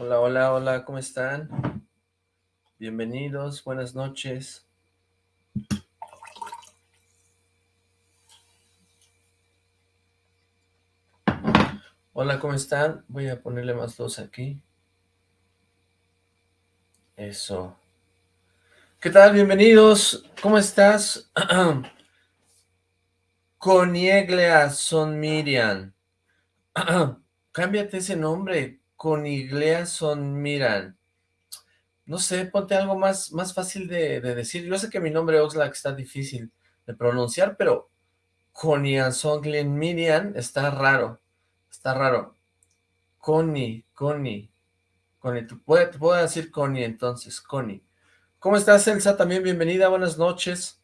Hola, hola, hola, ¿cómo están? Bienvenidos, buenas noches. Hola, ¿cómo están? Voy a ponerle más luz aquí. Eso. ¿Qué tal? Bienvenidos. ¿Cómo estás? Conieglia Son Miriam. Cámbiate ese nombre. Coniglea Son Miran. No sé, ponte algo más, más fácil de, decir. Yo sé que mi nombre Oxlack está difícil de pronunciar, pero Coniazonglen Miriam está raro. Está raro. Connie, Connie. Connie, te puedo, decir Connie entonces, Connie. ¿Cómo estás, Elsa? También bienvenida, buenas noches.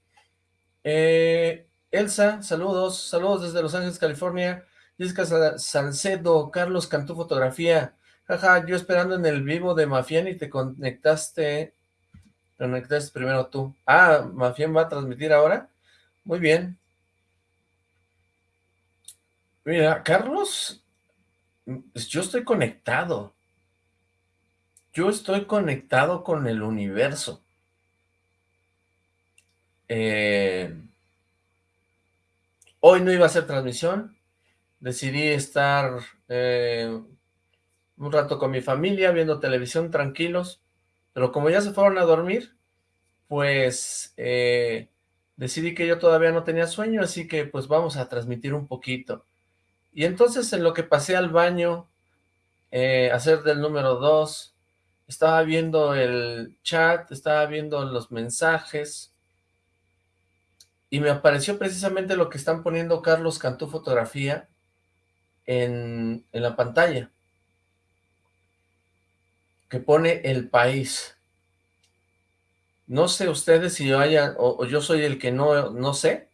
Eh, Elsa, saludos, saludos desde Los Ángeles, California. Jessica Salcedo, Carlos Cantú Fotografía. Jaja, yo esperando en el vivo de Mafián y te conectaste, te conectaste primero tú. Ah, Mafián va a transmitir ahora. Muy bien. Mira, Carlos, yo estoy conectado. Yo estoy conectado con el universo. Eh, hoy no iba a hacer transmisión. Decidí estar eh, un rato con mi familia, viendo televisión, tranquilos. Pero como ya se fueron a dormir, pues eh, decidí que yo todavía no tenía sueño, así que pues vamos a transmitir un poquito. Y entonces en lo que pasé al baño, eh, hacer del número 2, estaba viendo el chat, estaba viendo los mensajes, y me apareció precisamente lo que están poniendo Carlos Cantú Fotografía en, en la pantalla, que pone el país. No sé ustedes si yo haya, o, yo soy el que no, no sé,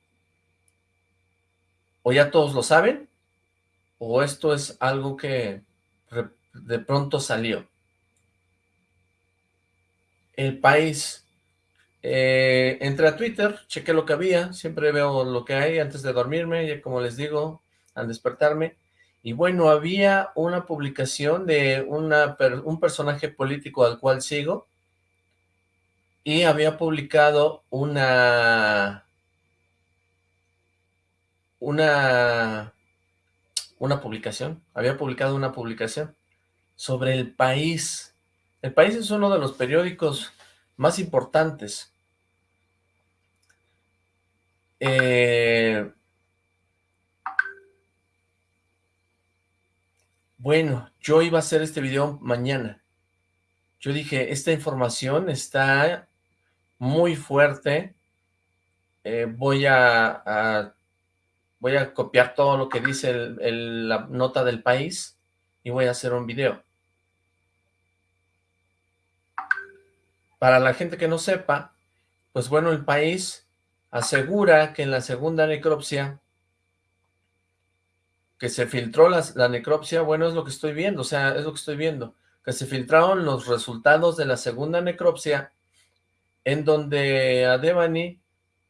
o ya todos lo saben, o esto es algo que de pronto salió. El país. Eh, entré a Twitter, chequé lo que había, siempre veo lo que hay antes de dormirme, y como les digo, al despertarme, y bueno, había una publicación de un personaje político al cual sigo, y había publicado una... una una publicación, había publicado una publicación sobre El País. El País es uno de los periódicos más importantes. Eh, bueno, yo iba a hacer este video mañana. Yo dije, esta información está muy fuerte. Eh, voy a voy a copiar todo lo que dice la nota del país y voy a hacer un video. Para la gente que no sepa, pues bueno, el país asegura que en la segunda necropsia, que se filtró la, necropsia, bueno, es lo que estoy viendo, o sea, es lo que estoy viendo, que se filtraron los resultados de la segunda necropsia, en donde a Devani,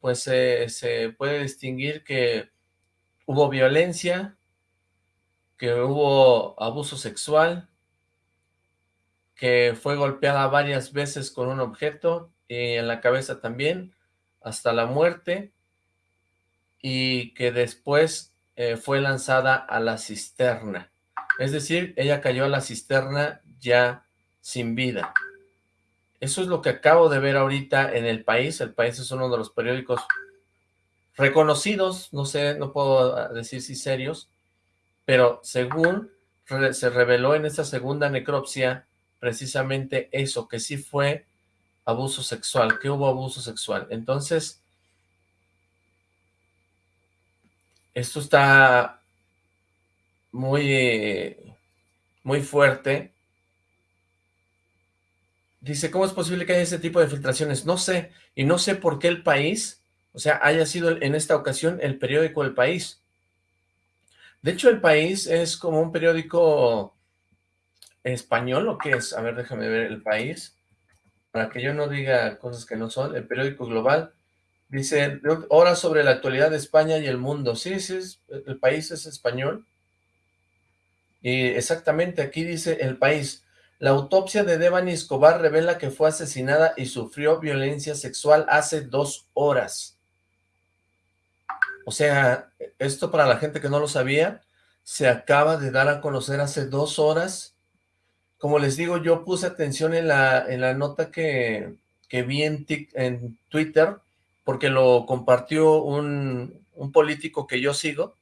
pues se puede distinguir que hubo violencia, que hubo abuso sexual, que fue golpeada varias veces con un objeto, y en la cabeza también, hasta la muerte, y que después eh, fue lanzada a la cisterna. Es decir, ella cayó a la cisterna ya sin vida. Eso es lo que acabo de ver ahorita en El País. El País es uno de los periódicos reconocidos, no sé, no puedo ah, decir si serios, pero según se reveló en esta segunda necropsia precisamente eso, que sí fue abuso sexual, que hubo abuso sexual. Entonces, esto está muy, muy fuerte. Dice, ¿cómo es posible que haya ese tipo de filtraciones? No sé, y no sé por qué el país o sea, haya sido en esta ocasión el periódico El País. De hecho, El País es como un periódico español, ¿o qué es? A ver, déjame ver El País, para que yo no diga cosas que no son. El periódico global dice, horas sobre la actualidad de España y el mundo. Sí, sí, El País es español. Y exactamente aquí dice El País. La autopsia de Devani Escobar revela que fue asesinada y sufrió violencia sexual hace dos horas. O sea, esto para la gente que no lo sabía, se acaba de dar a conocer hace dos horas. Como les digo, yo puse atención en la, en la nota que, que vi en, en Twitter, porque lo compartió un, político que yo sigo,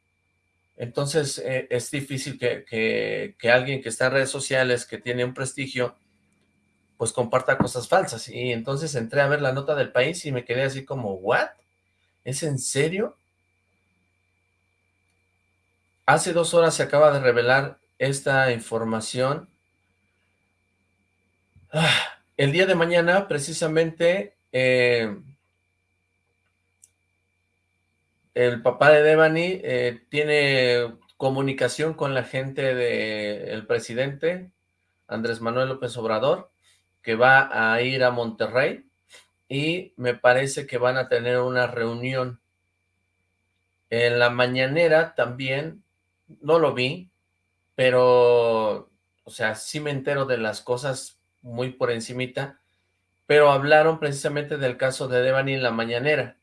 entonces eh, es difícil que, alguien que está en redes sociales, que tiene un prestigio, pues comparta cosas falsas. Y entonces entré a ver la nota del país y me quedé así como, ¿what? ¿Es en serio? Hace dos horas se acaba de revelar esta información. Ah, el día de mañana, precisamente, eh, el papá de Devani eh, tiene comunicación con la gente del presidente, Andrés Manuel López Obrador, que va a ir a Monterrey y me parece que van a tener una reunión. En la mañanera también, no lo vi, pero, o sea, sí me entero de las cosas muy por encimita, pero hablaron precisamente del caso de Devani en la mañanera.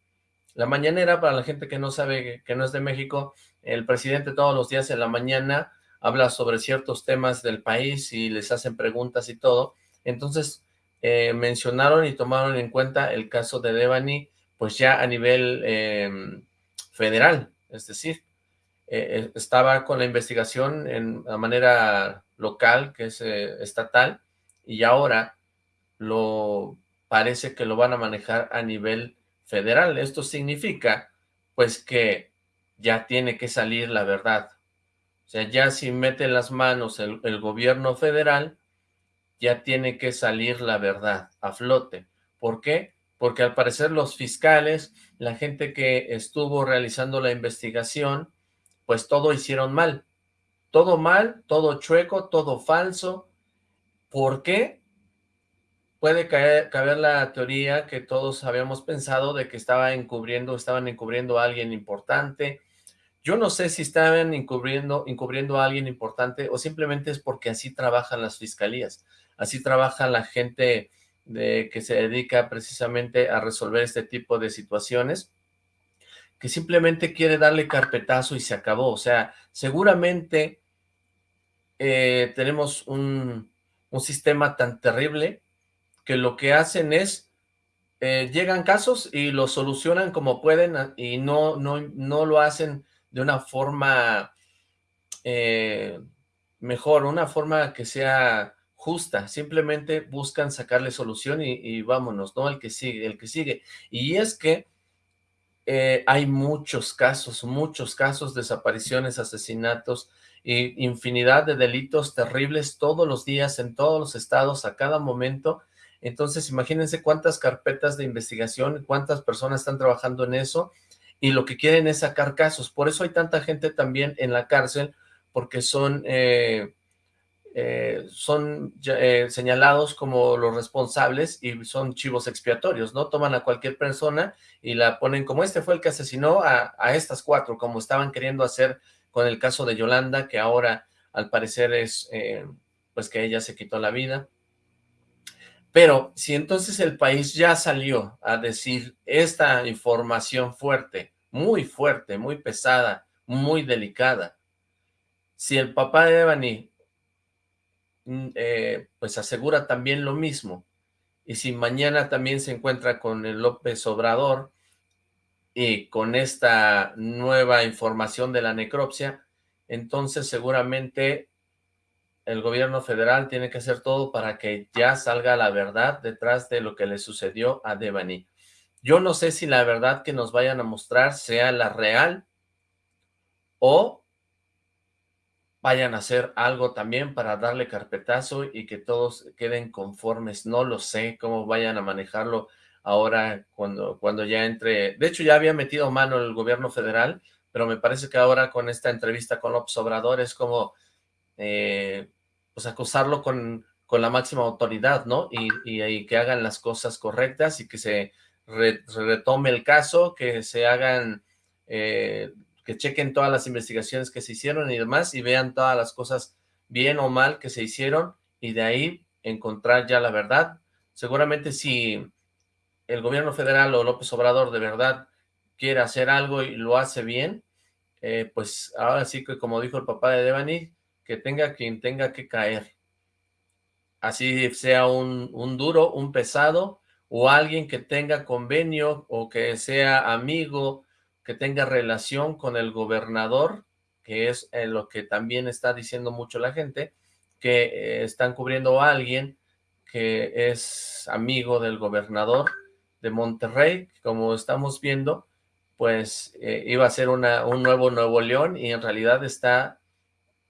La mañanera, para la gente que no sabe que no es de México, el presidente todos los días en la mañana habla sobre ciertos temas del país y les hacen preguntas y todo. Entonces, eh, mencionaron y tomaron en cuenta el caso de Devani, pues ya a nivel em, federal, es decir, eh, eh, estaba con la investigación en la manera local, que es estatal, y ahora lo parece que lo van a manejar a nivel federal. Esto significa, pues, que ya tiene que salir la verdad. O sea, ya si mete las manos el, gobierno federal, ya tiene que salir la verdad a flote. ¿Por qué? Porque al parecer los fiscales, la gente que estuvo realizando la investigación, pues todo hicieron mal. Todo mal, todo chueco, todo falso. ¿Por qué? Puede caber, la teoría que todos habíamos pensado de que estaba encubriendo, estaban encubriendo a alguien importante. Yo no sé si estaban encubriendo, encubriendo a alguien importante o simplemente es porque así trabajan las fiscalías, así trabaja la gente de, que se dedica precisamente a resolver este tipo de situaciones, que simplemente quiere darle carpetazo y se acabó. O sea, seguramente eh, tenemos un, un sistema tan terrible que lo que hacen es, eh, llegan casos y los solucionan como pueden ah, y no, no, no lo hacen de una forma eh, mejor, una forma que sea justa, simplemente buscan sacarle solución y, vámonos, ¿no? El que sigue, el que sigue. Y es que eh, hay muchos casos, muchos casos, desapariciones, asesinatos, e infinidad de delitos terribles todos los días, en todos los estados, a cada momento, entonces, imagínense cuántas carpetas de investigación, cuántas personas están trabajando en eso, y lo que quieren es sacar casos. Por eso hay tanta gente también en la cárcel, porque son, eh, eh, son eh, señalados como los responsables y son chivos expiatorios, ¿no? Toman a cualquier persona y la ponen como este fue el que asesinó a, a estas cuatro, como estaban queriendo hacer con el caso de Yolanda, que ahora al parecer es, pues que ella se quitó la vida. Pero si entonces el país ya salió a decir esta información fuerte, muy fuerte, muy pesada, muy delicada, si el papá de Devani mm, eh, pues asegura también lo mismo, y si mañana también se encuentra con el López Obrador y con esta nueva información de la necropsia, entonces seguramente el gobierno federal tiene que hacer todo para que ya salga la verdad detrás de lo que le sucedió a Devani. Yo no sé si la verdad que nos vayan a mostrar sea la real o vayan a hacer algo también para darle carpetazo y que todos queden conformes. No lo sé cómo vayan a manejarlo ahora cuando, cuando ya entre... De hecho, ya había metido mano el gobierno federal, pero me parece que ahora con esta entrevista con López Obrador es como... Eh, pues acusarlo con, con la máxima autoridad, ¿no? Y, y, que hagan las cosas correctas y que se retome el caso, que se hagan, eh, que chequen todas las investigaciones que se hicieron y demás y vean todas las cosas bien o mal que se hicieron y de ahí encontrar ya la verdad. Seguramente si el gobierno federal o López Obrador de verdad quiere hacer algo y lo hace bien, eh, pues ahora sí que como dijo el papá de Devani, que tenga quien tenga que caer. Así sea un, un duro, un pesado, o alguien que tenga convenio o que sea amigo, que tenga relación con el gobernador, que es eh, lo que también está diciendo mucho la gente, que eh, están cubriendo a alguien que es amigo del gobernador de Monterrey, como estamos viendo, pues eh, iba a ser una, un nuevo Nuevo León y en realidad está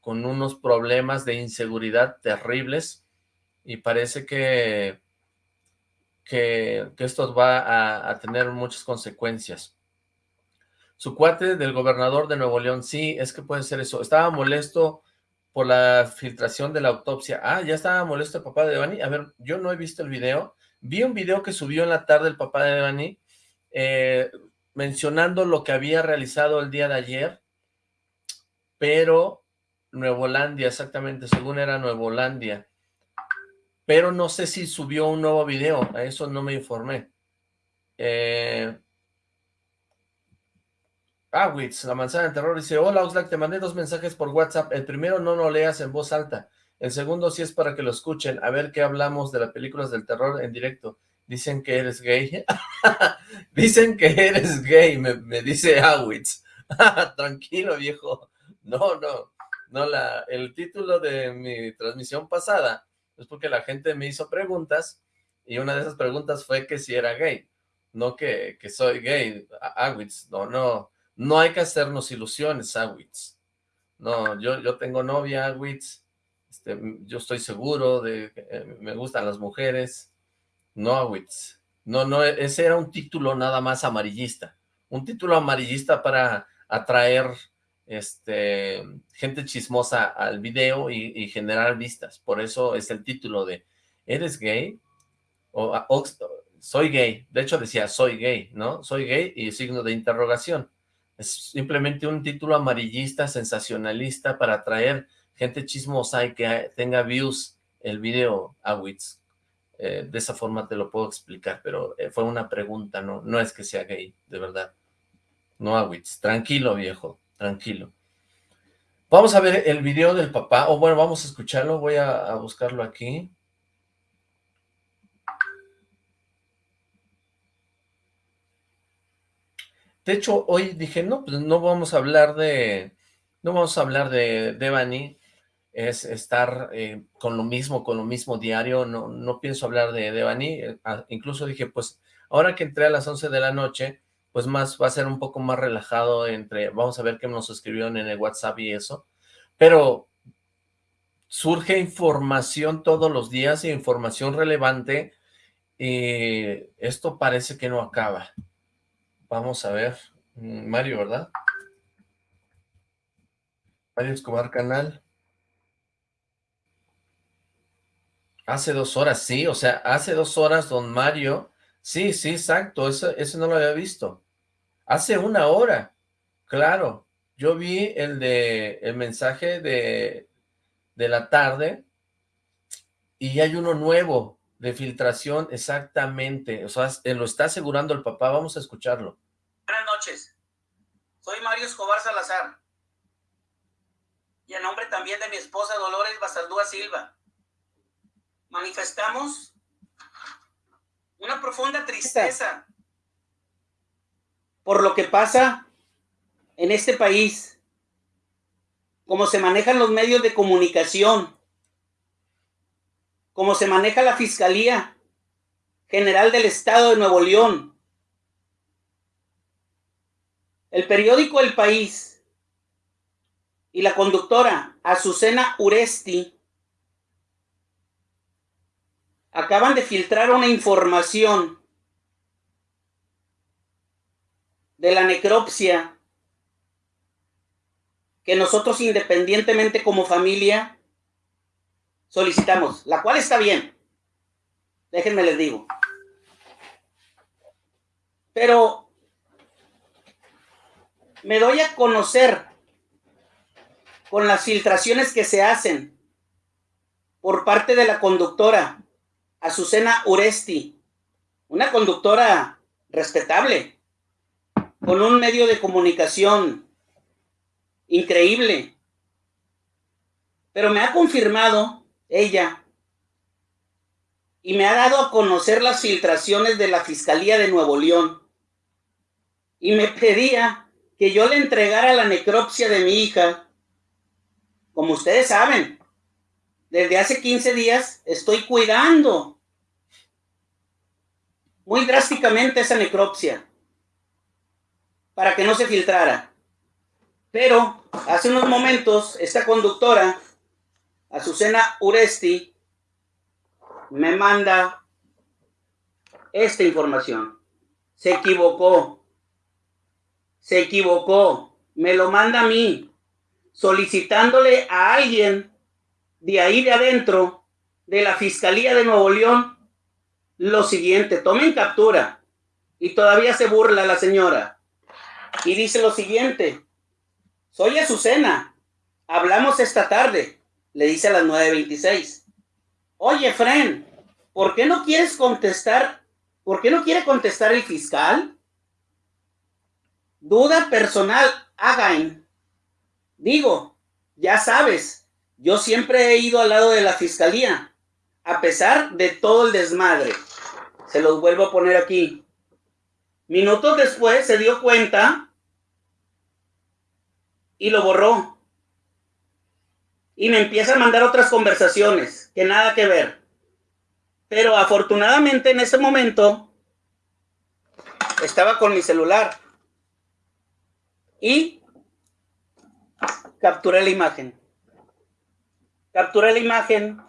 con unos problemas de inseguridad terribles y parece que, que, esto va a, tener muchas consecuencias. Su cuate del gobernador de Nuevo León, sí, es que puede ser eso. Estaba molesto por la filtración de la autopsia. Ah, ya estaba molesto el papá de Devani. A ver, yo no he visto el video. Vi un video que subió en la tarde el papá de Devani, eh, mencionando lo que había realizado el día de ayer, pero Nuevolandia, exactamente, según era Nuevolandia. Pero no sé si subió un nuevo video, a eso no me informé. Eh, Awitz, la manzana de terror, dice, hola Oxlack, te mandé dos mensajes por WhatsApp, el primero no lo leas en voz alta, el segundo sí es para que lo escuchen, a ver qué hablamos de las películas del terror en directo. Dicen que eres gay. Dicen que eres gay, me, dice Awitz. Tranquilo, viejo. No, no, no, el título de mi transmisión pasada es porque la gente me hizo preguntas y una de esas preguntas fue que si era gay, no que, que soy gay, Awitz, no, no, no hay que hacernos ilusiones, Awitz. No, yo, yo tengo novia, Awitz. Este, yo estoy seguro de que eh, me gustan las mujeres. No, Awitz. No, no, ese era un título nada más amarillista. Un título amarillista para atraer este, gente chismosa al video y, generar vistas. Por eso es el título de ¿Eres gay? o, soy gay. De hecho decía soy gay, ¿no? Soy gay y signo de interrogación. Es simplemente un título amarillista, sensacionalista, para atraer gente chismosa y que tenga views el video a Wits. Eh, de esa forma te lo puedo explicar, pero eh, fue una pregunta, no no es que sea gay, de verdad. No a Wits. Tranquilo, viejo, tranquilo. Vamos a ver el video del papá, o bueno, vamos a escucharlo, voy a buscarlo aquí. De hecho, hoy dije, no, pues no vamos a hablar de, no vamos a hablar de Devani, es estar eh, con lo mismo, con lo mismo diario, no, no pienso hablar de Devani, eh, ah, incluso dije, pues, ahora que entré a las 11 de la noche, pues más, va a ser un poco más relajado entre, vamos a ver qué nos escribieron en el WhatsApp y eso, pero surge información todos los días, información relevante, y esto parece que no acaba. Vamos a ver. Mm, Mario, ¿verdad? Mario Escobar Canal. Hace dos horas, sí, o sea, hace dos horas don Mario, sí, sí, exacto, eso, eso no lo había visto. Hace una hora, claro, yo vi el de, el mensaje de, de la tarde y hay uno nuevo, de filtración, exactamente. O sea, lo está asegurando el papá. Vamos a escucharlo. Buenas noches. Soy Mario Escobar Salazar. Y en nombre también de mi esposa Dolores Basaldúa Silva. Manifestamos una profunda tristeza por lo que pasa en este país, cómo se manejan los medios de comunicación, cómo se maneja la Fiscalía General del Estado de Nuevo León, el periódico El País y la conductora Azucena Uresti acaban de filtrar una información de la necropsia que nosotros independientemente como familia solicitamos, la cual está bien. Déjenme les digo. Pero me doy a conocer con las filtraciones que se hacen por parte de la conductora, Azucena Uresti, una conductora respetable, con un medio de comunicación increíble. Pero me ha confirmado ella y me ha dado a conocer las filtraciones de la Fiscalía de Nuevo León. Y me pedía que yo le entregara la necropsia de mi hija. Como ustedes saben, desde hace 15 días estoy cuidando muy drásticamente esa necropsia para que no se filtrara. Pero hace unos momentos esta conductora, Azucena Uresti, me manda esta información. Se equivocó. Se equivocó. Me lo manda a mí, solicitándole a alguien de ahí de adentro, de la Fiscalía de Nuevo León, lo siguiente. Tomen captura. Y todavía se burla la señora. Y dice lo siguiente. Soy Azucena. Hablamos esta tarde. Le dice a las 9.26. Oye, Fren, ¿por qué no quieres contestar? ¿Por qué no quiere contestar el fiscal? Duda personal, Again. Digo, ya sabes, yo siempre he ido al lado de la fiscalía, a pesar de todo el desmadre. Se los vuelvo a poner aquí. Minutos después se dio cuenta y lo borró y me empieza a mandar otras conversaciones que nada que ver. Pero afortunadamente en ese momento estaba con mi celular y capturé la imagen. Capturé la imagen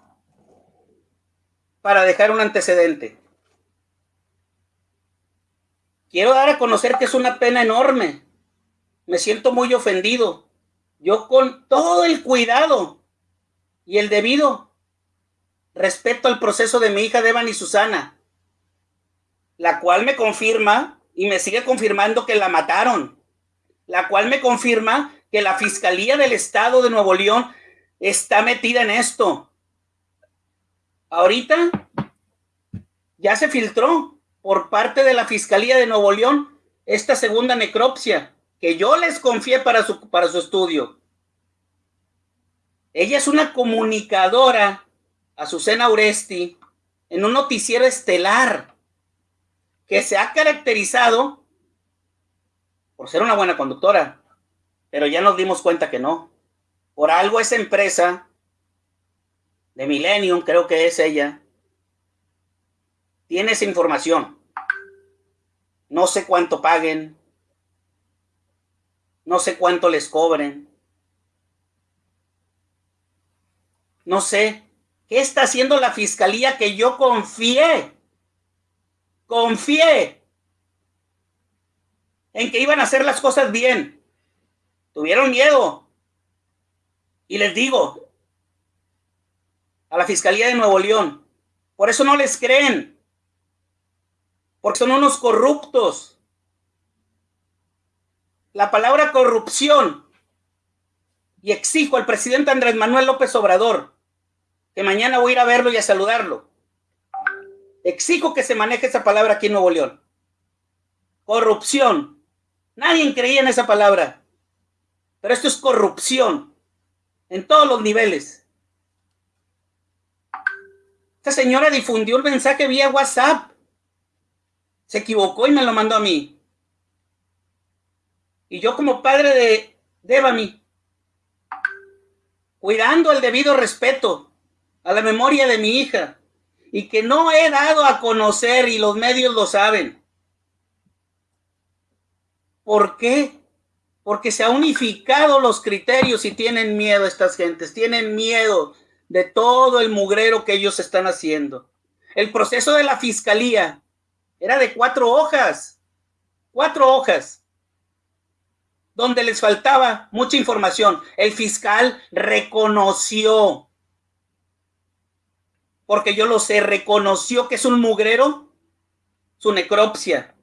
para dejar un antecedente. Quiero dar a conocer que es una pena enorme. Me siento muy ofendido yo con todo el cuidado y el debido respeto al proceso de mi hija Devan y Susana, la cual me confirma y me sigue confirmando que la mataron, la cual me confirma que la Fiscalía del Estado de Nuevo León está metida en esto. Ahorita ya se filtró por parte de la Fiscalía de Nuevo León esta segunda necropsia que yo les confié para su, para su estudio. Ella es una comunicadora, Azucena Uresti, en un noticiero estelar que se ha caracterizado por ser una buena conductora, pero ya nos dimos cuenta que no. Por algo esa empresa de Millennium, creo que es ella, tiene esa información. No sé cuánto paguen, no sé cuánto les cobren. No sé. ¿Qué está haciendo la fiscalía que yo confié? Confié en que iban a hacer las cosas bien. Tuvieron miedo. Y les digo a la Fiscalía de Nuevo León, por eso no les creen, porque son unos corruptos. La palabra corrupción, y exijo al presidente Andrés Manuel López Obrador, que mañana voy a ir a verlo y a saludarlo. Exijo que se maneje esa palabra aquí en Nuevo León. Corrupción. Nadie creía en esa palabra. Pero esto es corrupción. En todos los niveles. Esta señora difundió el mensaje vía WhatsApp. Se equivocó y me lo mandó a mí. Y yo como padre de Devani, cuidando el debido respeto a la memoria de mi hija y que no he dado a conocer y los medios lo saben. ¿Por qué? Porque se han unificado los criterios y tienen miedo estas gentes, tienen miedo de todo el mugrero que ellos están haciendo. El proceso de la fiscalía era de cuatro hojas, cuatro hojas donde les faltaba mucha información. El fiscal reconoció, porque yo lo sé, reconoció que es un mugrero, su necropsia,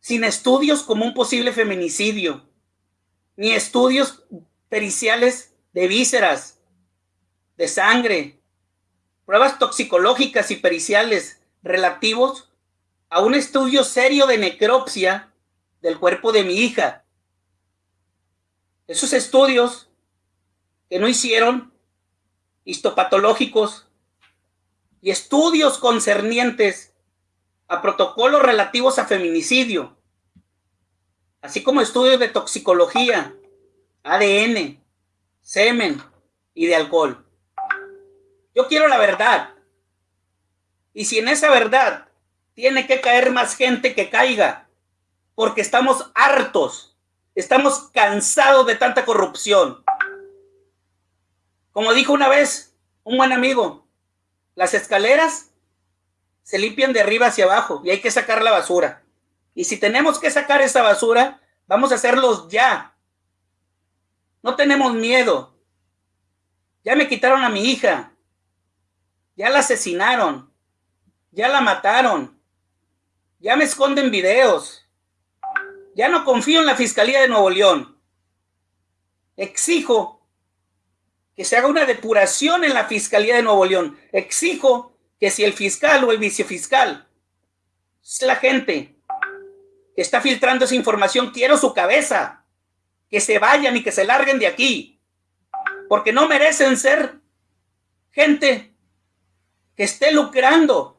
sin estudios como un posible feminicidio, ni estudios periciales de vísceras, de sangre, pruebas toxicológicas y periciales relativos a un estudio serio de necropsia del cuerpo de mi hija. Esos estudios que no hicieron, histopatológicos y estudios concernientes a protocolos relativos a feminicidio, así como estudios de toxicología, ADN, semen y de alcohol. Yo quiero la verdad. Y si en esa verdad tiene que caer más gente que caiga, porque estamos hartos, estamos cansados de tanta corrupción. Como dijo una vez un buen amigo, las escaleras se limpian de arriba hacia abajo y hay que sacar la basura. Y si tenemos que sacar esa basura, vamos a hacerlos ya. No tenemos miedo. Ya me quitaron a mi hija. Ya la asesinaron. Ya la mataron. Ya me esconden videos. Ya no confío en la Fiscalía de Nuevo León. Exijo que se haga una depuración en la Fiscalía de Nuevo León. Exijo que si el fiscal o el vicefiscal es la gente que está filtrando esa información, quiero su cabeza. Que se vayan y que se larguen de aquí. Porque no merecen ser gente que esté lucrando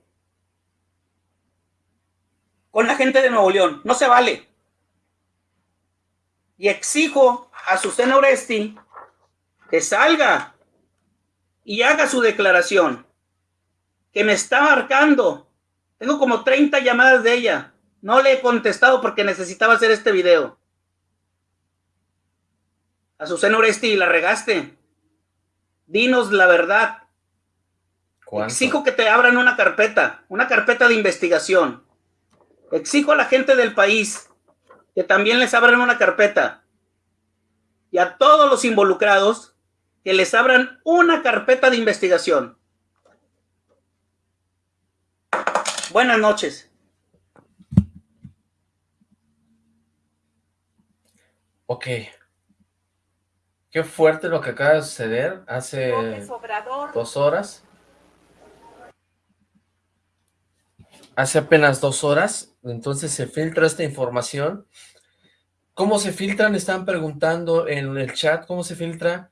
con la gente de Nuevo León. No se vale. Y exijo a Susana Oresti que salga y haga su declaración. Que me está marcando. Tengo como 30 llamadas de ella. No le he contestado porque necesitaba hacer este video. Azucena Oresti, la regaste. Dinos la verdad. Exijo que te abran una carpeta, una carpeta de investigación. Exijo a la gente del país que también les abran una carpeta. Y a todos los involucrados que les abran una carpeta de investigación. Buenas noches. Ok. Qué fuerte lo que acaba de suceder hace dos horas. Hace apenas dos horas, entonces se filtra esta información. ¿Cómo se filtran? Están preguntando en el chat, ¿cómo se filtra?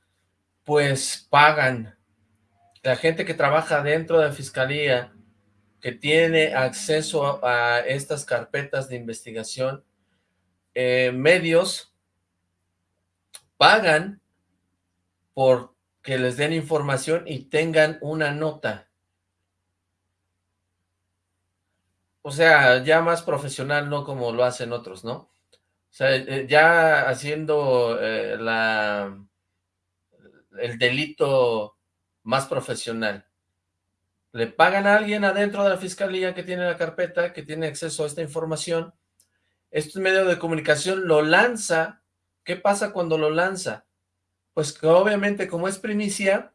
Pues pagan. La gente que trabaja dentro de la fiscalía, que tiene acceso a, estas carpetas de investigación, eh, medios pagan por que les den información y tengan una nota. O sea, ya más profesional, no como lo hacen otros, ¿no? O sea, eh, ya haciendo eh, la, el delito más profesional. Le pagan a alguien adentro de la fiscalía que tiene la carpeta, que tiene acceso a esta información. Este medio de comunicación lo lanza ¿Qué pasa cuando lo lanza? Pues que obviamente como es primicia,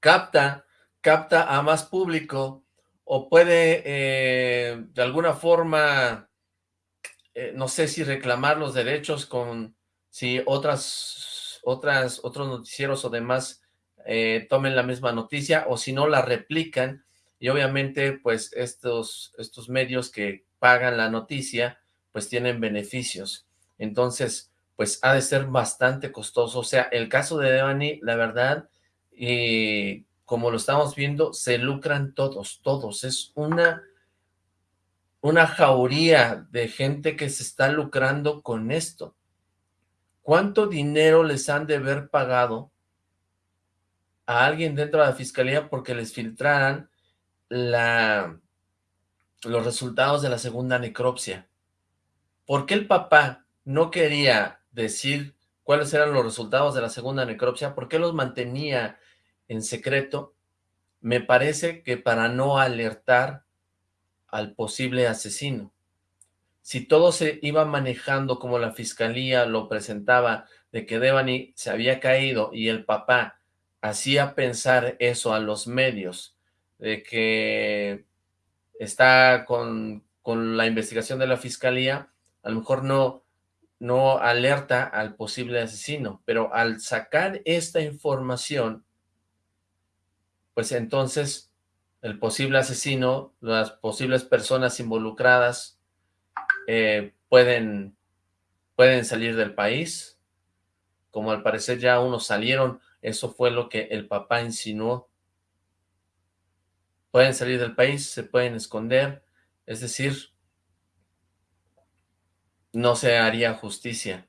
capta, capta a más público o puede eh, de alguna forma, eh, no sé si reclamar los derechos con si otras, otras, otros noticieros o demás eh, tomen la misma noticia o si no la replican y obviamente pues estos, estos medios que pagan la noticia pues tienen beneficios. Entonces, pues ha de ser bastante costoso. O sea, el caso de Devani, la verdad, y como lo estamos viendo, se lucran todos, todos. Es una, una jauría de gente que se está lucrando con esto. ¿Cuánto dinero les han de haber pagado a alguien dentro de la fiscalía porque les filtraran la, los resultados de la segunda necropsia? ¿Por qué el papá no quería decir cuáles eran los resultados de la segunda necropsia, por qué los mantenía en secreto, me parece que para no alertar al posible asesino. Si todo se iba manejando como la fiscalía lo presentaba, de que Devani se había caído y el papá hacía pensar eso a los medios, de que está con, con la investigación de la fiscalía, a lo mejor no, no alerta al posible asesino, pero al sacar esta información, pues entonces el posible asesino, las posibles personas involucradas eh, pueden, pueden salir del país, como al parecer ya unos salieron, eso fue lo que el papá insinuó. Pueden salir del país, se pueden esconder, es decir, no se haría justicia.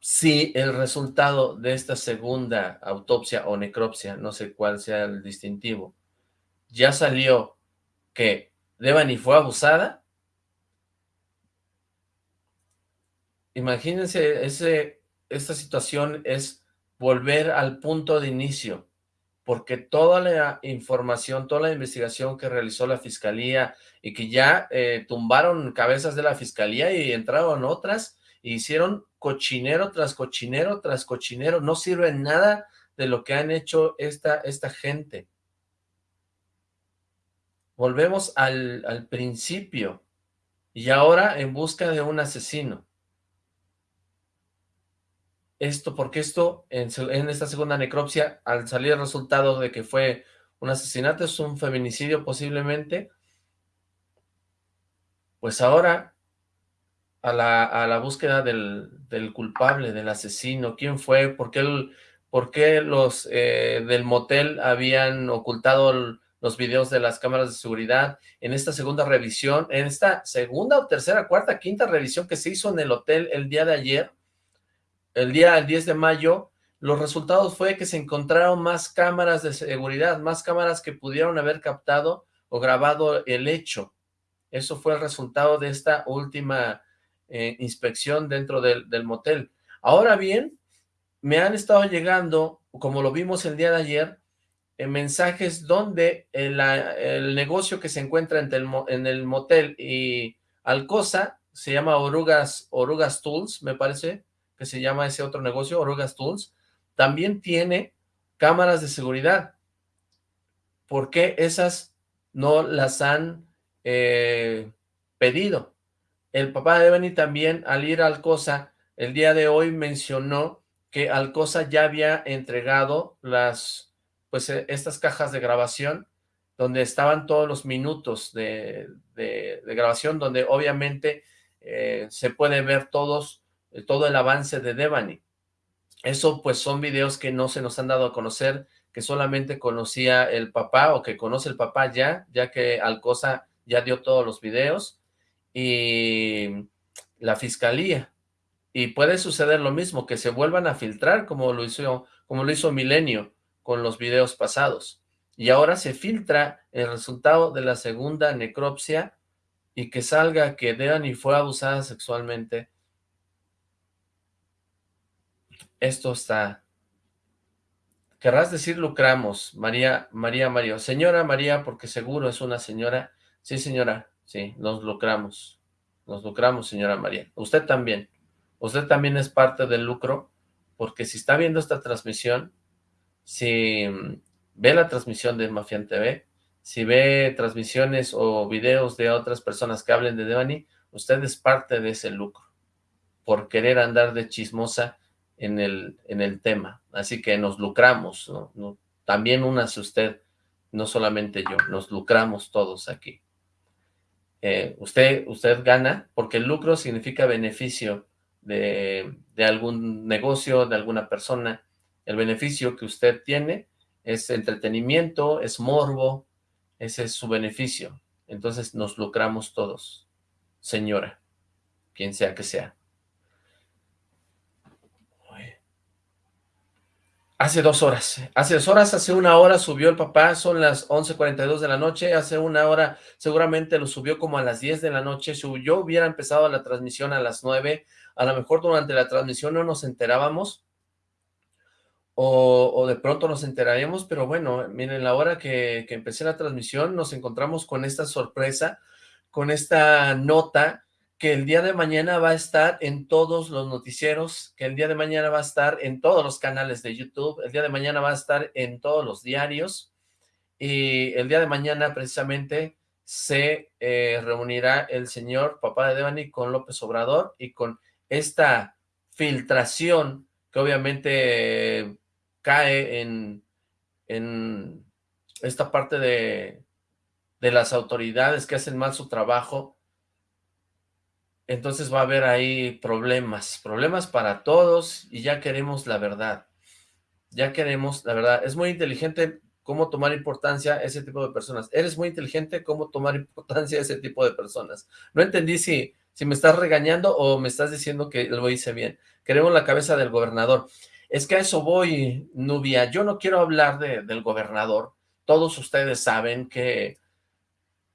Si el resultado de esta segunda autopsia o necropsia, no sé cuál sea el distintivo, ya salió que Devani fue abusada, imagínense, ese, esta situación es volver al punto de inicio, porque toda la información, toda la investigación que realizó la fiscalía y que ya eh, tumbaron cabezas de la fiscalía y entraron otras, e hicieron cochinero tras cochinero tras cochinero, no sirve nada de lo que han hecho esta, esta gente. Volvemos al, al principio, y ahora en busca de un asesino esto, porque esto, en, esta segunda necropsia, al salir el resultado de que fue un asesinato, es un feminicidio posiblemente, pues ahora a la, a la búsqueda del, del, culpable, del asesino, quién fue, por qué, el, por qué los eh, del motel habían ocultado los videos de las cámaras de seguridad, en esta segunda revisión, en esta segunda o tercera, cuarta, quinta revisión que se hizo en el hotel el día de ayer, el día 10 de mayo, los resultados fue que se encontraron más cámaras de seguridad, más cámaras que pudieron haber captado o grabado el hecho. Eso fue el resultado de esta última eh, inspección dentro del, motel. Ahora bien, me han estado llegando, como lo vimos el día de ayer, eh, mensajes donde el, el, negocio que se encuentra entre el, en el motel y Alcosa, se llama Orugas, Orugas Tools, me parece, que se llama ese otro negocio, Orugas Tools, también tiene cámaras de seguridad. ¿Por qué esas no las han eh, pedido? El papá de Benny también, al ir a Alcosa, el día de hoy mencionó que Alcosa ya había entregado las, pues eh, estas cajas de grabación, donde estaban todos los minutos de, de, grabación, donde obviamente eh, se puede ver todos eh, todo el avance de Devani. Eso pues son videos que no se nos han dado a conocer, que solamente conocía el papá o que conoce el papá ya, ya que Alcosa ya dio todos los videos y la fiscalía. Y puede suceder lo mismo, que se vuelvan a filtrar como lo hizo, como lo hizo Milenio con los videos pasados. Y ahora se filtra el resultado de la segunda necropsia y que salga que Devani fue abusada sexualmente esto está... Querrás decir lucramos, María, María Mario. Señora María, porque seguro es una señora. Sí, señora, sí, nos lucramos. Nos lucramos, señora María. Usted también. Usted también es parte del lucro, porque si está viendo esta transmisión, si mm, ve la transmisión de Mafian TV, si ve transmisiones o videos de otras personas que hablen de Devani, usted es parte de ese lucro, por querer andar de chismosa en el, en el tema. Así que nos lucramos, ¿no? También únase usted, no solamente yo, nos lucramos todos aquí. Eh, usted, usted gana, porque lucro significa beneficio de, de algún negocio, de alguna persona. El beneficio que usted tiene es entretenimiento, es morbo, ese es su beneficio. Entonces nos lucramos todos, señora, quien sea que sea. Hace dos horas, hace dos horas, hace una hora subió el papá, son las 11.42 de la noche, hace una hora seguramente lo subió como a las 10 de la noche, si yo hubiera empezado la transmisión a las 9, a lo mejor durante la transmisión no nos enterábamos, o, o de pronto nos enteraríamos, pero bueno, miren, la hora que, que empecé la transmisión nos encontramos con esta sorpresa, con esta nota, que el día de mañana va a estar en todos los noticieros, que el día de mañana va a estar en todos los canales de YouTube, el día de mañana va a estar en todos los diarios, y el día de mañana precisamente se eh, reunirá el señor papá de Devani con López Obrador y con esta filtración que obviamente cae en, en esta parte de, de las autoridades que hacen mal su trabajo, entonces va a haber ahí problemas, problemas para todos y ya queremos la verdad, ya queremos la verdad. Es muy inteligente cómo tomar importancia ese tipo de personas. Eres muy inteligente cómo tomar importancia ese tipo de personas. No entendí si, si me estás regañando o me estás diciendo que lo hice bien. Queremos la cabeza del gobernador. Es que a eso voy, Nubia. Yo no quiero hablar de, del gobernador. Todos ustedes saben que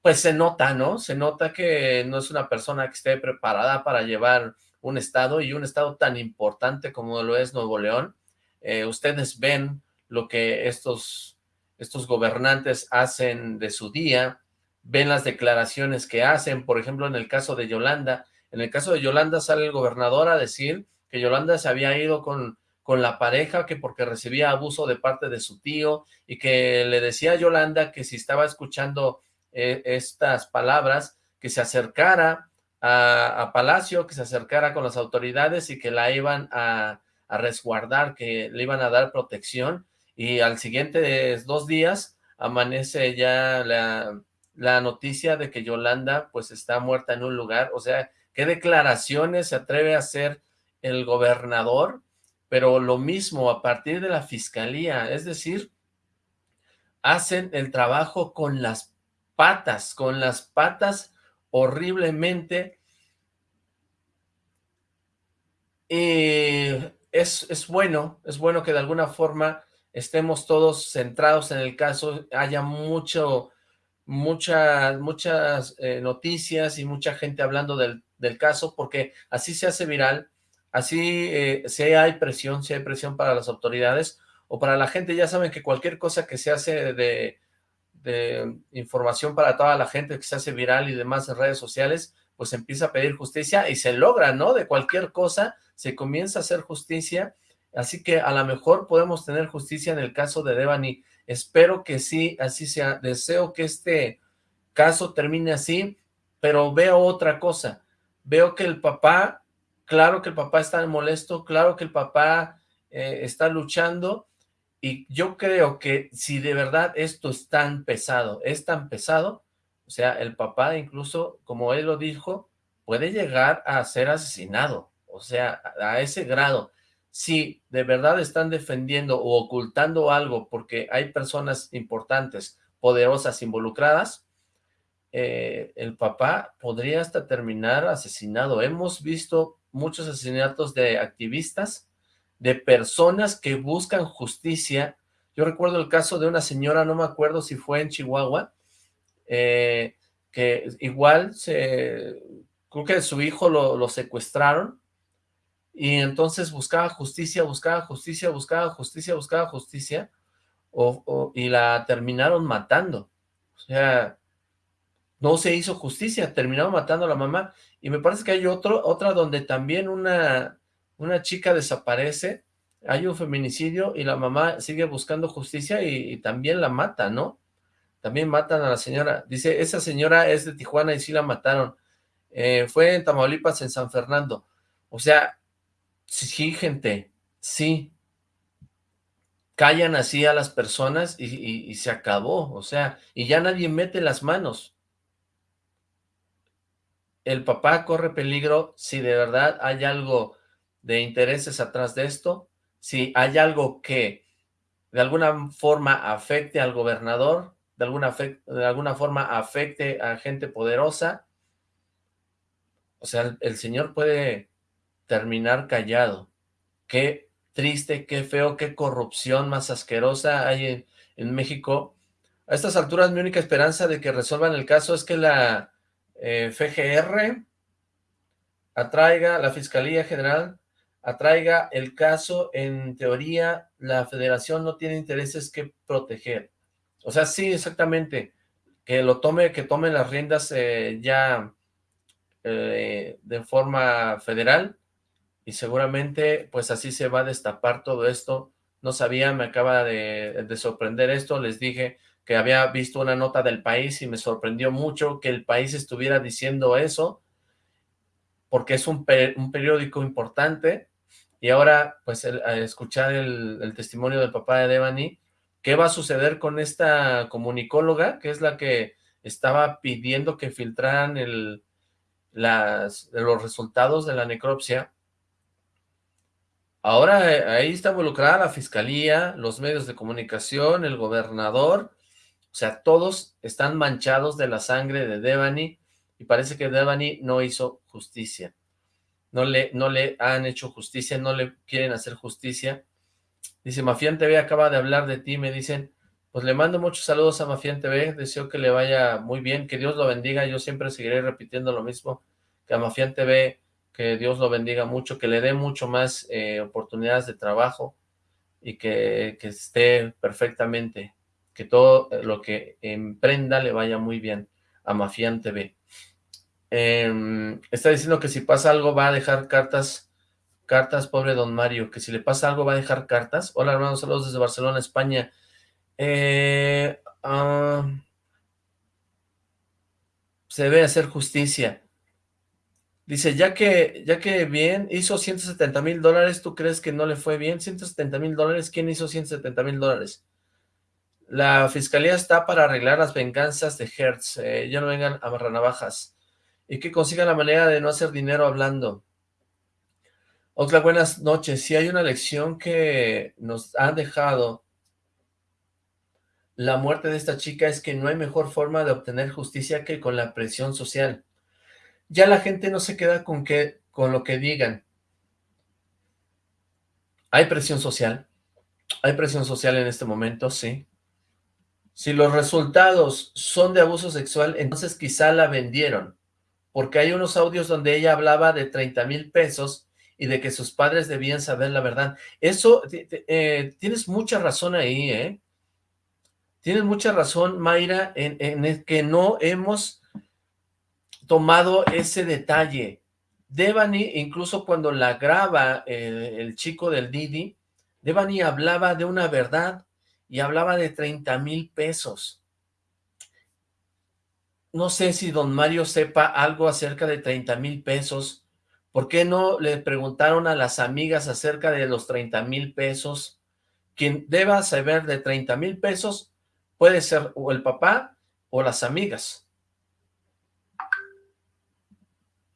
pues se nota, ¿no? Se nota que no es una persona que esté preparada para llevar un estado y un estado tan importante como lo es Nuevo León. Eh, ustedes ven lo que estos, estos gobernantes hacen de su día, ven las declaraciones que hacen, por ejemplo, en el caso de Yolanda, en el caso de Yolanda sale el gobernador a decir que Yolanda se había ido con, con la pareja, que porque recibía abuso de parte de su tío, y que le decía a Yolanda que si estaba escuchando eh, estas palabras, que se acercara a, Palacio, que se acercara con las autoridades y que la iban a, resguardar, que le iban a dar protección, y al siguiente dos días amanece ya la, la noticia de que Yolanda pues está muerta en un lugar, o sea, ¿qué declaraciones se atreve a hacer el gobernador? Pero lo mismo a partir de la fiscalía, es decir, hacen el trabajo con las patas, con las patas horriblemente. Y es, es bueno, es bueno que de alguna forma estemos todos centrados en el caso, haya mucho, muchas, muchas eh, noticias y mucha gente hablando del, del, caso, porque así se hace viral, así eh, si hay presión, si hay presión para las autoridades o para la gente, ya saben que cualquier cosa que se hace de, de información para toda la gente que se hace viral y demás en redes sociales, pues empieza a pedir justicia y se logra, ¿no? De cualquier cosa se comienza a hacer justicia, así que a lo mejor podemos tener justicia en el caso de Devani. Espero que sí, así sea. Deseo que este caso termine así, pero veo otra cosa. Veo que el papá, claro que el papá está molesto, claro que el papá eh, está luchando, y yo creo que si de verdad esto es tan pesado, es tan pesado, o sea, el papá incluso, como él lo dijo, puede llegar a ser asesinado, o sea, a ese grado. Si de verdad están defendiendo o ocultando algo porque hay personas importantes, poderosas, involucradas, eh, el papá podría hasta terminar asesinado. Hemos visto muchos asesinatos de activistas, de personas que buscan justicia. Yo recuerdo el caso de una señora, no me acuerdo si fue en Chihuahua, eh, que igual se, creo que su hijo lo, secuestraron, y entonces buscaba justicia, buscaba justicia, buscaba justicia, buscaba justicia, y la terminaron matando. O sea, no se hizo justicia, terminaron matando a la mamá, y me parece que hay otro, otra donde también una, una chica desaparece, hay un feminicidio y la mamá sigue buscando justicia y, también la mata, ¿no? También matan a la señora. Dice, esa señora es de Tijuana y sí la mataron. Eh, fue en Tamaulipas, en San Fernando. O sea, sí, gente, sí. Callan así a las personas y, y se acabó. O sea, y ya nadie mete las manos. El papá corre peligro si de verdad hay algo de intereses atrás de esto, si hay algo que de alguna forma afecte al gobernador, de alguna, de alguna forma afecte a gente poderosa, o sea, el, señor puede terminar callado. Qué triste, qué feo, qué corrupción más asquerosa hay en, México. A estas alturas mi única esperanza de que resuelvan el caso es que la eh, FGR atraiga, la Fiscalía General atraiga el caso, en teoría la federación no tiene intereses que proteger. O sea, sí, exactamente, que lo tome, que tome las riendas eh, ya eh, de forma federal y seguramente pues así se va a destapar todo esto. No sabía, me acaba de, sorprender esto, les dije que había visto una nota del país y me sorprendió mucho que el país estuviera diciendo eso, porque es un, un periódico importante, y ahora, pues, al escuchar el, el, testimonio del papá de Devani, ¿qué va a suceder con esta comunicóloga, que es la que estaba pidiendo que filtraran el, los resultados de la necropsia? Ahora eh, ahí está involucrada la fiscalía, los medios de comunicación, el gobernador, o sea, todos están manchados de la sangre de Devani y parece que Devani no hizo justicia. No le, no le han hecho justicia, no le quieren hacer justicia. Dice, Mafián TV acaba de hablar de ti, me dicen, pues le mando muchos saludos a Mafián TV, deseo que le vaya muy bien, que Dios lo bendiga, yo siempre seguiré repitiendo lo mismo, que a Mafián TV que Dios lo bendiga mucho, que le dé mucho más eh, oportunidades de trabajo y que, esté perfectamente, que todo lo que emprenda le vaya muy bien a Mafián TV. Em, está diciendo que si pasa algo va a dejar cartas, cartas, pobre don Mario, que si le pasa algo va a dejar cartas. Hola hermanos, saludos desde Barcelona, España. Eh, se debe hacer justicia. Dice, ya que, ya que bien, hizo 170 mil dólares, ¿tú crees que no le fue bien? 170 mil dólares, ¿quién hizo 170 mil dólares? La fiscalía está para arreglar las venganzas de Hertz, eh, ya no vengan a navajas y que consigan la manera de no hacer dinero hablando. Otra buenas noches, si hay una lección que nos ha dejado la muerte de esta chica es que no hay mejor forma de obtener justicia que con la presión social ya la gente no se queda con, que, con lo que digan. Hay presión social, hay presión social en este momento, sí. Si los resultados son de abuso sexual, entonces quizá la vendieron, porque hay unos audios donde ella hablaba de 30 mil pesos y de que sus padres debían saber la verdad. Eso, eh, tienes mucha razón ahí, ¿eh? Tienes mucha razón, Mayra, en, en que no hemos tomado ese detalle. Devani, incluso cuando la graba el chico del Didi, Devani hablaba de una verdad y hablaba de 30 mil pesos. No sé si don Mario sepa algo acerca de 30 mil pesos. ¿Por qué no le preguntaron a las amigas acerca de los 30 mil pesos? Quien deba saber de 30 mil pesos puede ser o el papá o las amigas.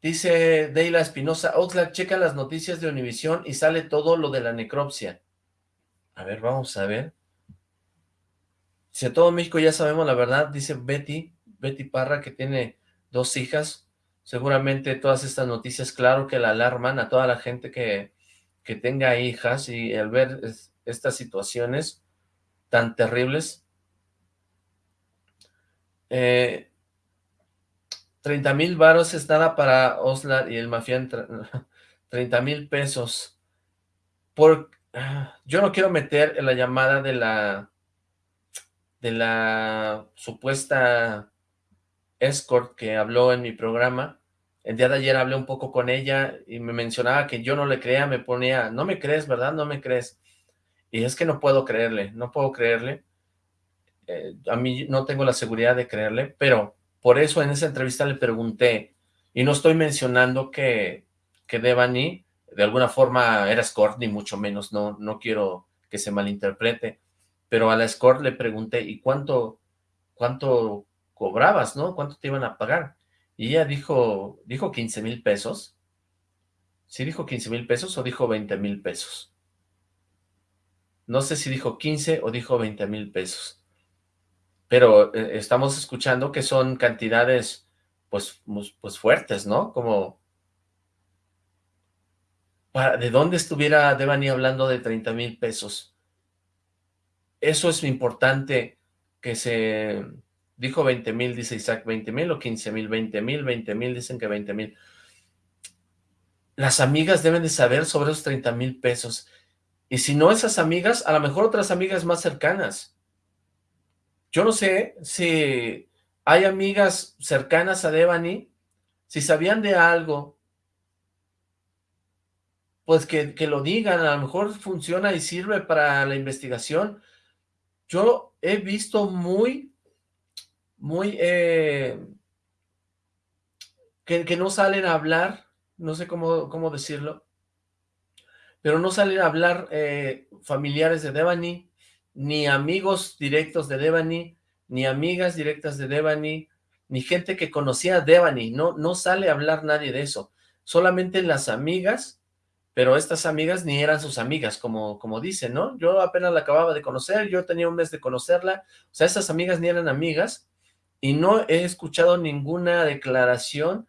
Dice Deila Espinosa, Oxlack, checa las noticias de Univisión y sale todo lo de la necropsia. A ver, vamos a ver. Si a todo México ya sabemos la verdad, dice Betty, Betty Parra, que tiene dos hijas. Seguramente todas estas noticias, claro que la alarman a toda la gente que, que tenga hijas y al ver estas situaciones tan terribles. Eh, 30 mil varos es nada para Oslar y el mafián, 30 mil pesos. Por, yo no quiero meter en la llamada de la, de la supuesta escort que habló en mi programa. El día de ayer hablé un poco con ella y me mencionaba que yo no le creía, me ponía, no me crees, ¿verdad? No me crees. Y es que no puedo creerle, no puedo creerle. Eh, a mí no tengo la seguridad de creerle, pero por eso en esa entrevista le pregunté, y no estoy mencionando que, que Devani de alguna forma era escort, ni mucho menos, no, no quiero que se malinterprete, pero a la escort le pregunté, ¿y cuánto, cuánto cobrabas, no? ¿Cuánto te iban a pagar? Y ella dijo, dijo 15 mil pesos. ¿Sí dijo 15 mil pesos o dijo 20 mil pesos? No sé si dijo 15 o dijo 20 mil pesos pero eh, estamos escuchando que son cantidades pues, pues fuertes, ¿no? Como, ¿de dónde estuviera Devani hablando de 30 mil pesos? Eso es importante que se... Dijo 20 mil, dice Isaac, 20 mil o 15 mil, 20 mil, 20 mil, dicen que 20 mil. Las amigas deben de saber sobre esos 30 mil pesos. Y si no esas amigas, a lo mejor otras amigas más cercanas. Yo no sé si hay amigas cercanas a Devani, si sabían de algo, pues que, lo digan, a lo mejor funciona y sirve para la investigación. Yo he visto muy, muy, eh, que, no salen a hablar, no sé cómo, cómo decirlo, pero no salen a hablar eh, familiares de Devani, ni amigos directos de Devani, ni amigas directas de Devani, ni gente que conocía a Devani, no, no sale a hablar nadie de eso, solamente las amigas, pero estas amigas ni eran sus amigas, como, como dicen, ¿no? Yo apenas la acababa de conocer, yo tenía un mes de conocerla, o sea, esas amigas ni eran amigas, y no he escuchado ninguna declaración.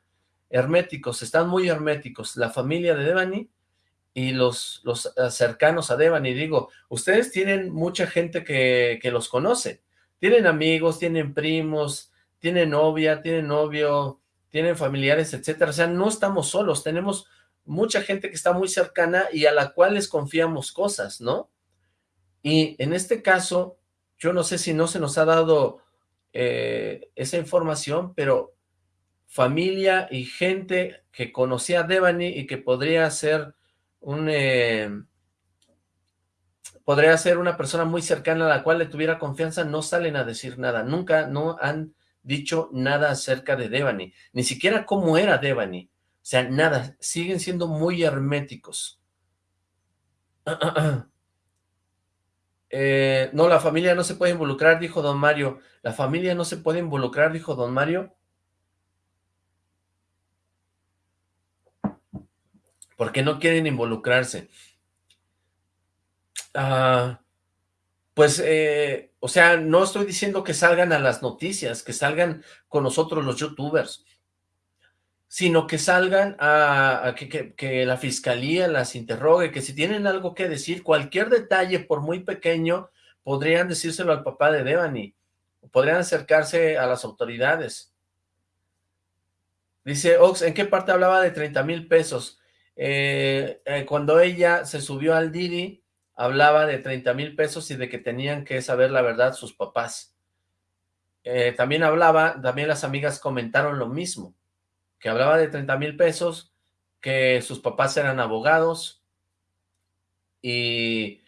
Herméticos, están muy herméticos, la familia de Devani y los, los eh, cercanos a Devani, digo, ustedes tienen mucha gente que, que los conoce, tienen amigos, tienen primos, tienen novia, tienen novio, tienen familiares, etcétera, o sea, no estamos solos, tenemos mucha gente que está muy cercana y a la cual les confiamos cosas, ¿no? Y en este caso, yo no sé si no se nos ha dado eh, esa información, pero familia y gente que conocía a Devani y que podría ser un... Eh, podría ser una persona muy cercana a la cual le tuviera confianza, no salen a decir nada, nunca no han dicho nada acerca de Devani, ni siquiera cómo era Devani, o sea, nada, siguen siendo muy herméticos. Eh, no, la familia no se puede involucrar, dijo don Mario. La familia no se puede involucrar, dijo don Mario. Porque no quieren involucrarse. Ah, pues, eh, o sea, no estoy diciendo que salgan a las noticias, que salgan con nosotros los youtubers sino que salgan a, que, la fiscalía las interrogue, que si tienen algo que decir, cualquier detalle, por muy pequeño, podrían decírselo al papá de Devani, podrían acercarse a las autoridades. Dice Ox, ¿en qué parte hablaba de 30 mil pesos? Eh, eh, cuando ella se subió al Didi, hablaba de 30 mil pesos y de que tenían que saber la verdad sus papás. Eh, también hablaba, también las amigas comentaron lo mismo que hablaba de 30 mil pesos, que sus papás eran abogados, y,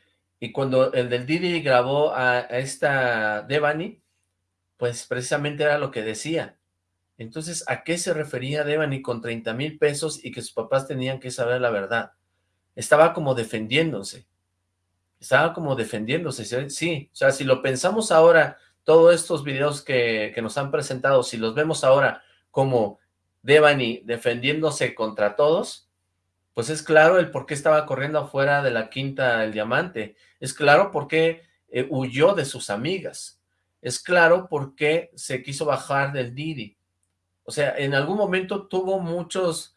cuando el del Didi grabó a, esta Devani, pues precisamente era lo que decía. Entonces, ¿a qué se refería Devani con 30 mil pesos y que sus papás tenían que saber la verdad? Estaba como defendiéndose. Estaba como defendiéndose, sí. O sea, si lo pensamos ahora, todos estos videos que, que nos han presentado, si los vemos ahora como Devani defendiéndose contra todos, pues es claro el por qué estaba corriendo afuera de la quinta el diamante, es claro por qué eh, huyó de sus amigas, es claro por qué se quiso bajar del Didi, o sea, en algún momento tuvo muchos,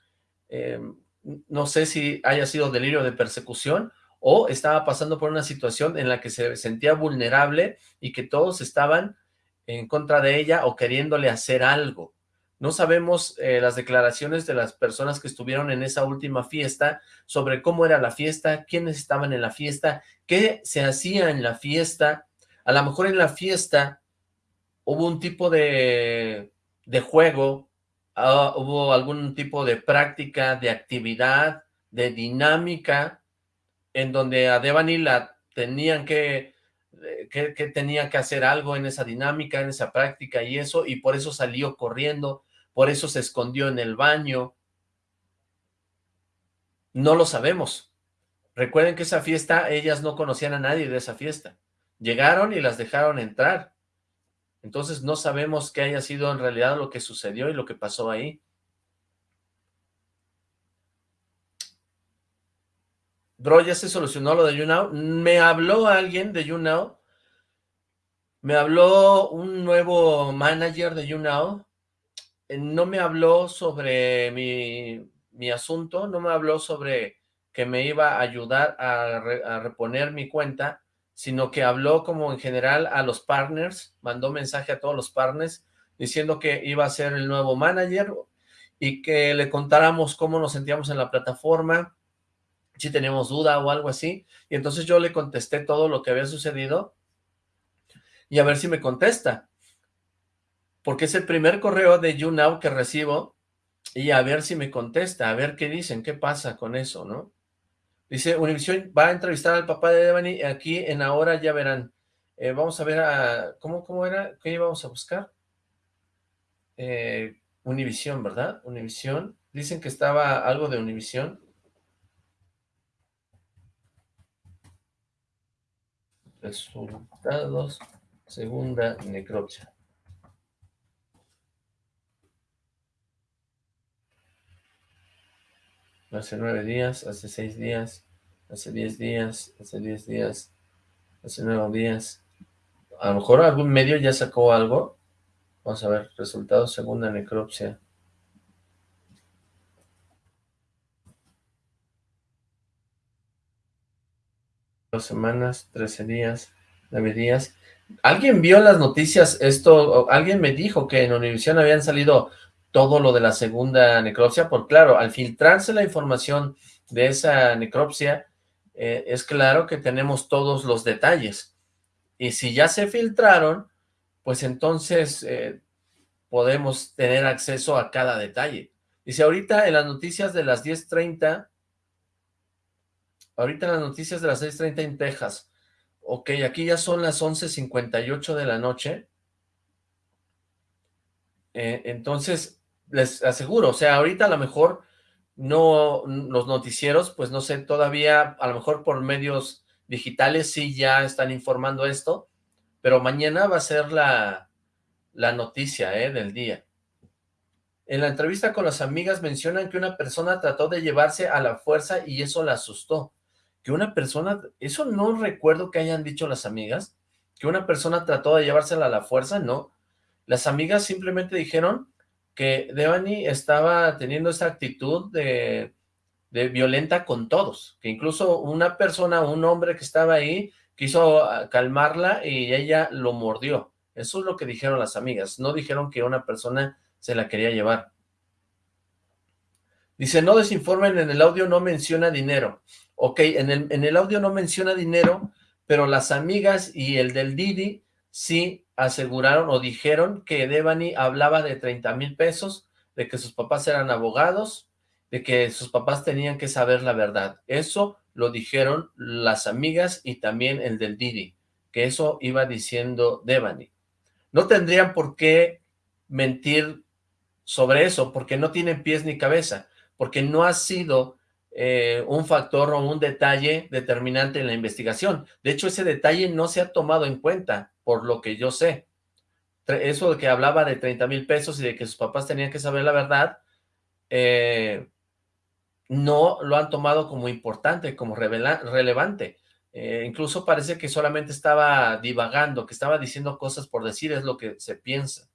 eh, no sé si haya sido delirio de persecución, o estaba pasando por una situación en la que se sentía vulnerable y que todos estaban en contra de ella o queriéndole hacer algo. No sabemos eh, las declaraciones de las personas que estuvieron en esa última fiesta sobre cómo era la fiesta, quiénes estaban en la fiesta, qué se hacía en la fiesta. A lo mejor en la fiesta hubo un tipo de, de juego, ah, hubo algún tipo de práctica, de actividad, de dinámica, en donde a Devani la tenían que, eh, que, que tenía que hacer algo en esa dinámica, en esa práctica y eso, y por eso salió corriendo, por eso se escondió en el baño. No lo sabemos. Recuerden que esa fiesta, ellas no conocían a nadie de esa fiesta. Llegaron y las dejaron entrar. Entonces no sabemos qué haya sido en realidad lo que sucedió y lo que pasó ahí. Bro, ya se solucionó lo de YouNow. Me habló alguien de YouNow. Me habló un nuevo manager de YouNow no me habló sobre mi, asunto, no me habló sobre que me iba a ayudar a, reponer mi cuenta, sino que habló como en general a los partners, mandó mensaje a todos los partners diciendo que iba a ser el nuevo manager y que le contáramos cómo nos sentíamos en la plataforma, si teníamos duda o algo así, y entonces yo le contesté todo lo que había sucedido y a ver si me contesta porque es el primer correo de YouNow que recibo y a ver si me contesta, a ver qué dicen, qué pasa con eso, ¿no? Dice, Univision va a entrevistar al papá de Devani aquí en ahora ya verán. Eh, vamos a ver a, ¿cómo, ¿cómo era? ¿Qué íbamos a buscar? Eh, Univision, ¿verdad? Univision. Dicen que estaba algo de Univision. Resultados, segunda necropsia. Hace nueve días, hace seis días, hace diez días, hace diez días, hace nueve días. A lo mejor algún medio ya sacó algo. Vamos a ver, resultados segunda necropsia. Dos semanas, trece días, nueve días. ¿Alguien vio las noticias? Esto, alguien me dijo que en Univision habían salido todo lo de la segunda necropsia, por claro, al filtrarse la información de esa necropsia, eh, es claro que tenemos todos los detalles. Y si ya se filtraron, pues entonces eh, podemos tener acceso a cada detalle. Dice, ahorita en las noticias de las 10.30, ahorita en las noticias de las 6.30 en Texas, ok, aquí ya son las 11.58 de la noche, eh, entonces les aseguro, o sea, ahorita a lo mejor no, los noticieros, pues no sé, todavía a lo mejor por medios digitales sí ya están informando esto, pero mañana va a ser la, la noticia ¿eh? del día. En la entrevista con las amigas mencionan que una persona trató de llevarse a la fuerza y eso la asustó. Que una persona, eso no recuerdo que hayan dicho las amigas, que una persona trató de llevársela a la fuerza, no. Las amigas simplemente dijeron que Devani estaba teniendo esa actitud de, de violenta con todos, que incluso una persona, un hombre que estaba ahí, quiso ah, calmarla y ella lo mordió. Eso es lo que dijeron las amigas, no dijeron que una persona se la quería llevar. Dice, no desinformen, en el audio no menciona dinero. Ok, en el, en el audio no menciona dinero, pero las amigas y el del Didi sí aseguraron o dijeron que Devani hablaba de 30 mil pesos, de que sus papás eran abogados, de que sus papás tenían que saber la verdad. Eso lo dijeron las amigas y también el del Didi, que eso iba diciendo Devani. No tendrían por qué mentir sobre eso, porque no tienen pies ni cabeza, porque no ha sido eh, un factor o un detalle determinante en la investigación. De hecho, ese detalle no se ha tomado en cuenta, por lo que yo sé. Eso de que hablaba de 30 mil pesos y de que sus papás tenían que saber la verdad, eh, no lo han tomado como importante, como relevante. Eh, incluso parece que solamente estaba divagando, que estaba diciendo cosas por decir, es lo que se piensa.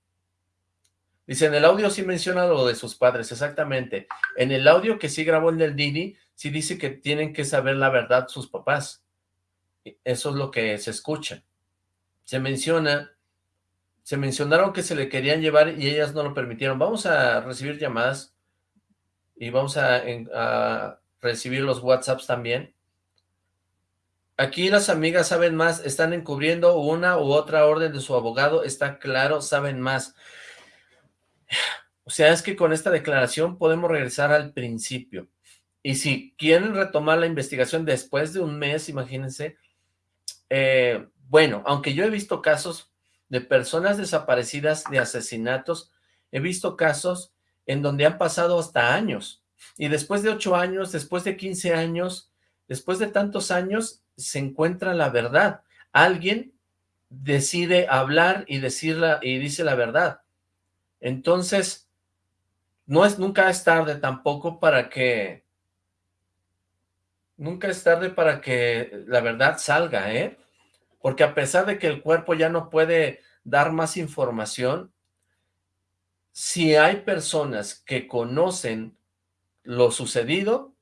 Dice, en el audio sí menciona lo de sus padres, exactamente. En el audio que sí grabó el del Didi, sí dice que tienen que saber la verdad sus papás. Eso es lo que se escucha. Se menciona, se mencionaron que se le querían llevar y ellas no lo permitieron. Vamos a recibir llamadas y vamos a, a recibir los WhatsApps también. Aquí las amigas saben más, están encubriendo una u otra orden de su abogado, está claro, saben más. O sea, es que con esta declaración podemos regresar al principio. Y si quieren retomar la investigación después de un mes, imagínense, eh, bueno, aunque yo he visto casos de personas desaparecidas de asesinatos, he visto casos en donde han pasado hasta años, y después de ocho años, después de 15 años, después de tantos años, se encuentra la verdad. Alguien decide hablar y, decirla, y dice la verdad. Entonces, no es, nunca es tarde tampoco para que, nunca es tarde para que la verdad salga, ¿eh? Porque a pesar de que el cuerpo ya no puede dar más información, si hay personas que conocen lo sucedido,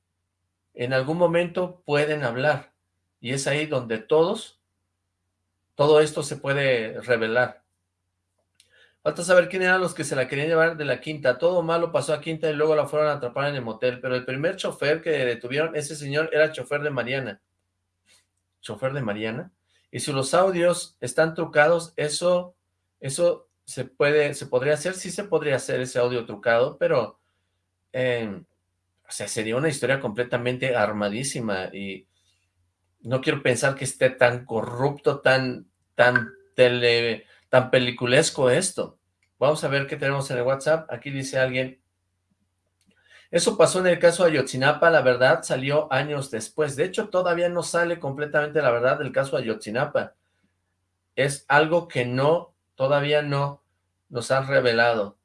en algún momento pueden hablar. Y es ahí donde todos, todo esto se puede revelar. Falta saber quién eran los que se la querían llevar de la quinta. Todo malo pasó a quinta y luego la fueron a atrapar en el motel. Pero el primer chofer que detuvieron, ese señor era chofer de Mariana. ¿Chofer de Mariana? Y si los audios están trucados, eso, eso se puede, se podría hacer, sí se podría hacer ese audio trucado, pero, eh, o sea, sería una historia completamente armadísima y no quiero pensar que esté tan corrupto, tan, tan tele, tan peliculesco esto. Vamos a ver qué tenemos en el WhatsApp. Aquí dice alguien, eso pasó en el caso Ayotzinapa, la verdad salió años después. De hecho, todavía no sale completamente la verdad del caso Ayotzinapa. es algo que no, todavía no nos han revelado.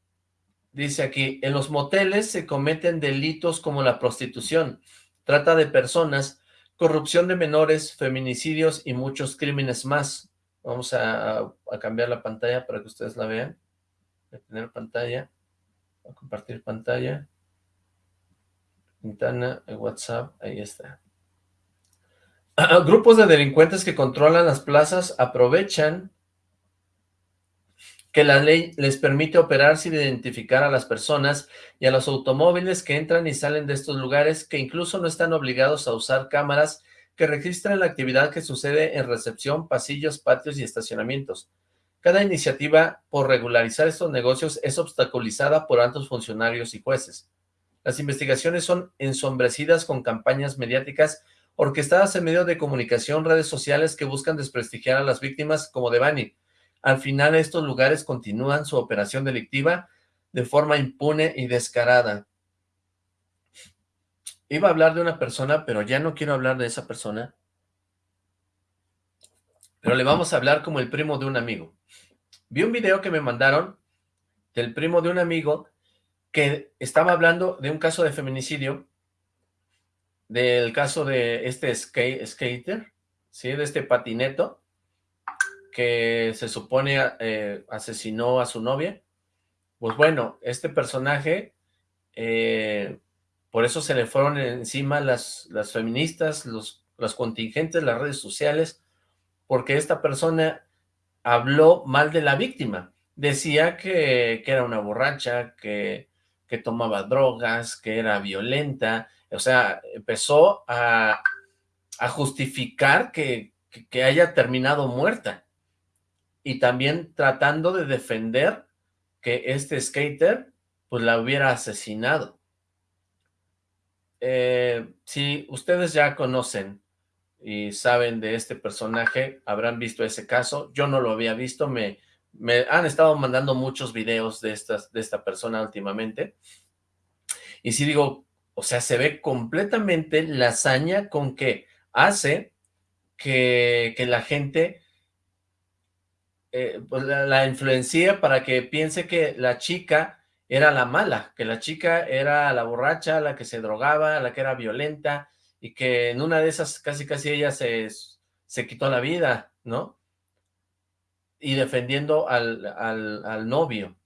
Dice aquí, en los moteles se cometen delitos como la prostitución, trata de personas, corrupción de menores, feminicidios y muchos crímenes más. Vamos a, cambiar la pantalla para que ustedes la vean. A tener pantalla, a compartir pantalla. Ventana, WhatsApp, ahí está. Grupos de delincuentes que controlan las plazas aprovechan que la ley les permite operar sin identificar a las personas y a los automóviles que entran y salen de estos lugares, que incluso no están obligados a usar cámaras que registren la actividad que sucede en recepción, pasillos, patios y estacionamientos. Cada iniciativa por regularizar estos negocios es obstaculizada por altos funcionarios y jueces. Las investigaciones son ensombrecidas con campañas mediáticas orquestadas en medios de comunicación, redes sociales que buscan desprestigiar a las víctimas como Devani. Al final estos lugares continúan su operación delictiva de forma impune y descarada. Iba a hablar de una persona, pero ya no quiero hablar de esa persona. Pero le vamos a hablar como el primo de un amigo. Vi un video que me mandaron del primo de un amigo que estaba hablando de un caso de feminicidio del caso de este skater, ¿sí? De este patineto, que se supone eh, asesinó a su novia. Pues bueno, este personaje, eh, por eso se le fueron encima las, las feministas, los, los contingentes, las redes sociales, porque esta persona habló mal de la víctima. Decía que, que era una borracha, que, que tomaba drogas, que era violenta, o sea, empezó a, justificar que, haya terminado muerta. Y también tratando de defender que este skater, pues la hubiera asesinado. Eh, si ustedes ya conocen y saben de este personaje, habrán visto ese caso. Yo no lo había visto, me, han estado mandando muchos videos de, estas, de esta persona últimamente. Y si digo, o sea, se ve completamente la hazaña con que hace que, la gente eh, pues la, la influencia para que piense que la chica era la mala, que la chica era la borracha, la que se drogaba, la que era violenta, y que en una de esas casi casi ella se, se quitó la vida, ¿no? Y defendiendo al, al, al novio.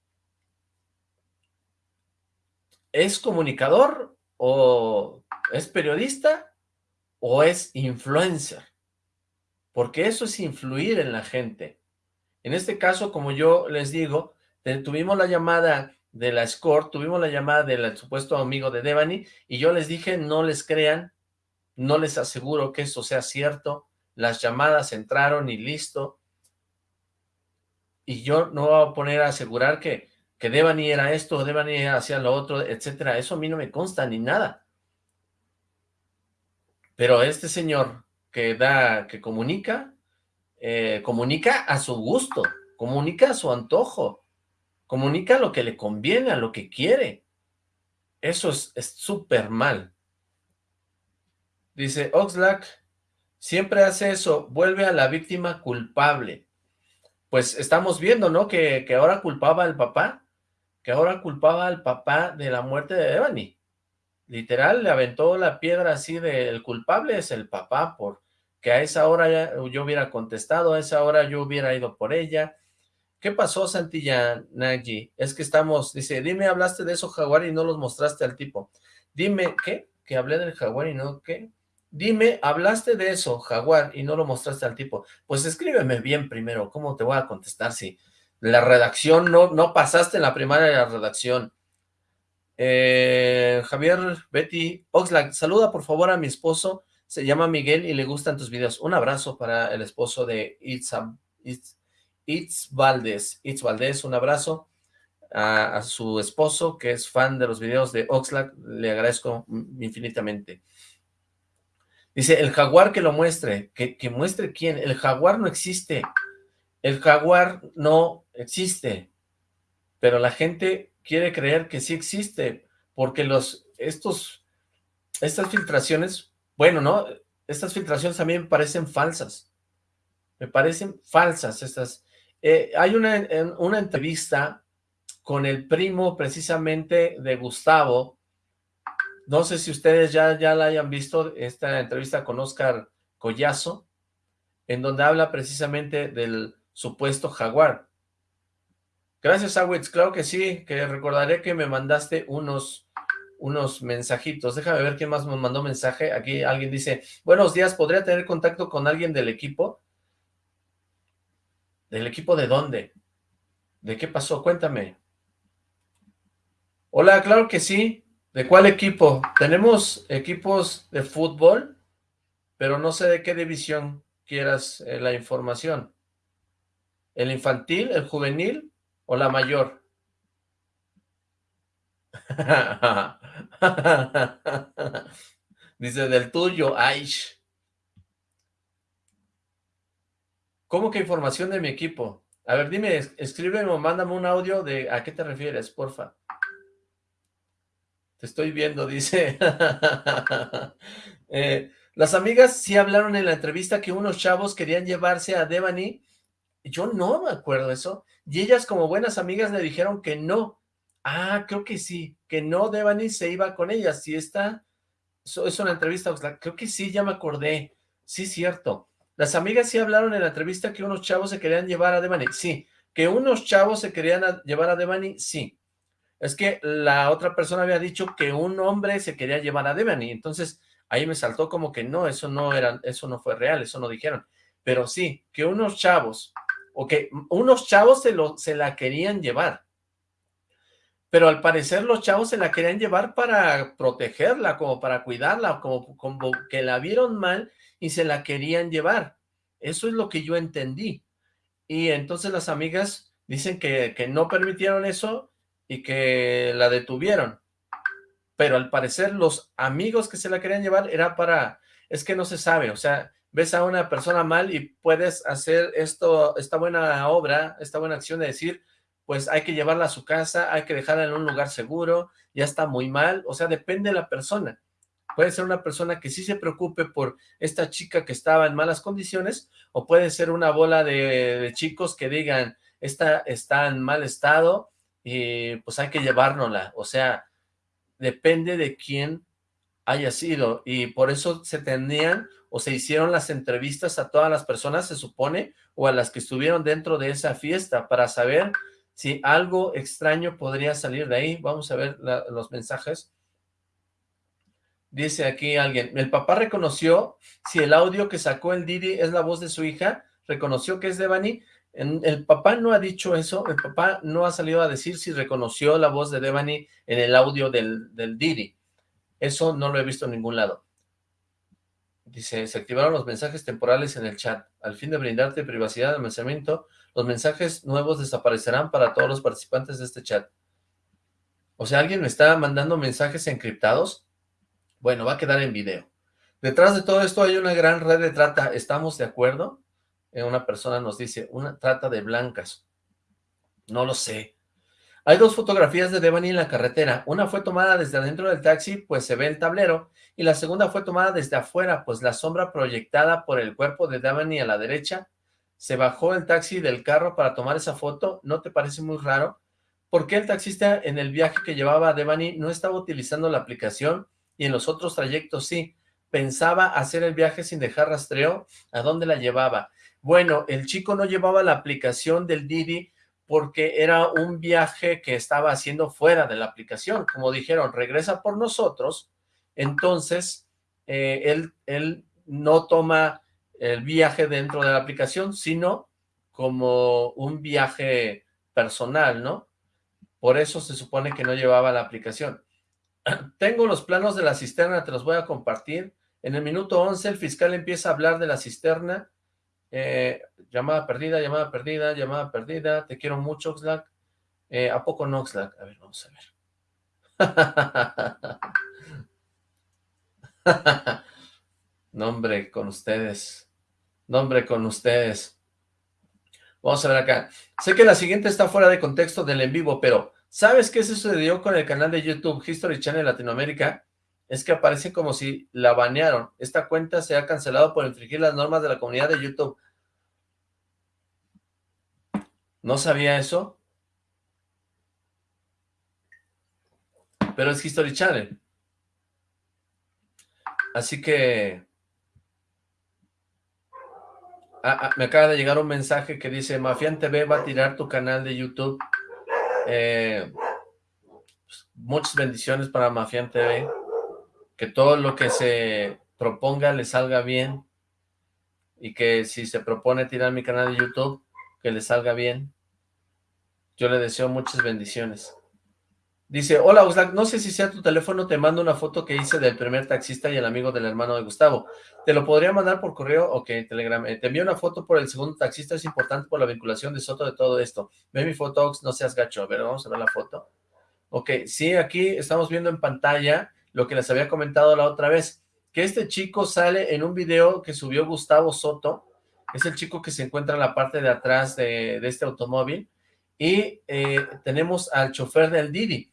¿Es comunicador o es periodista o es influencer, porque eso es influir en la gente. En este caso, como yo les digo, tuvimos la llamada de la Score, tuvimos la llamada del supuesto amigo de Devani, y yo les dije, no les crean, no les aseguro que eso sea cierto, las llamadas entraron y listo, y yo no voy a poner a asegurar que que Devani era esto, Devani hacía lo otro, etcétera. Eso a mí no me consta ni nada. Pero este señor que da, que comunica, eh, comunica a su gusto, comunica a su antojo, comunica lo que le conviene, a lo que quiere. Eso es súper mal. Dice, Oxlack siempre hace eso, vuelve a la víctima culpable. Pues estamos viendo, ¿no? Que, que ahora culpaba al papá que ahora culpaba al papá de la muerte de Devani. Literal, le aventó la piedra así de el culpable es el papá, porque a esa hora yo hubiera contestado, a esa hora yo hubiera ido por ella. ¿Qué pasó, Santilla Nagy? Es que estamos, dice, dime, hablaste de eso, Jaguar, y no los mostraste al tipo. Dime, ¿qué? Que hablé del Jaguar y no, ¿qué? Dime, hablaste de eso, Jaguar, y no lo mostraste al tipo. Pues escríbeme bien primero, ¿cómo te voy a contestar si la redacción, no, no pasaste en la primaria de la redacción. Eh, Javier, Betty, Oxlack, saluda por favor a mi esposo, se llama Miguel y le gustan tus videos. Un abrazo para el esposo de Itz, Itz, Valdés. Itz Valdés, un abrazo a, su esposo que es fan de los videos de Oxlack, le agradezco infinitamente. Dice, el jaguar que lo muestre, que, que muestre quién, el jaguar no existe, el jaguar no existe, pero la gente quiere creer que sí existe, porque los, estos, estas filtraciones, bueno, ¿no? Estas filtraciones también parecen falsas. Me parecen falsas estas. Eh, hay una, una entrevista con el primo precisamente de Gustavo. No sé si ustedes ya, ya la hayan visto, esta entrevista con Oscar Collazo, en donde habla precisamente del supuesto jaguar. Gracias, Awitz. Claro que sí, que recordaré que me mandaste unos, unos mensajitos. Déjame ver quién más me mandó mensaje. Aquí alguien dice, buenos días, ¿podría tener contacto con alguien del equipo? ¿Del equipo de dónde? ¿De qué pasó? Cuéntame. Hola, claro que sí. ¿De cuál equipo? Tenemos equipos de fútbol, pero no sé de qué división quieras eh, la información. ¿El infantil, el juvenil o la mayor? Dice, del tuyo, ay. ¿Cómo que información de mi equipo? A ver, dime, escríbeme o mándame un audio de a qué te refieres, porfa. Te estoy viendo, dice. eh, las amigas sí hablaron en la entrevista que unos chavos querían llevarse a Devani. Yo no me acuerdo eso. Y ellas como buenas amigas le dijeron que no. Ah, creo que sí, que no Devani se iba con ellas. Si está, es una entrevista, creo que sí, ya me acordé. Sí, cierto. Las amigas sí hablaron en la entrevista que unos chavos se querían llevar a Devani. Sí, que unos chavos se querían llevar a Devani, sí. Es que la otra persona había dicho que un hombre se quería llevar a Devani. Entonces, ahí me saltó como que no, eso no era, eso no fue real, eso no dijeron. Pero sí, que unos chavos, o que unos chavos se, lo, se la querían llevar. Pero al parecer los chavos se la querían llevar para protegerla, como para cuidarla, como, como que la vieron mal y se la querían llevar. Eso es lo que yo entendí. Y entonces las amigas dicen que, que no permitieron eso y que la detuvieron pero al parecer los amigos que se la querían llevar era para, es que no se sabe, o sea, ves a una persona mal y puedes hacer esto, esta buena obra, esta buena acción de decir, pues hay que llevarla a su casa, hay que dejarla en un lugar seguro, ya está muy mal, o sea, depende de la persona. Puede ser una persona que sí se preocupe por esta chica que estaba en malas condiciones, o puede ser una bola de, chicos que digan, esta está en mal estado, y pues hay que llevárnosla, o sea, depende de quién haya sido, y por eso se tenían o se hicieron las entrevistas a todas las personas, se supone, o a las que estuvieron dentro de esa fiesta, para saber si algo extraño podría salir de ahí. Vamos a ver los mensajes. Dice aquí alguien, el papá reconoció si el audio que sacó el Didi es la voz de su hija, reconoció que es de Devani, el papá no ha dicho eso, el papá no ha salido a decir si reconoció la voz de Devani en el audio del, del Didi. Eso no lo he visto en ningún lado. Dice, se activaron los mensajes temporales en el chat. Al fin de brindarte privacidad de almacenamiento, los mensajes nuevos desaparecerán para todos los participantes de este chat. O sea, ¿alguien me está mandando mensajes encriptados? Bueno, va a quedar en video. Detrás de todo esto hay una gran red de trata. ¿Estamos de acuerdo? Eh, una persona nos dice, una trata de blancas. No lo sé. Hay dos fotografías de Devani en la carretera. Una fue tomada desde adentro del taxi, pues se ve el tablero, y la segunda fue tomada desde afuera, pues la sombra proyectada por el cuerpo de Devani a la derecha. Se bajó el taxi del carro para tomar esa foto. ¿No te parece muy raro? ¿Por qué el taxista en el viaje que llevaba a Devani no estaba utilizando la aplicación y en los otros trayectos sí? Pensaba hacer el viaje sin dejar rastreo. ¿A dónde la llevaba? Bueno, el chico no llevaba la aplicación del Didi porque era un viaje que estaba haciendo fuera de la aplicación. Como dijeron, regresa por nosotros, entonces eh, él, él no toma el viaje dentro de la aplicación, sino como un viaje personal, ¿no? Por eso se supone que no llevaba la aplicación. Tengo los planos de la cisterna, te los voy a compartir. En el minuto 11 el fiscal empieza a hablar de la cisterna eh, llamada perdida, llamada perdida, llamada perdida. Te quiero mucho, Oxlack. Eh, ¿A poco no, Oxlack? A ver, vamos a ver. Nombre con ustedes. Nombre con ustedes. Vamos a ver acá. Sé que la siguiente está fuera de contexto del en vivo, pero ¿sabes qué sucedió con el canal de YouTube History Channel Latinoamérica? es que aparece como si la banearon. Esta cuenta se ha cancelado por infringir las normas de la comunidad de YouTube. No sabía eso. Pero es History Channel. Así que... Ah, ah, me acaba de llegar un mensaje que dice, Mafian TV va a tirar tu canal de YouTube. Eh, muchas bendiciones para Mafian TV. Que todo lo que se proponga le salga bien. Y que si se propone tirar mi canal de YouTube, que le salga bien. Yo le deseo muchas bendiciones. Dice, hola Oxlack, no sé si sea tu teléfono, te mando una foto que hice del primer taxista y el amigo del hermano de Gustavo. ¿Te lo podría mandar por correo? Ok, Telegram. Eh, te envío una foto por el segundo taxista, es importante por la vinculación de Soto de todo esto. Ve mi foto, no seas gacho. A ver, vamos a ver la foto. Ok, sí, aquí estamos viendo en pantalla lo que les había comentado la otra vez, que este chico sale en un video que subió Gustavo Soto, es el chico que se encuentra en la parte de atrás de, este automóvil, y eh, tenemos al chofer del Didi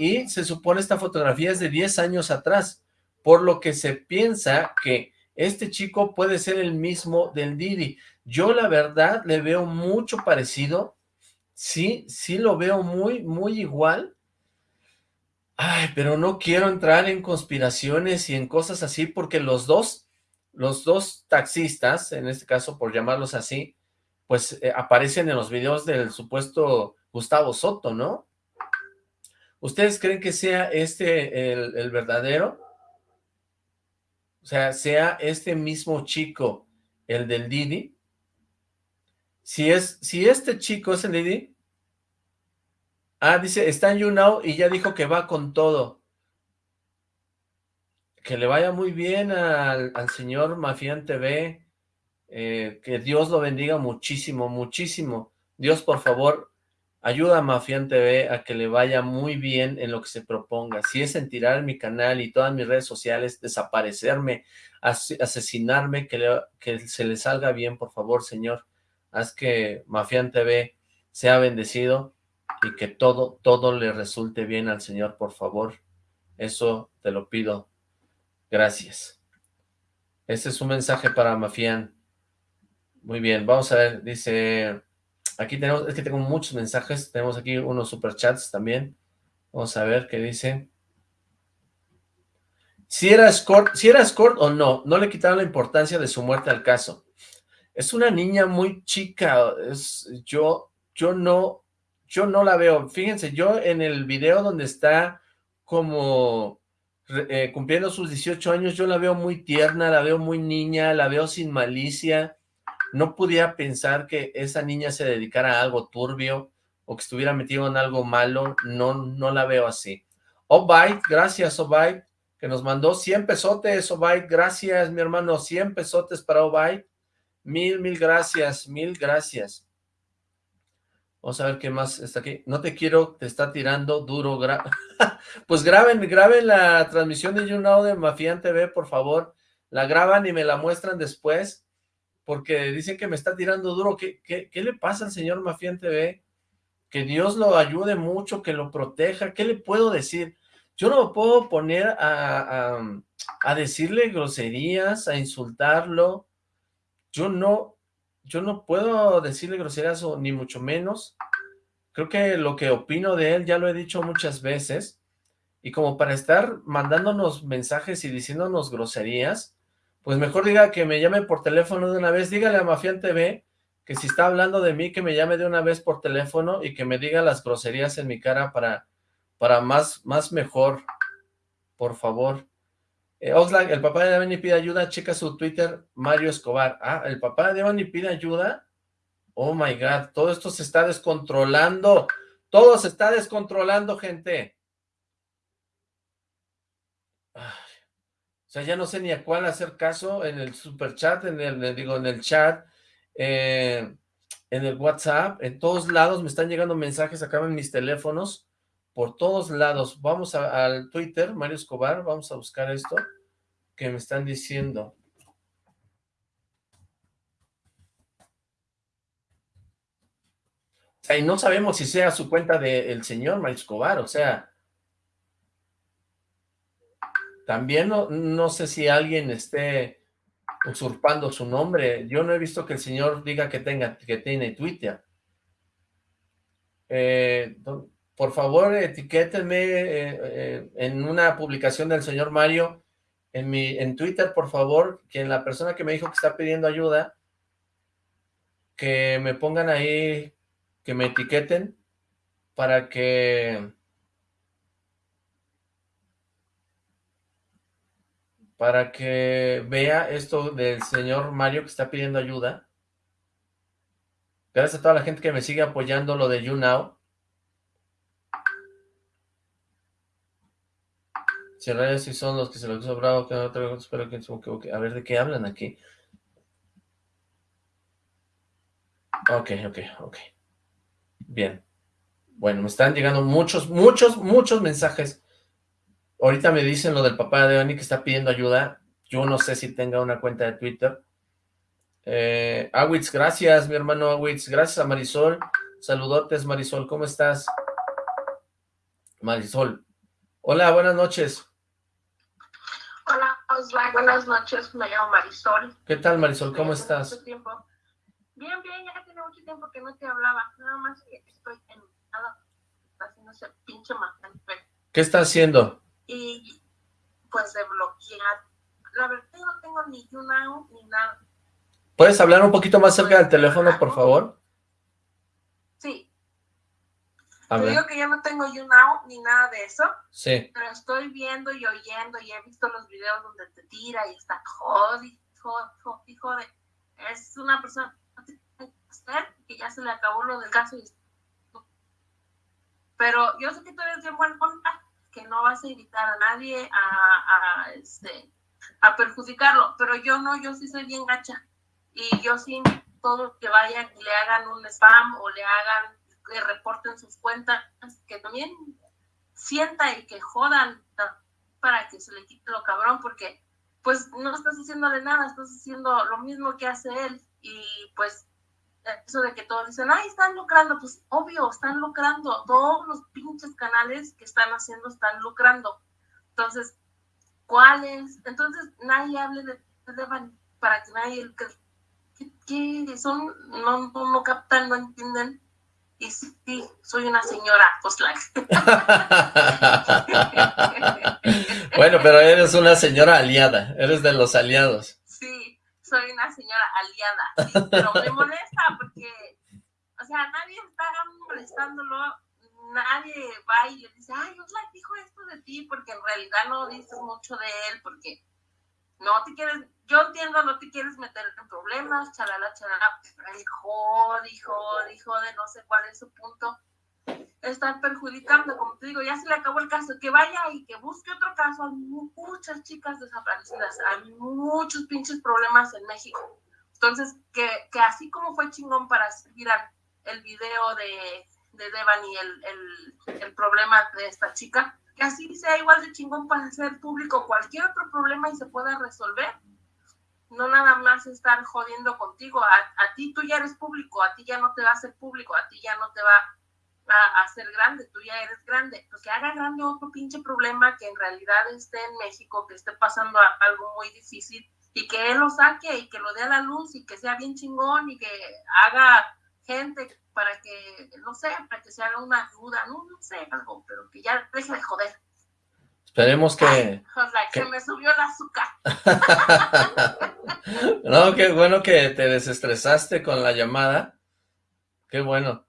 y se supone esta fotografía es de 10 años atrás, por lo que se piensa que este chico puede ser el mismo del Didi. Yo la verdad le veo mucho parecido, sí, sí lo veo muy, muy igual, Ay, pero no quiero entrar en conspiraciones y en cosas así, porque los dos, los dos taxistas, en este caso por llamarlos así, pues eh, aparecen en los videos del supuesto Gustavo Soto, ¿no? ¿Ustedes creen que sea este el, verdadero? O sea, sea este mismo chico el del Didi. Si, es, si este chico es el Didi. Ah, dice, está en YouNow y ya dijo que va con todo. Que le vaya muy bien al, señor Mafián TV. Eh, que Dios lo bendiga muchísimo, muchísimo. Dios, por favor, Ayuda a Mafián TV a que le vaya muy bien en lo que se proponga. Si es en tirar mi canal y todas mis redes sociales, desaparecerme, asesinarme, que, que se le salga bien, por favor, Señor. Haz que Mafián TV sea bendecido y que todo, todo le resulte bien al Señor, por favor. Eso te lo pido. Gracias. Este es un mensaje para Mafián. Muy bien, vamos a ver, dice... Aquí tenemos, es que tengo muchos mensajes, tenemos aquí unos superchats también. Vamos a ver qué dice. Si era escort, si era escort o no, no le quitaron la importancia de su muerte al caso. Es una niña muy chica, es, yo, yo no, yo no la veo. Fíjense, yo en el video donde está como eh, cumpliendo sus 18 años, yo la veo muy tierna, la veo muy niña, la veo sin malicia, no podía pensar que esa niña se dedicara a algo turbio o que estuviera metido en algo malo, no, no la veo así. Obaid, gracias Obaid, que nos mandó 100 pesotes, Obaid, gracias mi hermano, 100 pesotes para Obaid, mil, mil gracias, mil gracias. Vamos a ver qué más está aquí. No te quiero, te está tirando duro. pues graben, graben la transmisión de YouNow de Mafian TV, por favor. La graban y me la muestran después porque dicen que me está tirando duro. ¿Qué, qué, le pasa al señor Mafián TV? Que Dios lo ayude mucho, que lo proteja. ¿Qué le puedo decir? Yo no me puedo poner a, a, decirle groserías, a insultarlo. Yo no, yo no puedo decirle groserías o ni mucho menos. Creo que lo que opino de él ya lo he dicho muchas veces. Y como para estar mandándonos mensajes y diciéndonos groserías, pues mejor diga que me llame por teléfono de una vez, dígale a Mafián TV que si está hablando de mí, que me llame de una vez por teléfono y que me diga las groserías en mi cara para, para más, más mejor, por favor. Eh, Oxlack, el papá de Devani pide ayuda, checa su Twitter, Mario Escobar. Ah, el papá de Devani pide ayuda. Oh my God, todo esto se está descontrolando. Todo se está descontrolando, gente. Sea, ya no sé ni a cuál hacer caso en el super chat, en el, digo, en el chat, eh, en el WhatsApp, en todos lados me están llegando mensajes acá en mis teléfonos, por todos lados. Vamos al Twitter, Mario Escobar, vamos a buscar esto que me están diciendo. O sea, y no sabemos si sea su cuenta del señor Mario Escobar, o sea, también no, sé si alguien esté usurpando su nombre. Yo no he visto que el señor diga que tenga que tiene Twitter. Eh, por favor, etiquétenme eh, eh, en una publicación del señor Mario en mi en Twitter, por favor, que la persona que me dijo que está pidiendo ayuda, que me pongan ahí, que me etiqueten para que para que vea esto del señor Mario que está pidiendo ayuda. Gracias a toda la gente que me sigue apoyando lo de YouNow. Si si son los que se los bravo, que no espero que A ver, ¿de qué hablan aquí? Ok, ok, ok. Bien. Bueno, me están llegando muchos, muchos, muchos mensajes. Ahorita me dicen lo del papá de Oni que está pidiendo ayuda. Yo no sé si tenga una cuenta de Twitter. Eh, Awitz, gracias, mi hermano Awitz. Gracias a Marisol. Saludotes, Marisol. ¿Cómo estás? Marisol. Hola, buenas noches. Hola, Osvaldo. Buenas noches. Me llamo Marisol. ¿Qué tal, Marisol? ¿Cómo estás? Bien, bien. Ya tiene mucho tiempo que no te hablaba. Nada más que estoy en haciendo ese pinche ¿Qué está haciendo? Y pues de bloquear. La verdad no tengo ni YouNow ni nada. ¿Puedes hablar un poquito más cerca del teléfono, por favor? Sí. Te digo que yo no tengo YouNow ni nada de eso. Sí. Pero estoy viendo y oyendo y he visto los videos donde te tira y está jodi, jodi, jodi, Es una persona que ya se le acabó lo del caso y pero yo sé que tú eres bien buen contra, que no vas a invitar a nadie a, a, este, a perjudicarlo, pero yo no, yo sí soy bien gacha. Y yo sí todo que vayan y le hagan un spam o le hagan, que reporten sus cuentas, que también sienta y que jodan para que se le quite lo cabrón, porque pues no estás haciéndole nada, estás haciendo lo mismo que hace él y pues eso de que todos dicen, ay, están lucrando, pues obvio, están lucrando, todos los pinches canales que están haciendo están lucrando. Entonces, ¿cuáles? Entonces, nadie hable de, para que nadie, que, son, no, no, captan, no entienden. Y sí, soy una señora, pues bueno, pero eres una señora aliada, eres de los aliados soy una señora aliada, pero me molesta porque, o sea, nadie está molestándolo, nadie va y le dice, ay, Oxlack dijo esto de ti, porque en realidad no dices mucho de él, porque no te quieres, yo entiendo, no te quieres meter en problemas, chalala, chalala, pero él jode, jode, jode, no sé cuál es su punto, estar perjudicando, como te digo, ya se le acabó el caso, que vaya y que busque otro caso, hay muchas chicas desaparecidas, hay muchos pinches problemas en México. Entonces, que, que así como fue chingón para seguir el video de, de Devani, el, el, el problema de esta chica, que así sea igual de chingón para hacer público cualquier otro problema y se pueda resolver. No nada más estar jodiendo contigo. A, a ti tú ya eres público, a ti ya no te va a hacer público, a ti ya no te va a, ser grande, tú ya eres grande, pues que haga grande otro pinche problema que en realidad esté en México, que esté pasando algo muy difícil y que él lo saque y que lo dé a la luz y que sea bien chingón y que haga gente para que, no sé, para que se haga una ayuda, no, no sé, algo, pero que ya deje de joder. Esperemos que... que... me subió el azúcar. no, qué bueno que te desestresaste con la llamada. Qué bueno.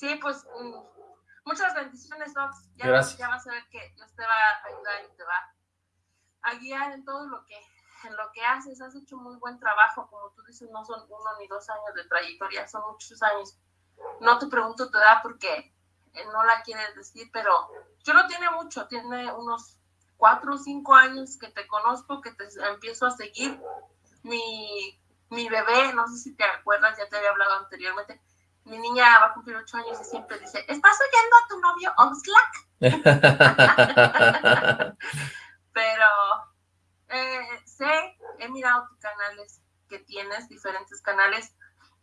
Sí, pues mm, muchas bendiciones, Docs. Ya, ya vas a ver que Dios te va a ayudar y te va a guiar en todo lo que en lo que haces. Has hecho muy buen trabajo, como tú dices, no son uno ni dos años de trayectoria, son muchos años. No te pregunto tu edad porque eh, no la quieres decir, pero yo no tiene mucho, tiene unos cuatro o cinco años que te conozco, que te empiezo a seguir. Mi, mi bebé, no sé si te acuerdas, ya te había hablado anteriormente, mi niña va a cumplir ocho años y siempre dice, ¿estás oyendo a tu novio Oxlack? Pero eh, sé, he mirado tus canales que tienes, diferentes canales,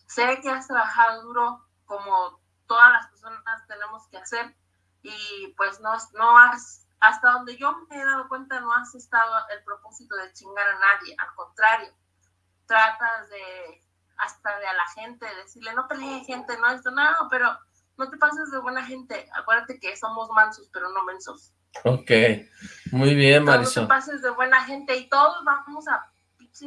sé que has trabajado duro como todas las personas tenemos que hacer. Y pues no, no has, hasta donde yo me he dado cuenta, no has estado el propósito de chingar a nadie, al contrario, tratas de hasta de a la gente, decirle, no pelee gente, no esto, no, pero no te pases de buena gente, acuérdate que somos mansos, pero no mensos. Ok, muy bien, Marisol. No te pases de buena gente y todos vamos a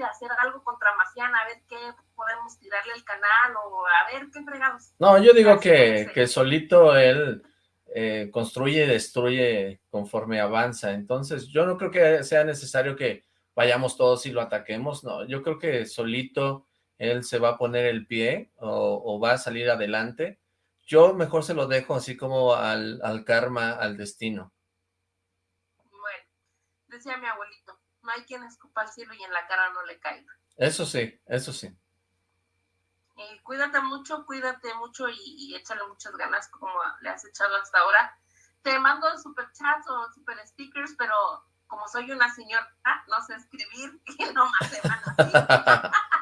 hacer algo contra Macián, a ver qué podemos tirarle el canal o a ver qué fregados. No, yo digo que, que solito él eh, construye y destruye conforme avanza, entonces yo no creo que sea necesario que vayamos todos y lo ataquemos, no, yo creo que solito él se va a poner el pie o, va a salir adelante, yo mejor se lo dejo así como al, al karma, al destino. Bueno, decía mi abuelito, no hay quien escupa al cielo y en la cara no le caiga. Eso sí, eso sí. Y cuídate mucho, cuídate mucho y, échale muchas ganas como le has echado hasta ahora. Te mando super chats o super stickers, pero como soy una señora, no sé escribir y nomás se van así.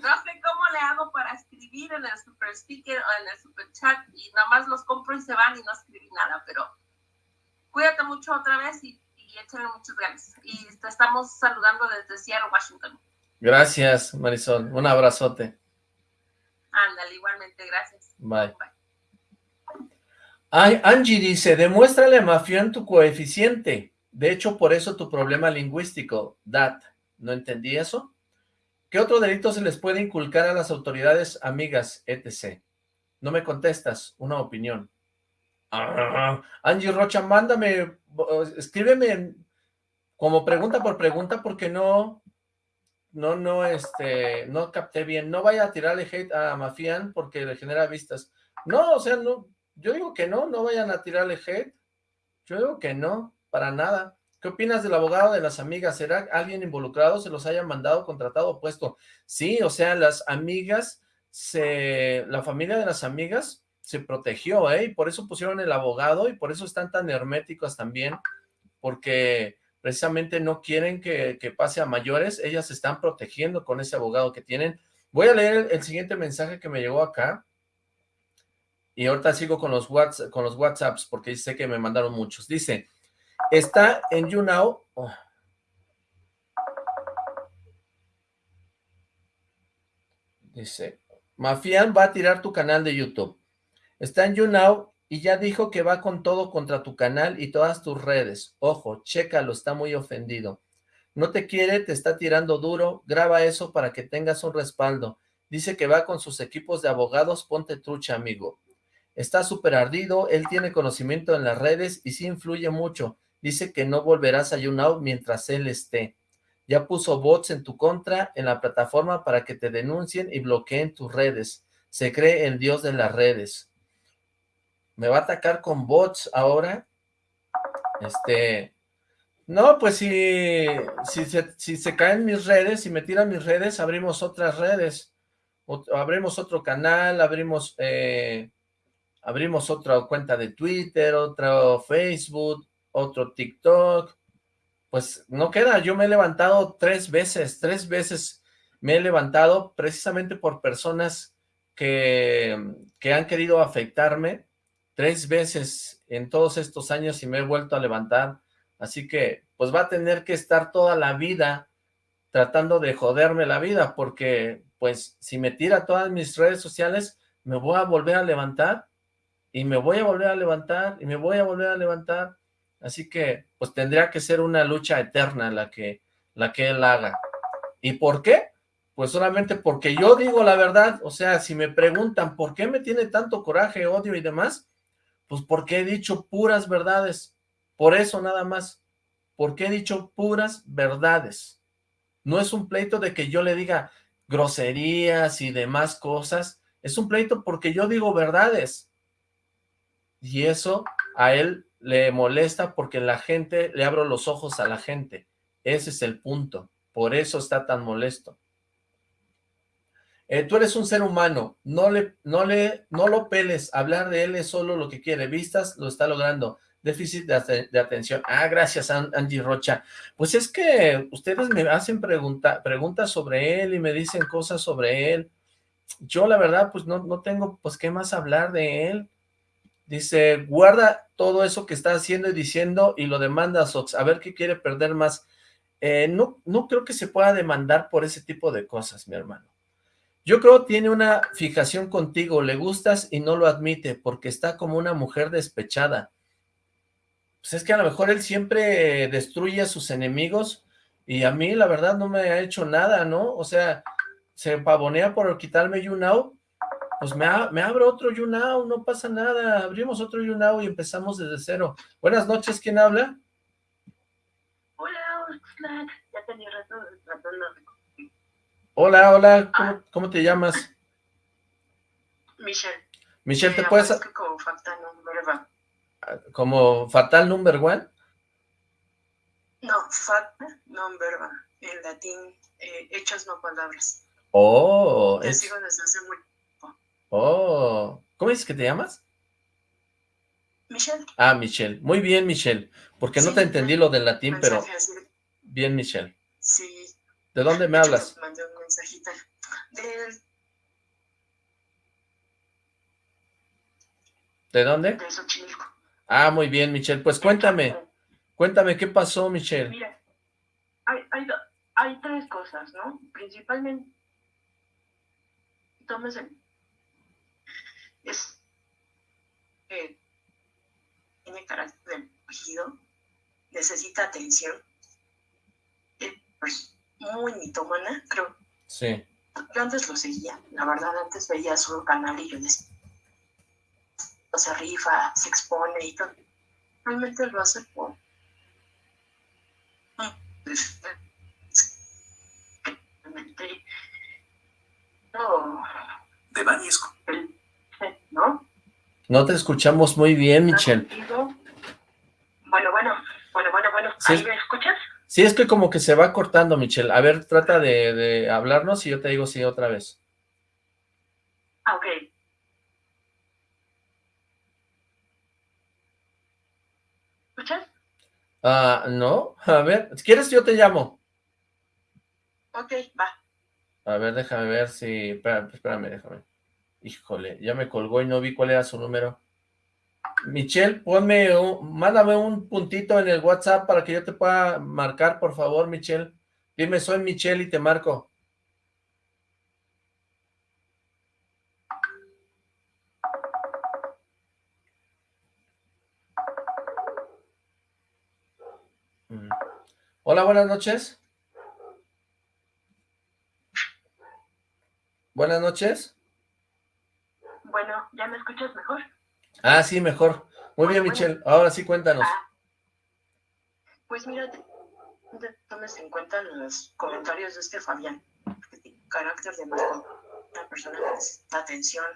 no sé cómo le hago para escribir en el super sticker o en el super chat y nada más los compro y se van y no escribí nada, pero cuídate mucho otra vez y, y échale muchas ganas. Y te estamos saludando desde Seattle, Washington. Gracias, Marisol. Un abrazote. Ándale, igualmente, gracias. Bye. Ay, Angie dice, demuéstrale a Mafián tu coeficiente. De hecho, por eso tu problema lingüístico, dat. ¿No entendí eso? ¿Qué otro delito se les puede inculcar a las autoridades amigas, etc.? No me contestas, una opinión. Ah, Angie Rocha, mándame, escríbeme como pregunta por pregunta porque no, no, no, este, no capté bien. No vaya a tirarle hate a Mafián porque le genera vistas. No, o sea, no, yo digo que no, no vayan a tirarle hate. Yo digo que no, para nada. ¿Qué opinas del abogado de las amigas? ¿Será alguien involucrado? ¿Se los haya mandado, contratado puesto? Sí, o sea, las amigas, se, la familia de las amigas se protegió, ¿eh? Y por eso pusieron el abogado y por eso están tan herméticos también, porque precisamente no quieren que, pase a mayores, ellas se están protegiendo con ese abogado que tienen. Voy a leer el, siguiente mensaje que me llegó acá, y ahorita sigo con los, WhatsApp, con los WhatsApps, porque sé que me mandaron muchos. Dice, Está en YouNow. Dice, Mafián va a tirar tu canal de YouTube. Está en YouNow y ya dijo que va con todo contra tu canal y todas tus redes. Ojo, chécalo, está muy ofendido. No te quiere, te está tirando duro. Graba eso para que tengas un respaldo. Dice que va con sus equipos de abogados. Ponte trucha, amigo. Está súper ardido, él tiene conocimiento en las redes y sí influye mucho. Dice que no volverás a YouNow mientras él esté. Ya puso bots en tu contra en la plataforma para que te denuncien y bloqueen tus redes. Se cree el dios de las redes. ¿Me va a atacar con bots ahora? Este... No, pues si, si, se, si se caen mis redes, si me tiran mis redes, abrimos otras redes. abrimos otro canal, abrimos... Eh, abrimos otra cuenta de Twitter, otro Facebook, otro TikTok, pues no queda, yo me he levantado tres veces, tres veces me he levantado precisamente por personas que, que han querido afectarme, tres veces en todos estos años y me he vuelto a levantar, así que pues va a tener que estar toda la vida tratando de joderme la vida, porque pues si me tira todas mis redes sociales, me voy a volver a levantar, y me voy a volver a levantar, y me voy a volver a levantar, Así que, pues tendría que ser una lucha eterna la que, la que él haga. ¿Y por qué? Pues solamente porque yo digo la verdad, o sea, si me preguntan por qué me tiene tanto coraje, odio y demás, pues porque he dicho puras verdades, por eso nada más, porque he dicho puras verdades. No es un pleito de que yo le diga groserías y demás cosas, es un pleito porque yo digo verdades. Y eso a él le molesta porque la gente, le abro los ojos a la gente. Ese es el punto. Por eso está tan molesto. Eh, tú eres un ser humano, no le, no le, no lo peles, hablar de él es solo lo que quiere, vistas, lo está logrando, déficit de, atención, ah, gracias Angie Rocha, pues es que ustedes me hacen pregunta, preguntas sobre él y me dicen cosas sobre él, yo la verdad pues no, no tengo pues qué más hablar de él, Dice, guarda todo eso que está haciendo y diciendo y lo demanda a Sox, a ver qué quiere perder más. Eh, no, no creo que se pueda demandar por ese tipo de cosas, mi hermano. Yo creo tiene una fijación contigo, le gustas y no lo admite, porque está como una mujer despechada. Pues es que a lo mejor él siempre destruye a sus enemigos, y a mí la verdad no me ha hecho nada, ¿no? O sea, se pavonea por quitarme YouNow, pues me, me abro otro YouNow, no pasa nada, abrimos otro YouNow y empezamos desde cero. Buenas noches, ¿quién habla? Hola, ya tenía rato tratando Hola, hola, ¿Cómo, ¿cómo, te llamas? Michelle. Michelle, ¿te puedes...? Como fatal number one. ¿Como fatal number one? No, fatal number one. En latín, eh, hechos no palabras. Oh. Te sigo desde hace muy Oh, ¿cómo dices que te llamas? Michelle. Ah, Michelle. Muy bien, Michelle. Porque no te entendí lo del latín, pero... Bien, Michelle. Sí. ¿De dónde me hablas? mandé un mensajito. Del... ¿De dónde? De Xochimilco. Ah, muy bien, Michelle. Pues cuéntame. Cuéntame, ¿qué pasó, Michelle? Mira, hay, hay, hay tres cosas, ¿no? Principalmente, tómese es eh, tiene carácter de tejido, necesita atención, es pues, muy mitómana, creo. Sí. Yo antes lo seguía, la verdad, antes veía su canal y yo decía, se rifa, se expone y todo. Realmente lo hace por... No. De Banisco. ¿No? No te escuchamos muy bien, Michelle. Bueno, bueno, bueno, bueno, bueno. ¿Ahí me escuchas? Sí, es que como que se va cortando, Michelle. A ver, trata de, de hablarnos y yo te digo sí otra vez. Ah, ok. ¿Escuchas? Ah, no. A ver, si quieres yo te llamo. Ok, va. A ver, déjame ver si... Espérame, espérame déjame. Híjole, ya me colgó y no vi cuál era su número. Michelle, ponme, un, mándame un puntito en el WhatsApp para que yo te pueda marcar, por favor, Michelle. Dime, soy Michelle y te marco. Mm. Hola, buenas noches. Buenas noches. Bueno, ¿ya me escuchas mejor? Ah, sí, mejor. Muy bien, Michelle. Ahora sí, cuéntanos. Ah, pues mira, tomes en cuenta los comentarios de este Fabián. Carácter de una persona que necesita atención.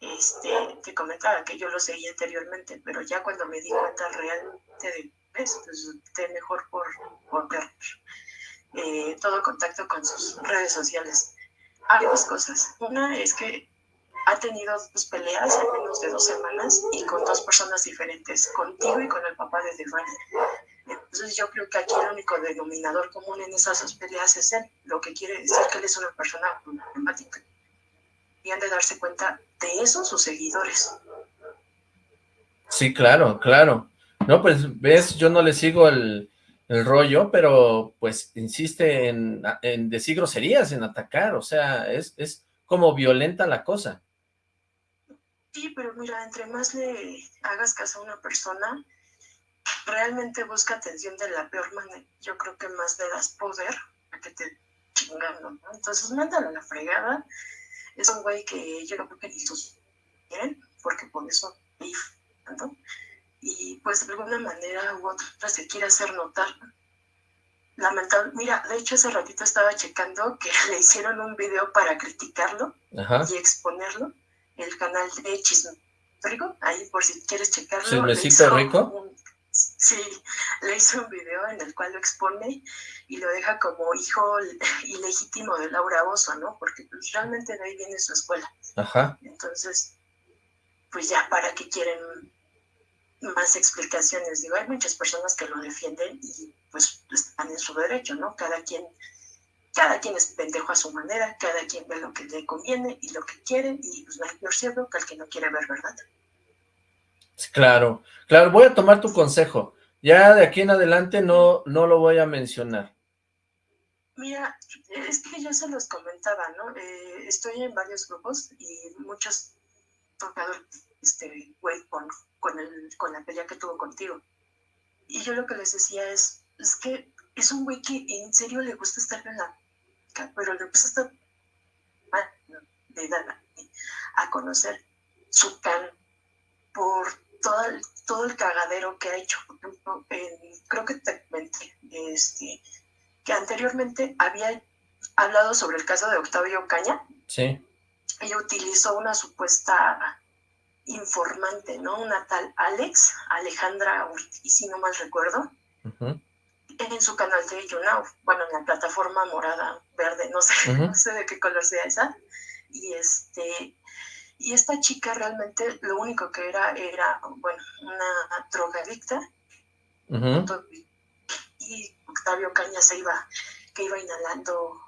Este, te comentaba que yo lo seguía anteriormente, pero ya cuando me di cuenta realmente de eso, pues opté mejor por, por ver eh, todo contacto con sus redes sociales. Hay dos cosas. Una es que ha tenido dos peleas en menos de dos semanas y con dos personas diferentes, contigo y con el papá de Devani. Entonces yo creo que aquí el único denominador común en esas dos peleas es él, lo que quiere decir que él es una persona problemática. Y han de darse cuenta de eso sus seguidores. Sí, claro, claro. No, pues ves, yo no le sigo el, el rollo, pero pues insiste en, en, decir groserías, en atacar, o sea, es, es como violenta la cosa. Sí, pero mira, entre más le hagas caso a una persona, realmente busca atención de la peor manera. Yo creo que más le das poder a que te chingando, ¿no? Entonces, mándalo a la fregada. Es un güey que yo creo que ni sus quieren, porque por eso ¿no? Y pues de alguna manera u otra se quiere hacer notar. Lamentable. Mira, de hecho hace ratito estaba checando que le hicieron un video para criticarlo y exponerlo el canal de Chisme Rico, ahí por si quieres checarlo. ¿Chismecito Rico? sí, le hizo un video en el cual lo expone y lo deja como hijo ilegítimo de Laura Oso, ¿no? Porque pues, realmente de ahí viene su escuela. Ajá. Entonces, pues ya, ¿para qué quieren más explicaciones? Digo, hay muchas personas que lo defienden y pues están en su derecho, ¿no? Cada quien cada quien es pendejo a su manera, cada quien ve lo que le conviene y lo que quiere, y pues no hay peor ciego que el que no quiere ver verdad. Claro, claro, voy a tomar tu consejo. Ya de aquí en adelante no, no lo voy a mencionar. Mira, es que yo se los comentaba, ¿no? Eh, estoy en varios grupos y muchos tocadores, este, güey, con, con, el, con la pelea que tuvo contigo. Y yo lo que les decía es, es que es un güey que en serio le gusta estar en la... pero le gusta estar... De dar a conocer su can por todo el, todo el cagadero que ha hecho. Por ejemplo, creo que te comenté, este, que anteriormente había hablado sobre el caso de Octavio Caña. Sí. Ella utilizó una supuesta informante, ¿no? Una tal Alex, Alejandra Ortiz, si no mal recuerdo, en su canal de YouNow, bueno, en la plataforma morada, verde, no sé, no sé de qué color sea esa. Y este, y esta chica realmente lo único que era era, bueno, una drogadicta. Y Octavio Caña se iba, que iba inhalando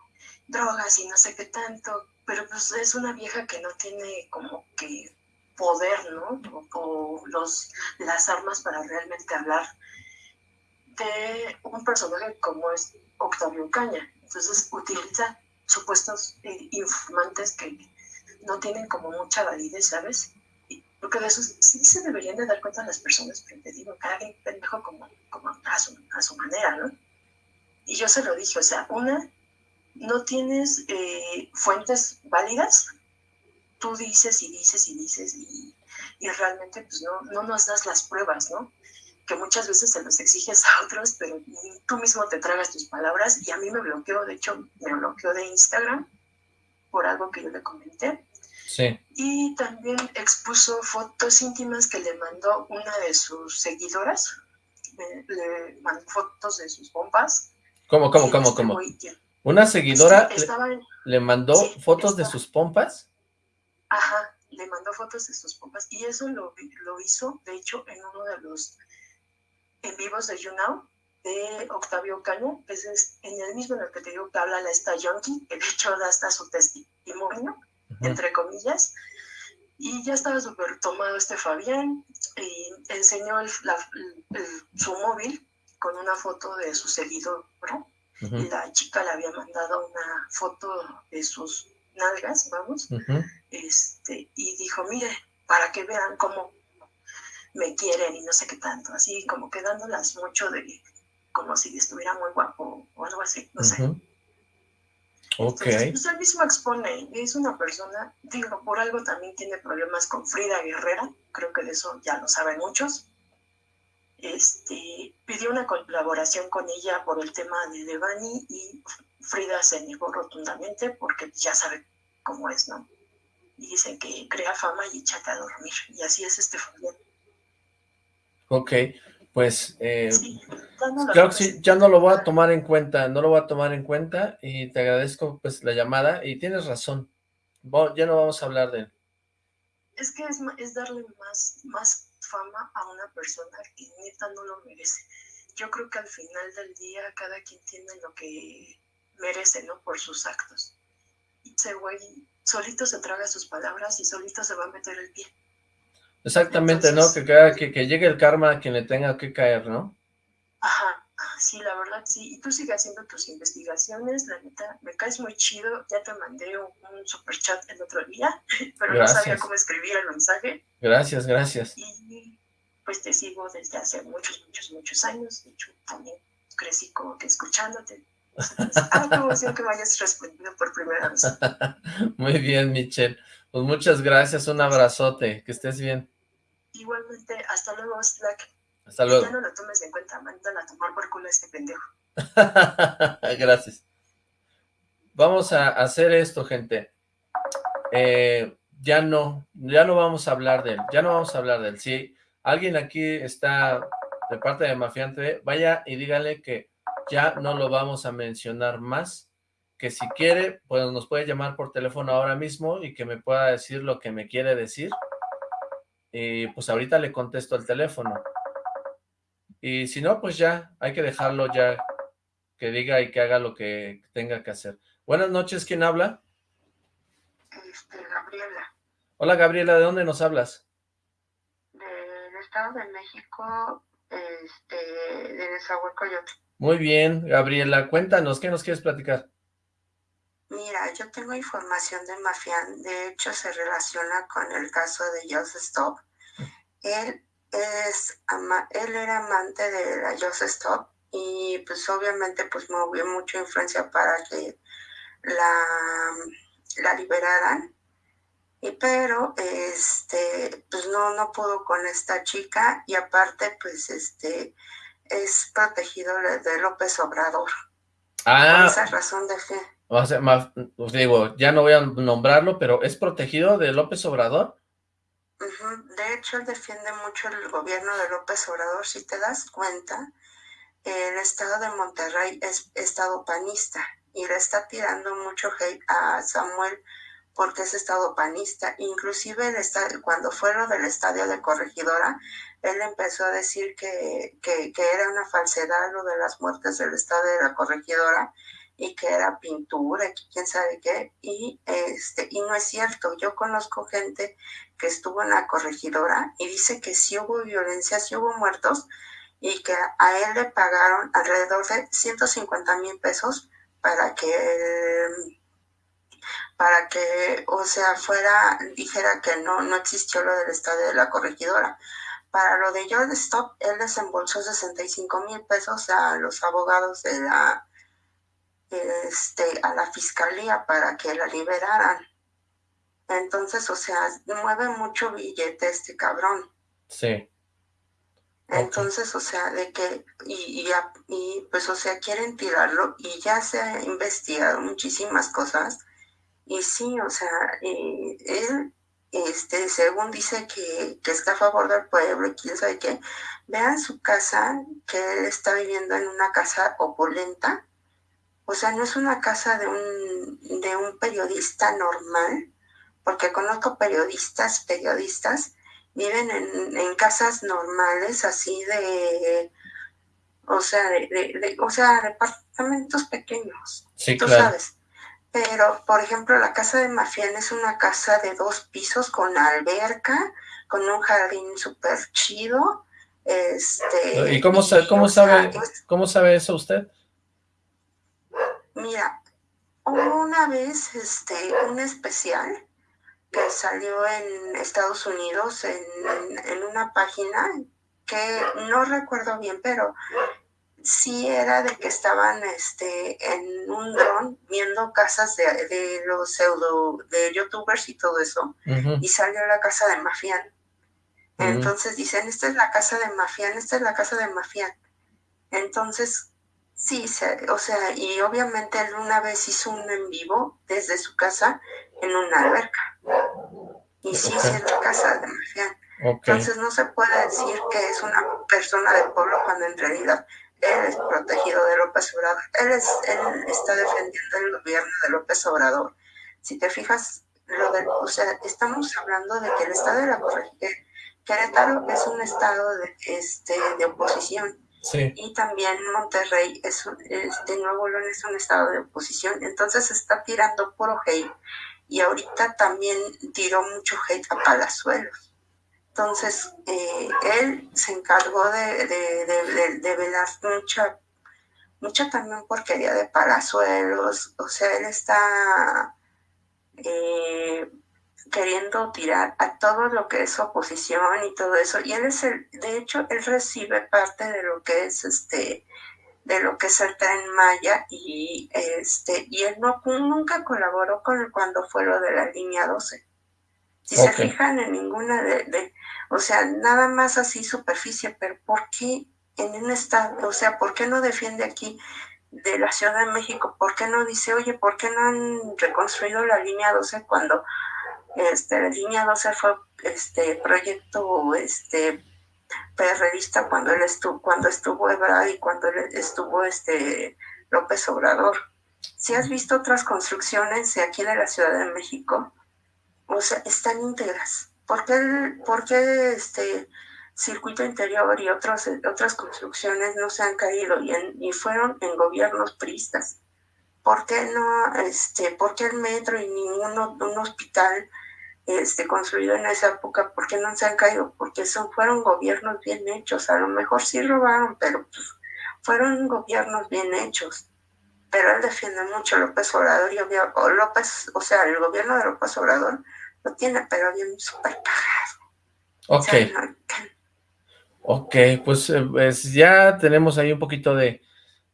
drogas y no sé qué tanto, pero pues es una vieja que no tiene como que poder, ¿no? O, los, las armas para realmente hablar de un personaje como es Octavio Caña. Entonces utiliza supuestos eh, informantes que no tienen como mucha validez, ¿sabes? Porque de eso sí se deberían de dar cuenta las personas, pero te digo, cada quien pendejo como, como a, su, a su manera, ¿no? Y yo se lo dije, o sea, una, no tienes eh, fuentes válidas, tú dices y dices y dices y, y realmente pues no, no nos das las pruebas, ¿no? Que muchas veces se los exiges a otros, pero tú mismo te tragas tus palabras y a mí me bloqueó, de hecho me bloqueó de Instagram por algo que yo le comenté y también expuso fotos íntimas que le mandó una de sus seguidoras. Le, mandó fotos de sus pompas. ¿Cómo, cómo, cómo, cómo? ¿Una seguidora le, mandó fotos de sus pompas? Ajá, le mandó fotos de sus pompas. Y eso lo, lo hizo, de hecho, en uno de los en vivos de YouNow de Octavio Caño, que es en el mismo en el que te digo que habla la esta Yonki, que de hecho da hasta su testimonio entre comillas. Y ya estaba súper tomado este Fabián y enseñó su móvil con una foto de su seguidor, Y la chica le había mandado una foto de sus nalgas, vamos, este, y dijo, mire, para que vean cómo me quieren y no sé qué tanto, así como quedándolas mucho de, como si estuviera muy guapo o algo así, no sé. Ok. pues él mismo expone, es una persona, digo, por algo también tiene problemas con Frida Guerrera, creo que de eso ya lo saben muchos. Este, pidió una colaboración con ella por el tema de Devani y Frida se negó rotundamente porque ya sabe cómo es, ¿no? Y dicen que crea fama y échate a dormir, y así es este Fabián. Ok, pues eh, creo que sí, ya no lo voy a tomar en cuenta, no lo voy a tomar en cuenta y te agradezco pues la llamada y tienes razón, ya no vamos a hablar de él. Es que es, es darle más, más fama a una persona que neta no lo merece. Yo creo que al final del día cada quien tiene lo que merece, ¿no? Por sus actos. Y ese güey solito se traga sus palabras y solito se va a meter el pie. Exactamente, ¿no? Que, que, que, llegue el karma a quien le tenga que caer, ¿no? Ajá, sí, la verdad, sí. Y tú sigues haciendo tus investigaciones, la neta, me caes muy chido. Ya te mandé un, super chat el otro día, pero no sabía cómo escribir el mensaje. Gracias, gracias. Y pues te sigo desde hace muchos, muchos, muchos años. De hecho, también crecí como que escuchándote. Ah, qué emoción que me hayas respondido por primera vez. Muy bien, Michelle. Pues muchas gracias, un abrazote, que estés bien. Igualmente, hasta luego, Slack. Hasta luego. Ya no lo tomes en cuenta, mándala a tomar por culo a este pendejo. gracias. Vamos a hacer esto, gente. Eh, ya no, ya no vamos a hablar de él, ya no vamos a hablar de él. Si alguien aquí está de parte de Mafiante, vaya y dígale que ya no lo vamos a mencionar más que si quiere, pues nos puede llamar por teléfono ahora mismo y que me pueda decir lo que me quiere decir. Y pues ahorita le contesto el teléfono. Y si no, pues ya, hay que dejarlo ya que diga y que haga lo que tenga que hacer. Buenas noches, ¿quién habla? Este, Gabriela. Hola, Gabriela, ¿de dónde nos hablas? Del Estado de México, este, de Nezahualcóyotl. Muy bien, Gabriela, cuéntanos, ¿qué nos quieres platicar? Mira, yo tengo información de Mafián, de hecho se relaciona con el caso de Joseph Stop. Él, es él era amante de la Joseph Stop y pues obviamente pues movió mucha influencia para que la, la liberaran. Y pero este pues no no pudo con esta chica y aparte pues este es protegido de López Obrador. Ah. Por esa razón de fe. O sea, os digo, ya no voy a nombrarlo, pero ¿es protegido de López Obrador? De hecho, él defiende mucho el gobierno de López Obrador. Si te das cuenta, el estado de Monterrey es estado panista y le está tirando mucho hate a Samuel porque es estado panista. Inclusive el estadio, cuando fue lo del estadio de Corregidora, él empezó a decir que, que, que, era una falsedad lo de las muertes del estadio de la Corregidora y que era pintura, y quién sabe qué, y, este, y no es cierto. Yo conozco gente que estuvo en la corregidora y dice que sí hubo violencia, sí hubo muertos, y que a él le pagaron alrededor de 150 mil pesos para que para que, o sea, fuera, dijera que no, no existió lo del estadio de la corregidora. Para lo de George Stop, él desembolsó 65 mil pesos a los abogados de la, este, a la fiscalía para que la liberaran. Entonces, o sea, mueve mucho billete este cabrón. Sí. Entonces, o sea, de que, y, y, y, pues, o sea, quieren tirarlo y ya se ha investigado muchísimas cosas. Y sí, o sea, él, este, según dice que, que, está a favor del pueblo y quién sabe qué, vean su casa, que él está viviendo en una casa opulenta. O sea, no es una casa de un, de un periodista normal, porque conozco periodistas, periodistas, viven en, en casas normales, así de, o sea, de, o sea, departamentos pequeños. Sí, tú claro. sabes. Pero, por ejemplo, la casa de Mafián es una casa de dos pisos con alberca, con un jardín súper chido. Este, ¿Y cómo, sabe, cómo, sabe, cómo sabe eso usted? Mira, una vez este, un especial que salió en Estados Unidos en, en, una página que no recuerdo bien, pero sí era de que estaban este, en un dron viendo casas de, de los pseudo, de youtubers y todo eso, uh -huh. y salió la casa de Mafián. Uh -huh. Entonces dicen, esta es la casa de Mafián, esta es la casa de Mafián. Entonces, sí, se, o sea, y obviamente él una vez hizo un en vivo desde su casa en una alberca. Y sí, sí es la casa de Mafián. Okay. Entonces no se puede decir que es una persona del pueblo cuando en realidad él es protegido de López Obrador. Él, es, él está defendiendo el gobierno de López Obrador. Si te fijas, lo de, o sea, estamos hablando de que el estado de la corregidora, Querétaro es un estado de, este, de oposición. Y también Monterrey, es, este, Nuevo León es un estado de oposición. Entonces está tirando puro hate. Y ahorita también tiró mucho hate a Palazuelos. Entonces, eh, él se encargó de, de, de, de, velar mucha, mucha también porquería de palazuelos. O sea, él está eh, queriendo tirar a todo lo que es oposición y todo eso. Y él es el, de hecho, él recibe parte de lo que es este de lo que es el tren Maya y este y él no nunca colaboró con cuando fue lo de la línea 12 si okay. se fijan en ninguna de, de, o sea, nada más así superficie, pero ¿por qué en un estado, o sea, por qué no defiende aquí de la Ciudad de México? ¿Por qué no dice, oye, ¿por qué no han reconstruido la línea 12 cuando este, la línea 12 fue este proyecto este perredista cuando él estuvo, cuando estuvo Ebrard y cuando estuvo este López Obrador? Si has visto otras construcciones aquí de la Ciudad de México, o sea, están íntegras. ¿Por qué, por qué este circuito interior y otros, otras construcciones no se han caído y, en, y fueron en gobiernos pristas? ¿Por qué no, este, por qué el metro y ningún un hospital este, construido en esa época, ¿por qué no se han caído? Porque son, fueron gobiernos bien hechos, a lo mejor sí robaron, pero pues, fueron gobiernos bien hechos. Pero él defiende mucho a López Obrador y o López, o sea, el gobierno de López Obrador lo tiene, pero bien súper pagado. Ok. ok, pues, eh, pues, ya tenemos ahí un poquito de,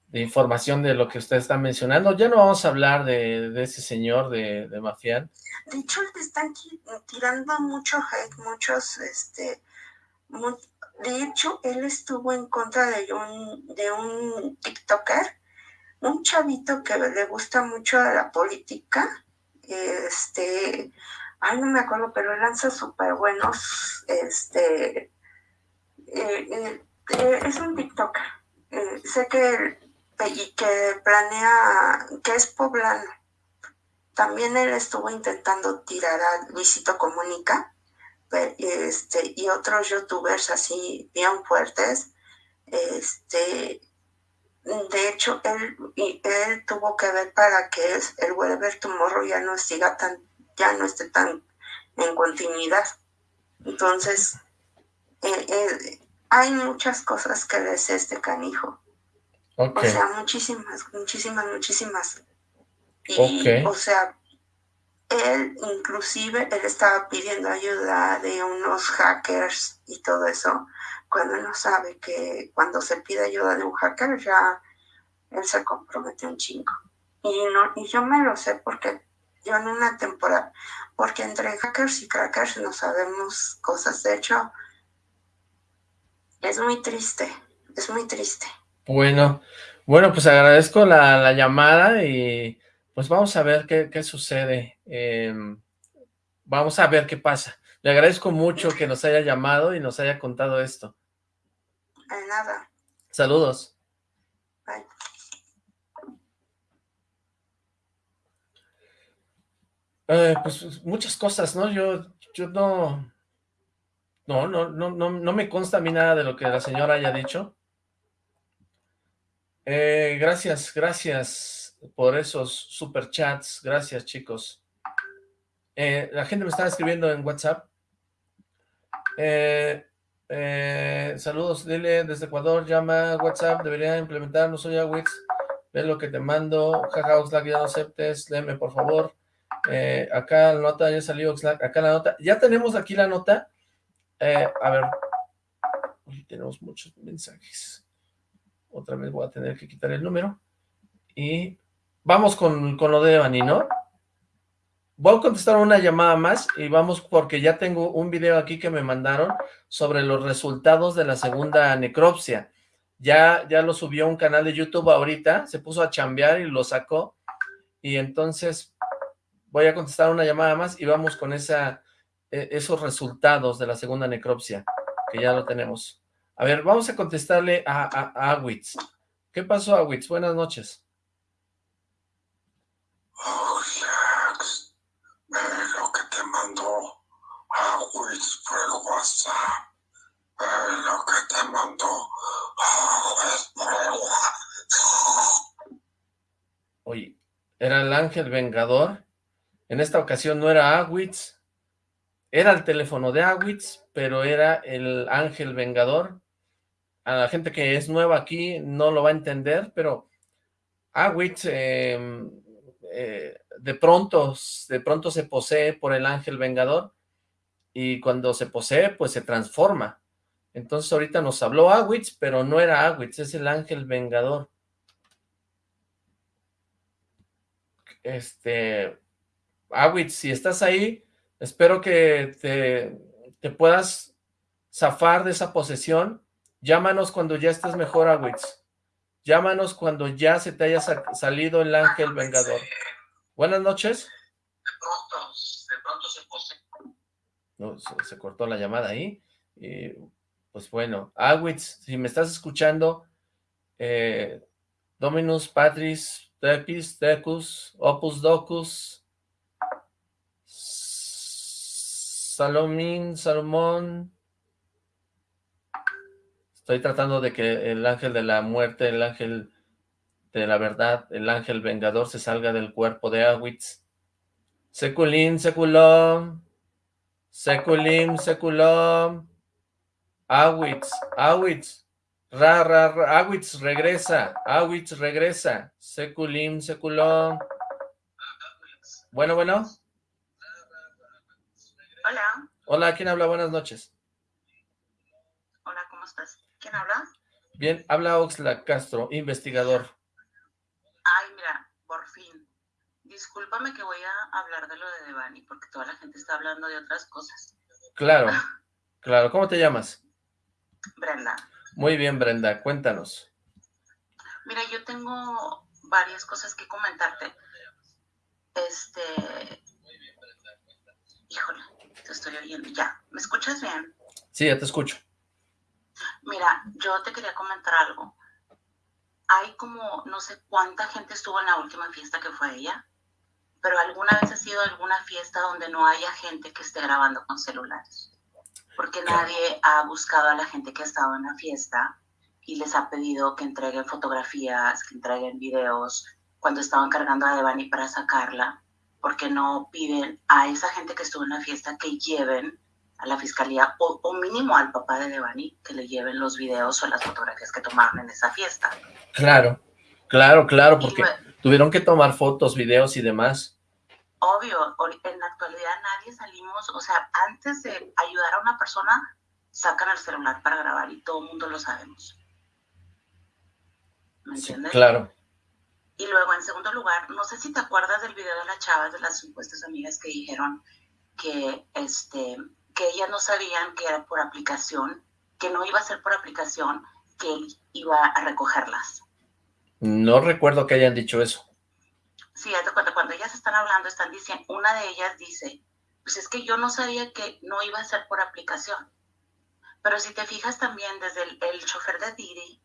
de, información de lo que usted está mencionando. Ya no vamos a hablar de, ese señor de, de Mafián. De hecho, le están tirando mucho hate, muchos, este, de hecho, él estuvo en contra de un, de un TikToker, un chavito que le gusta mucho la política, este, ay, no me acuerdo, pero lanza súper buenos, este, eh, eh, eh, es un TikToker, sé que, y que planea, que es poblano, también él estuvo intentando tirar a Luisito Comunica este, y otros youtubers así bien fuertes. Este, de hecho, él, él tuvo que ver para que el Whatever Tomorrow ya no siga tan, ya no esté tan en continuidad. Entonces, eh, eh, hay muchas cosas que le sé este canijo. O sea, muchísimas, muchísimas, muchísimas. Y, o sea, él inclusive, él estaba pidiendo ayuda de unos hackers y todo eso, cuando no sabe que cuando se pide ayuda de un hacker ya él se compromete un chingo. Y, no, y yo me lo sé porque yo en una temporada, porque entre hackers y crackers no sabemos cosas. De hecho, es muy triste, es muy triste. Bueno, bueno, pues agradezco la, la llamada y pues vamos a ver qué, sucede. Em, vamos a ver qué pasa. Le agradezco mucho que nos haya llamado y nos haya contado esto. De nada. Saludos. Bye. Eh, pues muchas cosas, ¿no? Yo, yo no, no, no, no, no, no me consta a mí nada de lo que la señora haya dicho. Eh, gracias, gracias por esos superchats. Gracias, chicos. Eh, la gente me está escribiendo en WhatsApp. Eh, saludos, dile desde Ecuador, llama WhatsApp, debería implementar, no soy Awix, ve lo que te mando, jaja, Oxlack, ya no aceptes, léeme por favor. acá la nota, ya salió Oxlack, acá la nota, ya tenemos aquí la nota. a ver, tenemos muchos mensajes. Otra vez voy a tener que quitar el número. Y vamos con, lo de Evany, ¿no? Voy a contestar una llamada más y vamos porque ya tengo un video aquí que me mandaron sobre los resultados de la segunda necropsia. Ya, ya lo subió un canal de YouTube ahorita, se puso a chambear y lo sacó. Y entonces voy a contestar una llamada más y vamos con esa, e, esos resultados de la segunda necropsia, que ya lo tenemos. A ver, vamos a contestarle a, a, a Awitz. ¿Qué pasó, Awitz? Buenas noches. Oh, Jax, ve lo que te mandó Awitz por el WhatsApp. Ve lo que te mandó Awitz por el WhatsApp. Oye, era el ángel vengador. En esta ocasión no era Awitz. Era el teléfono de Awitz, pero era el ángel vengador. A la gente que es nueva aquí no lo va a entender, pero Awitz eh, eh, de pronto, de pronto se posee por el ángel vengador, y cuando se posee, pues se transforma. Entonces ahorita nos habló Awitz, pero no era Awitz, es el ángel vengador. Este, Awitz, si estás ahí, espero que te, te puedas zafar de esa posesión. Llámanos cuando ya estés mejor, Awitz. Llámanos cuando ya se te haya salido el ángel vengador. Buenas noches. De pronto, de pronto se. No, se, cortó la llamada ahí. pues bueno, Awitz, si me estás escuchando, eh, Dominus Patris, Tepis, Tecus, Opus Docus, Salomín, Salomón, Estoy tratando de que el ángel de la muerte, el ángel de la verdad, el ángel vengador se salga del cuerpo de Awitz. Seculín, Seculón. Seculim, seculom. Awitz, Awitz. Ra, ra, ra. Awitz regresa. Awitz regresa. Seculim, seculom. Bueno, bueno. Hola. Hola, ¿quién habla? Buenas noches. Hola, ¿cómo estás? ¿Quién habla? Bien, habla Oxla Castro, investigador. Ay, mira, por fin. Discúlpame que voy a hablar de lo de Devani, porque toda la gente está hablando de otras cosas. Claro, claro. ¿Cómo te llamas? Brenda. Muy bien, Brenda, cuéntanos. Mira, yo tengo varias cosas que comentarte. Este... Híjole, te estoy oyendo. Ya, ¿me escuchas bien? Sí, ya te escucho. Mira, yo te quería comentar algo. Hay como, no sé cuánta gente estuvo en la última fiesta que fue ella, pero alguna vez ha sido alguna fiesta donde no haya gente que esté grabando con celulares. Porque nadie ha buscado a la gente que ha estado en la fiesta y les ha pedido que entreguen fotografías, que entreguen videos cuando estaban cargando a Devani para sacarla, porque no piden a esa gente que estuvo en la fiesta que lleven a la fiscalía o, o mínimo al papá de Devani que le lleven los videos o las fotografías que tomaron en esa fiesta. Claro, claro, claro, porque tuvieron que tomar fotos, videos y demás. obvio, en la actualidad nadie salimos, o sea, antes de ayudar a una persona, sacan el celular para grabar y todo el mundo lo sabemos. ¿Me Sí, entiendes? claro. Y luego, en segundo lugar, no sé si te acuerdas del video de las chavas, de las supuestas amigas que dijeron que, este, que ellas no sabían que era por aplicación, que no iba a ser por aplicación, que él iba a recogerlas. No recuerdo que hayan dicho eso. Sí, cuenta, cuando ellas están hablando, están diciendo, una de ellas dice, pues es que yo no sabía que no iba a ser por aplicación. Pero si te fijas también desde el, el chofer de Didi,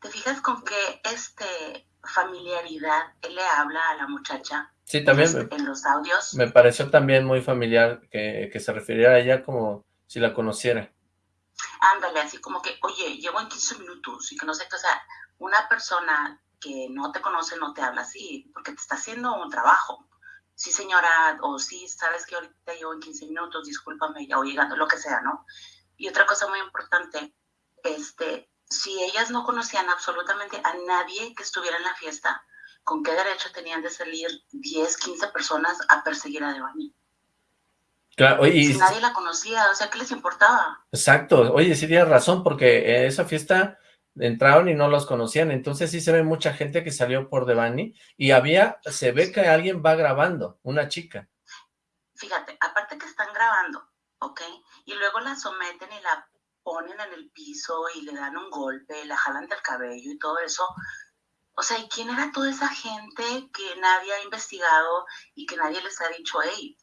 te fijas con qué este, familiaridad él le habla a la muchacha Sí, también en los, en los audios. me pareció también muy familiar que, que se refiriera a ella como si la conociera. Ándale, así como que, oye, llego en 15 minutos y que no sé qué, o sea, una persona que no te conoce no te habla así, porque te está haciendo un trabajo. Sí, señora, o sí, sabes que ahorita llevo en 15 minutos, discúlpame, ya voy llegando, lo que sea, ¿no? Y otra cosa muy importante, este, si ellas no conocían absolutamente a nadie que estuviera en la fiesta, ¿con qué derecho tenían de salir 10, 15 personas a perseguir a Devani? Claro, oye, y- Si nadie la conocía, o sea, ¿qué les importaba? exacto, oye, sí tienes razón, porque en esa fiesta entraron y no los conocían, entonces sí se ve mucha gente que salió por Devani, y había, se ve que alguien va grabando, una chica. fíjate, aparte que están grabando, ¿ok? Y luego la someten y la ponen en el piso y le dan un golpe, la jalan del cabello y todo eso. O sea, ¿y quién era toda esa gente que nadie ha investigado y que nadie les ha dicho, hey,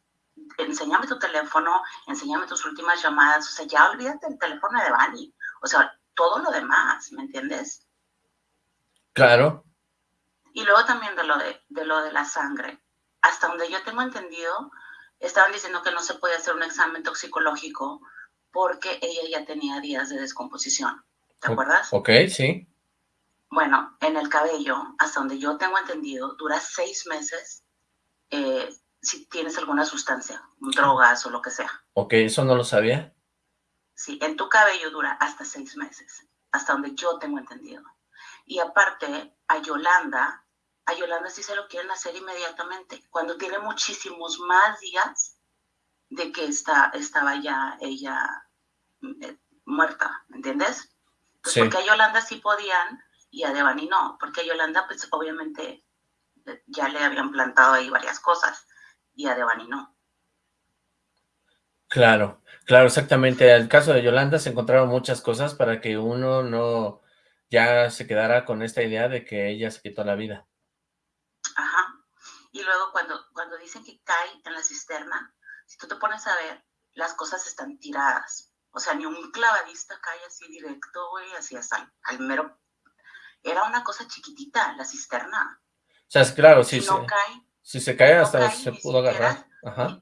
enséñame tu teléfono, enséñame tus últimas llamadas? O sea, ya olvídate del teléfono de Bani. O sea, todo lo demás, ¿me entiendes? Claro, Y luego también de lo de, de lo de la sangre. Hasta donde yo tengo entendido, estaban diciendo que no se podía hacer un examen toxicológico porque ella ya tenía días de descomposición. ¿Te acuerdas? ok, sí, Bueno, en el cabello, hasta donde yo tengo entendido, dura seis meses eh, si tienes alguna sustancia, drogas o lo que sea. ok, eso no lo sabía. Sí, en tu cabello dura hasta seis meses, hasta donde yo tengo entendido. Y aparte, a Yolanda, a Yolanda sí se lo quieren hacer inmediatamente, cuando tiene muchísimos más días de que está, estaba ya ella muerta, ¿me entiendes? Pues Sí. porque a Yolanda sí podían y a Devani no, porque a Yolanda pues obviamente eh, ya le habían plantado ahí varias cosas y a Devani no. Claro, claro, exactamente. En el caso de Yolanda se encontraron muchas cosas para que uno no ya se quedara con esta idea de que ella se quitó la vida. Ajá. Y luego cuando, cuando dicen que cae en la cisterna, si tú te pones a ver, las cosas están tiradas. O sea, ni un clavadista cae así directo, güey, así hasta al, al mero... Era una cosa chiquitita, la cisterna. O sea, es claro, sí, si no cae, Si se cae hasta cae se pudo siquiera- agarrar. Ajá.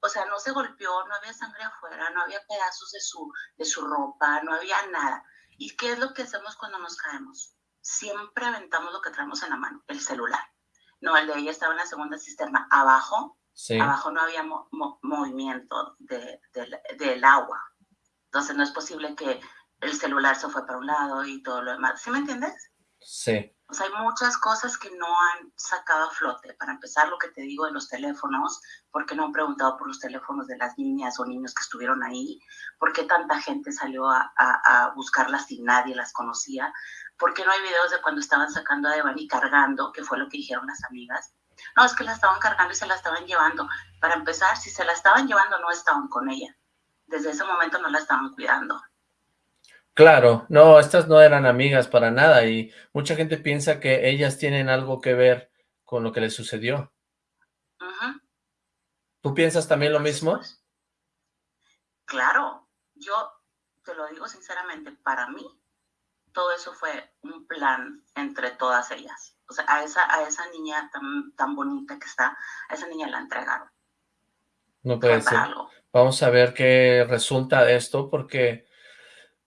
o sea, no se golpeó, no había sangre afuera, no había pedazos de su, de su ropa, no había nada. ¿Y qué es lo que hacemos cuando nos caemos? Siempre aventamos lo que traemos en la mano, el celular. No, el de ella estaba en la segunda cisterna, abajo, Abajo no había movimiento del agua. Entonces no es posible que el celular se fue para un lado y todo lo demás. ¿Sí me entiendes? Sí. O sea, hay muchas cosas que no han sacado a flote. Para empezar, lo que te digo de los teléfonos, ¿por qué no han preguntado por los teléfonos de las niñas o niños que estuvieron ahí? ¿Por qué tanta gente salió a, a, buscarlas y nadie las conocía? ¿Por qué no hay videos de cuando estaban sacando a Devani cargando, que fue lo que dijeron las amigas? No, es que la estaban cargando y se la estaban llevando. Para empezar, si se la estaban llevando, no estaban con ella. Desde ese momento no la estaban cuidando. Claro, no, estas no eran amigas para nada y mucha gente piensa que ellas tienen algo que ver con lo que les sucedió. ¿Tú piensas también lo mismo? Pues, claro, yo te lo digo sinceramente, para mí todo eso fue un plan entre todas ellas. O sea, a esa, a esa niña tan, tan bonita que está, a esa niña la entregaron. No puede ser. Vamos a ver qué resulta de esto, porque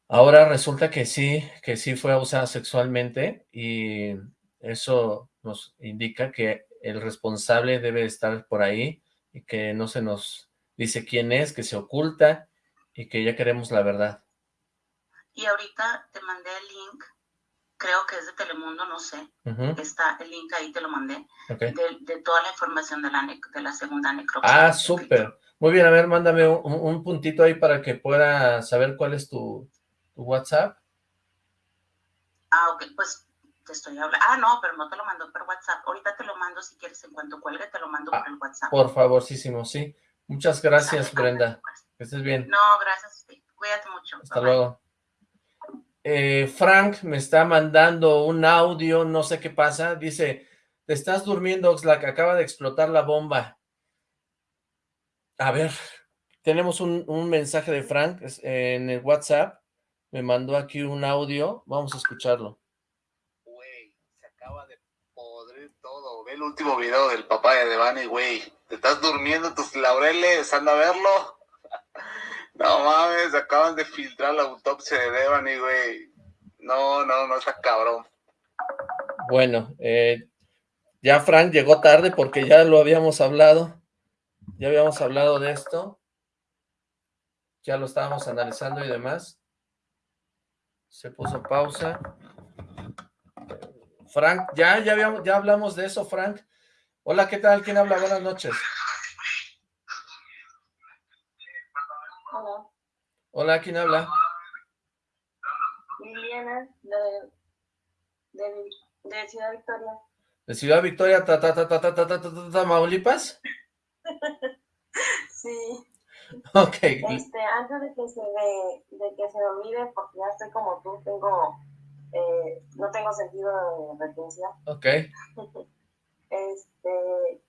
Ahora resulta que sí, que sí fue abusada sexualmente y eso nos indica que el responsable debe estar por ahí y que no se nos dice quién es, que se oculta y que ya queremos la verdad. Y ahorita te mandé el link, creo que es de Telemundo, no sé, está el link ahí, te lo mandé, de, toda la información de la, de la segunda necropsia. Ah, súper. Muy bien, a ver, mándame un puntito ahí para que pueda saber cuál es tu, ¿Tu WhatsApp? Ah, ok, pues te estoy hablando. Ah, no, pero no te lo mando por WhatsApp. Ahorita te lo mando si quieres en cuanto cuelgue, te lo mando ah, por el WhatsApp. Por favorcísimo, sí. Muchas gracias, Brenda. Pues. Que estés bien. No, gracias. Cuídate mucho. Hasta luego. Eh, Frank me está mandando un audio, no sé qué pasa. Dice, te estás durmiendo, Oxlack, acaba de explotar la bomba. A ver, tenemos un, mensaje de Frank en el WhatsApp me mandó aquí un audio, vamos a escucharlo. Güey, se acaba de podrir todo. Ve el último video del papá de Devani, güey. Te estás durmiendo tus laureles, anda a verlo. No mames, acaban de filtrar la autopsia de Devani, güey. No, no, no, está cabrón. Bueno, eh, ya Frank llegó tarde porque ya lo habíamos hablado. Ya habíamos hablado de esto. Ya lo estábamos analizando y demás. Se puso pausa. Frank, ya, ya, habíamos, ya hablamos de eso, Frank. Hola, ¿qué tal? ¿Quién habla? Buenas noches. Hola. Hola, ¿quién habla? Liliana, de, de, Ciudad Victoria. ¿De Ciudad Victoria, ta, ta, ta, ta, ta, ta, ta, ta, ta, Maulipas? sí. Ok. Este, antes de que se de que se me olvide, porque ya estoy como tú, tengo, eh, no tengo sentido de retención. Ok. este,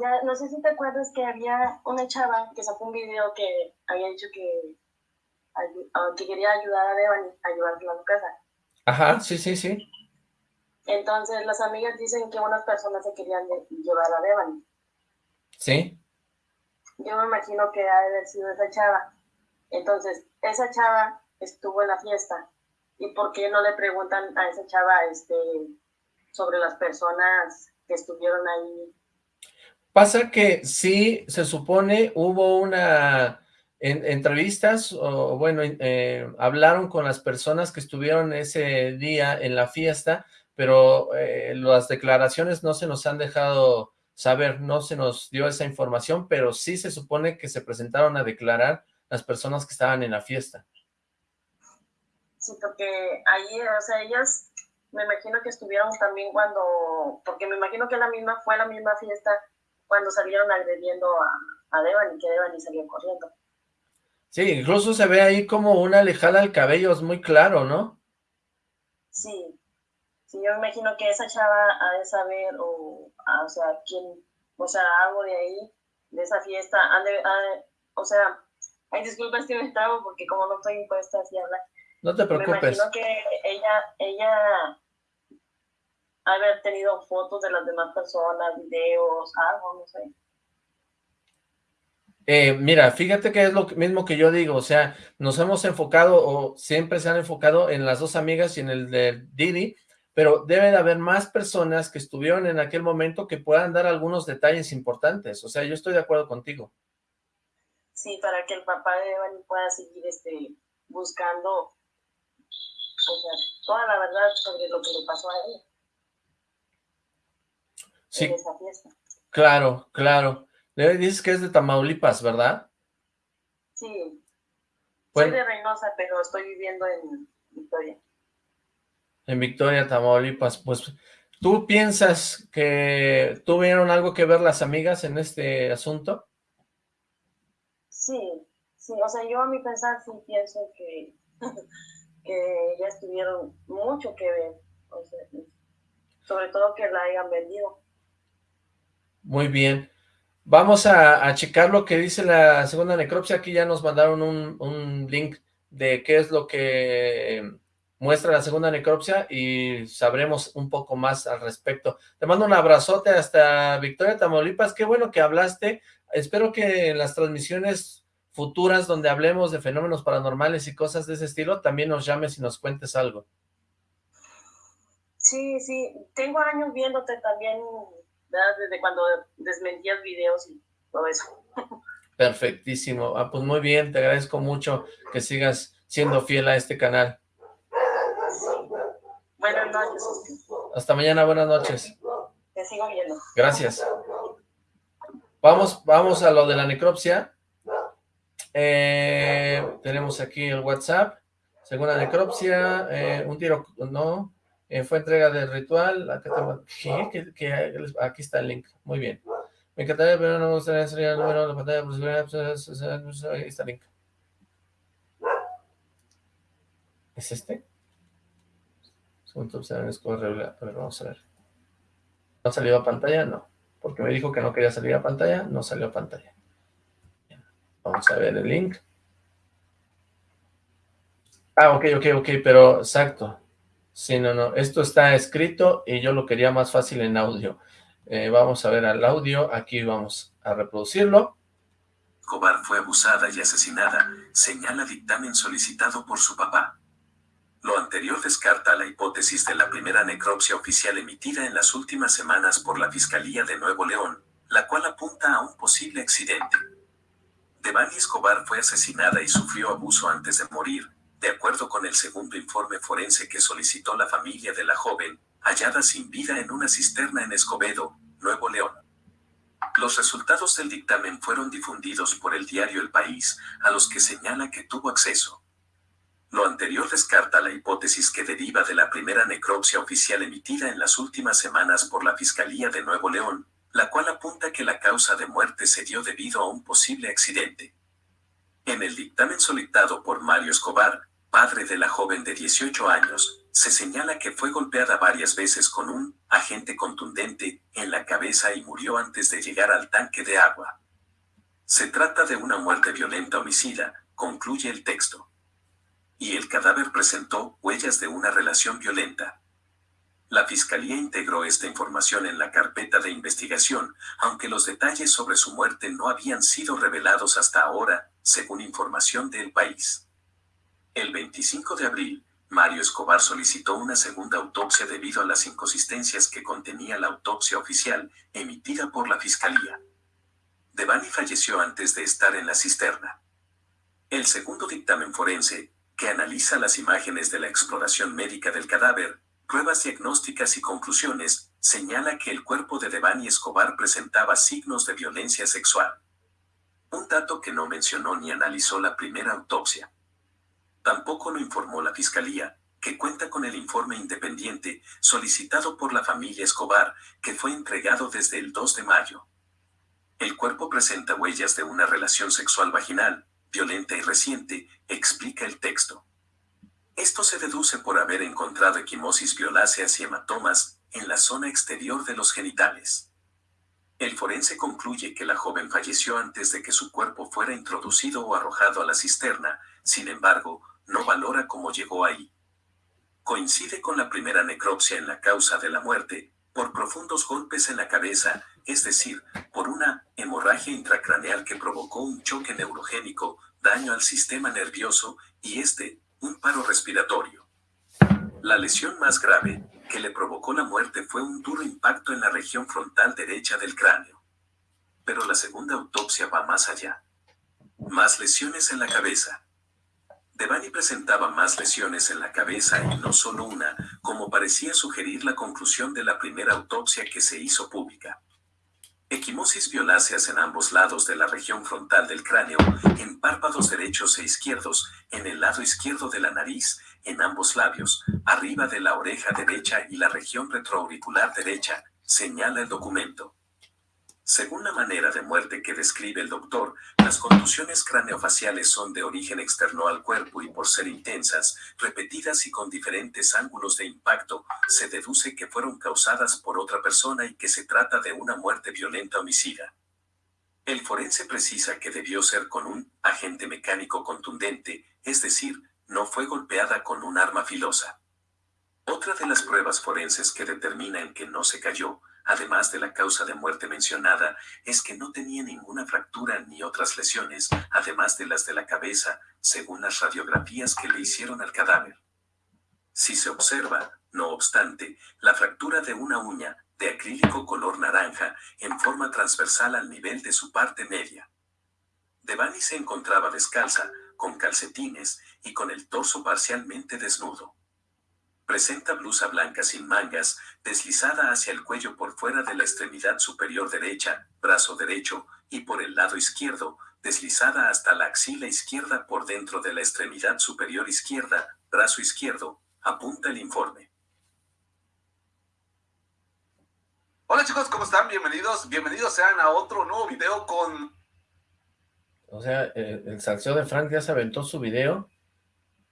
ya, no sé si te acuerdas que había una chava que sacó un video que había dicho que, ah, que quería ayudar a Devani a ayudarla a su casa. Ajá, sí, sí, sí. Entonces las amigas dicen que unas personas se querían llevar a Devani. Sí yo me imagino que ha de haber sido esa chava. Entonces, esa chava estuvo en la fiesta. ¿Y por qué no le preguntan a esa chava este, sobre las personas que estuvieron ahí? Pasa que sí, se supone, hubo una... En, entrevistas, o bueno, eh, hablaron con las personas que estuvieron ese día en la fiesta, pero eh, las declaraciones no se nos han dejado saber, no se nos dio esa información, pero sí se supone que se presentaron a declarar las personas que estaban en la fiesta. Sí, porque ahí, o sea, ellas me imagino que estuvieron también cuando, porque me imagino que la misma fue la misma fiesta cuando salieron agrediendo a, a Devan y que Devan y salió corriendo. Sí, incluso se ve ahí como una alejada al cabello, es muy claro, ¿no? Sí, yo me imagino que esa chava ha de saber, o, o sea, quién, o sea, algo de ahí, de esa fiesta, o sea, hay disculpas que me trabo porque como no estoy impuesta así a hablar. No te preocupes. Me imagino que ella, ella haber tenido fotos de las demás personas, videos, algo, no sé. Eh, mira, fíjate que es lo mismo que yo digo, o sea, nos hemos enfocado o siempre se han enfocado en las dos amigas y en el de Didi, pero debe de haber más personas que estuvieron en aquel momento que puedan dar algunos detalles importantes, o sea, yo estoy de acuerdo contigo. Sí, para que el papá de Devani pueda seguir este, buscando o sea, toda la verdad sobre lo que le pasó a él. Sí, en esa fiesta. claro, claro. Dices que es de Tamaulipas, ¿verdad? Sí. Soy de Reynosa, pero estoy viviendo en Victoria. En Victoria, Tamaulipas. Pues, ¿tú piensas que tuvieron algo que ver las amigas en este asunto? Sí, sí. O sea, yo a mi pensar sí pienso que, que ya estuvieron mucho que ver. sobre todo que la hayan vendido. Muy bien. Vamos a, checar lo que dice la segunda necropsia. Aquí ya nos mandaron un, link de qué es lo que muestra la segunda necropsia y sabremos un poco más al respecto. Te mando un abrazote hasta Victoria, Tamaulipas. Qué bueno que hablaste. Espero que en las transmisiones futuras donde hablemos de fenómenos paranormales y cosas de ese estilo, también nos llames y nos cuentes algo. Sí, sí. Tengo años viéndote también desde cuando desmentías videos y todo eso. Perfectísimo. Ah, pues muy bien, te agradezco mucho que sigas siendo fiel a este canal. Buenas noches. Hasta mañana, buenas noches. Te sigo viendo. Gracias. Vamos, vamos a lo de la necropsia. Eh, tenemos aquí el WhatsApp. Segunda necropsia, eh, un tiro, no, eh, fue entrega del ritual. aquí está el link. Muy bien. Me encantaría, pero no me gustaría salir el número de la pantalla. Pues, ahí está el link. ¿Es este? Segundo observar A ver, vamos a ver. ¿No salió a pantalla? No. Porque me dijo que no quería salir a pantalla. No salió a pantalla. Vamos a ver el link. Ah, ok, ok, ok, pero exacto. Sí, no, no, esto está escrito y yo lo quería más fácil en audio. Eh, vamos a ver al audio, aquí vamos a reproducirlo. Cobar fue abusada y asesinada, señala dictamen solicitado por su papá. Lo anterior descarta la hipótesis de la primera necropsia oficial emitida en las últimas semanas por la Fiscalía de Nuevo León, la cual apunta a un posible accidente. Devani Escobar fue asesinada y sufrió abuso antes de morir, de acuerdo con el segundo informe forense que solicitó la familia de la joven, hallada sin vida en una cisterna en Escobedo, Nuevo León. Los resultados del dictamen fueron difundidos por el diario El País, a los que señala que tuvo acceso. Lo anterior descarta la hipótesis que deriva de la primera necropsia oficial emitida en las últimas semanas por la Fiscalía de Nuevo León, la cual apunta que la causa de muerte se dio debido a un posible accidente. En el dictamen solicitado por Mario Escobar, padre de la joven de 18 años, se señala que fue golpeada varias veces con un agente contundente en la cabeza y murió antes de llegar al tanque de agua. Se trata de una muerte violenta homicida, concluye el texto. Y el cadáver presentó huellas de una relación violenta. La Fiscalía integró esta información en la carpeta de investigación, aunque los detalles sobre su muerte no habían sido revelados hasta ahora, según información del país. El 25 de abril, Mario Escobar solicitó una segunda autopsia debido a las inconsistencias que contenía la autopsia oficial emitida por la Fiscalía. Devani falleció antes de estar en la cisterna. El segundo dictamen forense, que analiza las imágenes de la exploración médica del cadáver, pruebas diagnósticas y conclusiones, señala que el cuerpo de Devani Escobar presentaba signos de violencia sexual. Un dato que no mencionó ni analizó la primera autopsia. Tampoco lo informó la Fiscalía, que cuenta con el informe independiente solicitado por la familia Escobar, que fue entregado desde el 2 de mayo. El cuerpo presenta huellas de una relación sexual vaginal, violenta y reciente, explica el texto. Esto se deduce por haber encontrado equimosis violáceas y hematomas en la zona exterior de los genitales. El forense concluye que la joven falleció antes de que su cuerpo fuera introducido o arrojado a la cisterna, sin embargo, no valora cómo llegó ahí. Coincide con la primera necropsia en la causa de la muerte, por profundos golpes en la cabeza, es decir, por una hemorragia intracraneal que provocó un choque neurogénico, daño al sistema nervioso y este, un paro respiratorio. La lesión más grave, que le provocó la muerte fue un duro impacto en la región frontal derecha del cráneo. Pero la segunda autopsia va más allá. Más lesiones en la cabeza. Devani presentaba más lesiones en la cabeza y no solo una, como parecía sugerir la conclusión de la primera autopsia que se hizo pública. Equimosis violáceas en ambos lados de la región frontal del cráneo, en párpados derechos e izquierdos, en el lado izquierdo de la nariz, en ambos labios, arriba de la oreja derecha y la región retroauricular derecha, señala el documento. Según la manera de muerte que describe el doctor, las contusiones craneofaciales son de origen externo al cuerpo y por ser intensas, repetidas y con diferentes ángulos de impacto, se deduce que fueron causadas por otra persona y que se trata de una muerte violenta homicida. El forense precisa que debió ser con un agente mecánico contundente, es decir, no fue golpeada con un arma filosa. Otra de las pruebas forenses que determinan que no se cayó, además de la causa de muerte mencionada, es que no tenía ninguna fractura ni otras lesiones, además de las de la cabeza, según las radiografías que le hicieron al cadáver. Si se observa, no obstante, la fractura de una uña, de acrílico color naranja, en forma transversal al nivel de su parte media. Devani se encontraba descalza, con calcetines y con el torso parcialmente desnudo. Presenta blusa blanca sin mangas, deslizada hacia el cuello por fuera de la extremidad superior derecha, brazo derecho, y por el lado izquierdo, deslizada hasta la axila izquierda por dentro de la extremidad superior izquierda, brazo izquierdo, apunta el informe. Hola chicos, ¿cómo están? Bienvenidos, bienvenidos sean a otro nuevo video con... O sea, el, el salseo de Frank ya se aventó su video.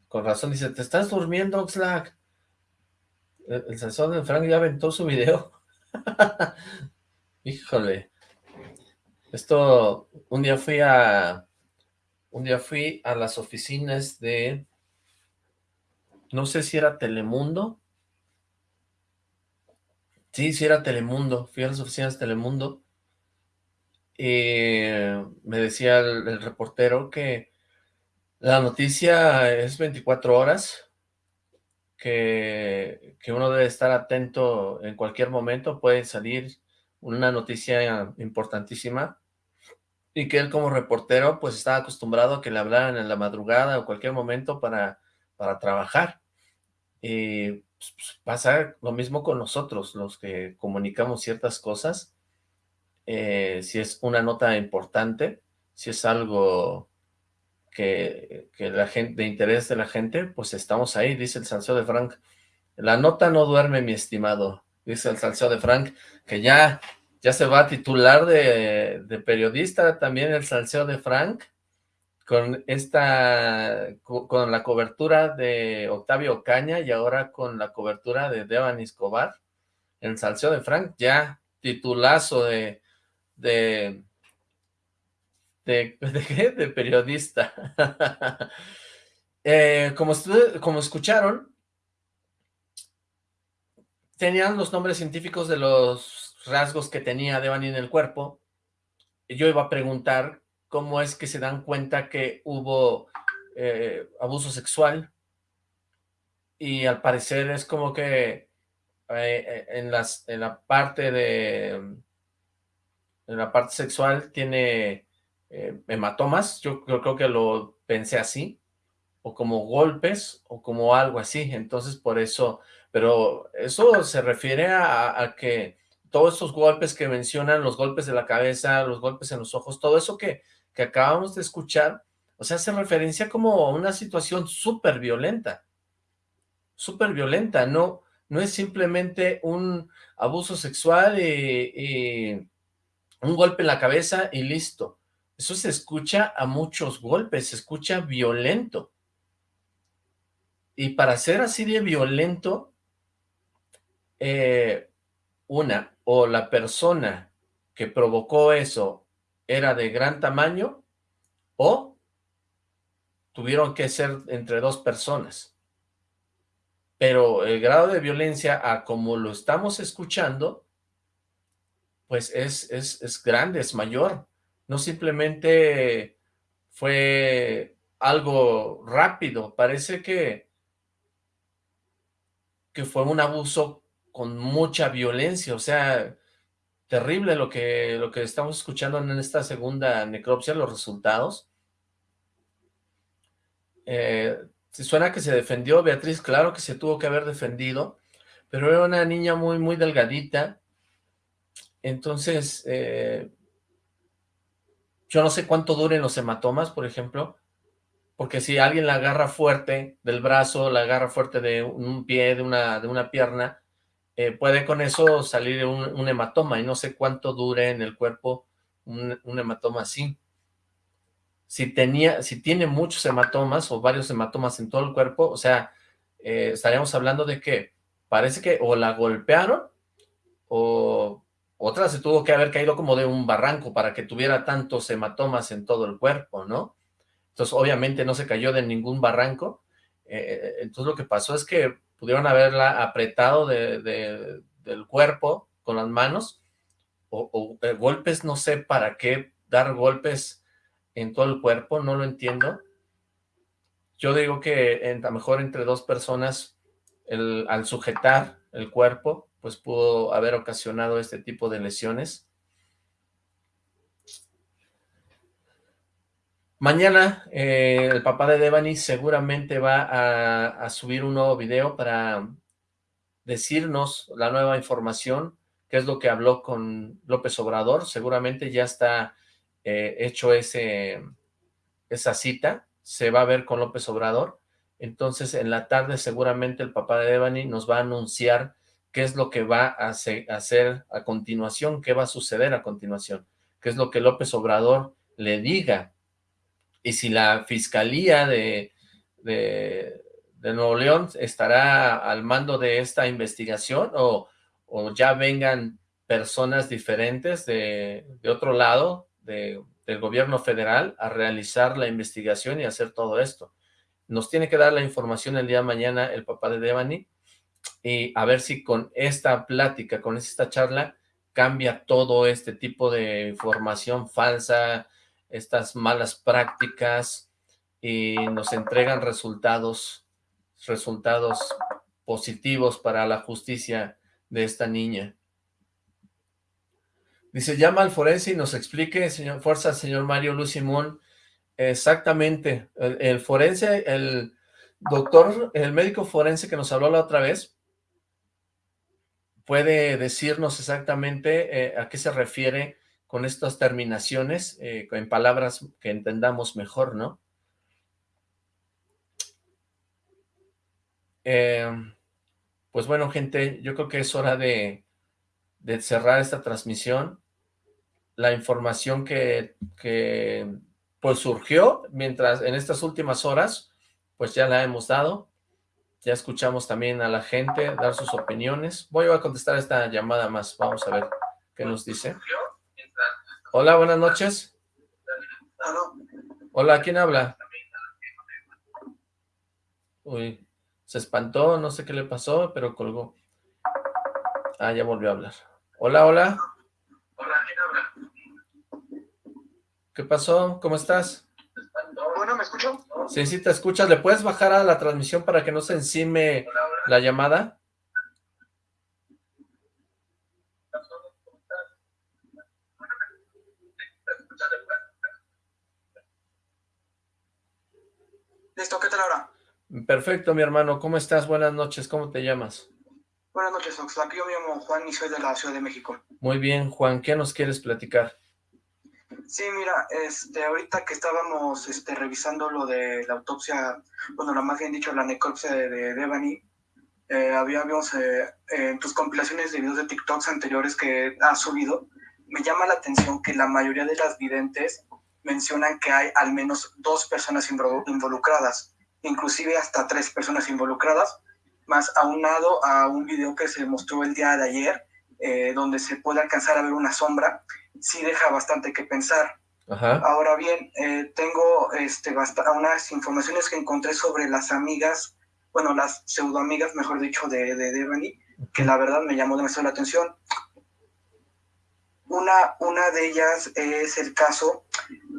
Con razón dice, ¿te estás durmiendo, Oxlack? El, el salseo de Frank ya aventó su video. Híjole. Esto, un día fui a... Un día fui a las oficinas de... No sé si era Telemundo. Sí, sí era Telemundo. Fui a las oficinas de Telemundo. Y me decía el reportero que la noticia es 24 horas, que, uno debe estar atento en cualquier momento, puede salir una noticia importantísima, y que él como reportero pues estaba acostumbrado a que le hablaran en la madrugada o cualquier momento para, para trabajar. Y pues, pues, pasa lo mismo con nosotros, los que comunicamos ciertas cosas, eh, si es una nota importante, si es algo que, la gente, de interés de la gente, pues estamos ahí, dice el salseo de Frank. La nota no duerme, mi estimado, dice el salseo de Frank, que ya, ya se va a titular de, de periodista también el salseo de Frank, con esta, con la cobertura de Octavio Caña y ahora con la cobertura de Devan Escobar, el salseo de Frank, ya titulazo de, de, de, periodista. eh, como, como escucharon, tenían los nombres científicos de los rasgos que tenía Devani en el cuerpo. Yo iba a preguntar cómo es que se dan cuenta que hubo eh, abuso sexual. Y al parecer es como que eh, en, las, en la parte de... En la parte sexual tiene eh, hematomas, yo, yo creo que lo pensé así, o como golpes, o como algo así, entonces por eso, pero eso se refiere a, que todos esos golpes que mencionan, los golpes de la cabeza, los golpes en los ojos, todo eso que, que acabamos de escuchar, o sea, hace referencia como a una situación súper violenta, súper violenta, no, no es simplemente un abuso sexual y, y un golpe en la cabeza y listo, eso se escucha a muchos golpes, se escucha violento. Y para ser así de violento, eh, una, o la persona que provocó eso era de gran tamaño, o tuvieron que ser entre dos personas. Pero el grado de violencia, a como lo estamos escuchando, pues es, es, es grande, es mayor no simplemente fue algo rápido, parece que, que fue un abuso con mucha violencia, o sea, terrible lo que, lo que estamos escuchando en esta segunda necropsia, los resultados. Eh, suena que se defendió, Beatriz, claro que se tuvo que haber defendido, pero era una niña muy, muy delgadita, entonces, eh, yo no sé cuánto duren los hematomas, por ejemplo, porque si alguien la agarra fuerte del brazo, la agarra fuerte de un pie, de una, de una pierna, eh, puede con eso salir un, hematoma, y no sé cuánto dure en el cuerpo un, hematoma así. Si, tenía, si tiene muchos hematomas o varios hematomas en todo el cuerpo, o sea, eh, estaríamos hablando de que parece que o la golpearon o otra se tuvo que haber caído como de un barranco para que tuviera tantos hematomas en todo el cuerpo, ¿no? Entonces, obviamente no se cayó de ningún barranco. Eh, entonces, lo que pasó es que pudieron haberla apretado de, del cuerpo con las manos o, eh, golpes, no sé para qué dar golpes en todo el cuerpo, no lo entiendo. Yo digo que a lo mejor entre dos personas, al sujetar el cuerpo, pues pudo haber ocasionado este tipo de lesiones. Mañana eh, el papá de Devani seguramente va a, subir un nuevo video para decirnos la nueva información, qué es lo que habló con López Obrador. Seguramente ya está eh, hecho ese, esa cita, se va a ver con López Obrador. Entonces en la tarde seguramente el papá de Devani nos va a anunciar qué es lo que va a hacer a continuación, qué va a suceder a continuación, qué es lo que López Obrador le diga y si la Fiscalía de, de, Nuevo León estará al mando de esta investigación o, ya vengan personas diferentes de, otro lado del gobierno federal a realizar la investigación y hacer todo esto. Nos tiene que dar la información el día de mañana el papá de Devani y a ver si con esta plática, con esta charla, cambia todo este tipo de información falsa, estas malas prácticas y nos entregan resultados, resultados positivos para la justicia de esta niña. Dice, llama al forense y nos explique, señor, fuerza, señor Mario Luz Simón, exactamente, el, forense, el doctor, el médico forense que nos habló la otra vez, puede decirnos exactamente eh, a qué se refiere con estas terminaciones, eh, en palabras que entendamos mejor, ¿no? Eh, pues bueno, gente, yo creo que es hora de, cerrar esta transmisión. La información que, que, pues surgió mientras en estas últimas horas, pues ya la hemos dado. Ya escuchamos también a la gente dar sus opiniones. Voy a contestar esta llamada más, vamos a ver qué nos dice. Hola, buenas noches. Hola, ¿quién habla? Uy, se espantó, no sé qué le pasó, pero colgó. Ah, ya volvió a hablar. Hola, hola. Hola, ¿quién habla? ¿Qué pasó? ¿Cómo estás? Bueno, ¿me escucho? Sí, sí, te escuchas. ¿Le puedes bajar a la transmisión para que no se encime la llamada? Listo, ¿qué tal ahora? Perfecto, mi hermano. ¿Cómo estás? Buenas noches. ¿Cómo te llamas? Buenas noches, Oxlack. Yo me llamo Juan y soy de la Ciudad de México. Muy bien, Juan. ¿Qué nos quieres platicar? Sí, mira, este, ahorita que estábamos este, revisando lo de la autopsia, bueno, lo más bien dicho, la necropsia de, de Devani, eh, habíamos eh, en tus compilaciones de videos de TikToks anteriores que has subido, me llama la atención que la mayoría de las videntes mencionan que hay al menos dos personas involucradas, inclusive hasta tres personas involucradas, más aunado a un video que se mostró el día de ayer, eh, donde se puede alcanzar a ver una sombra, sí deja bastante que pensar. Ahora bien, eh, tengo este, unas informaciones que encontré sobre las amigas, bueno, las pseudoamigas, mejor dicho, de, de Devani, que la verdad me llamó demasiado la atención. Una, una de ellas es el caso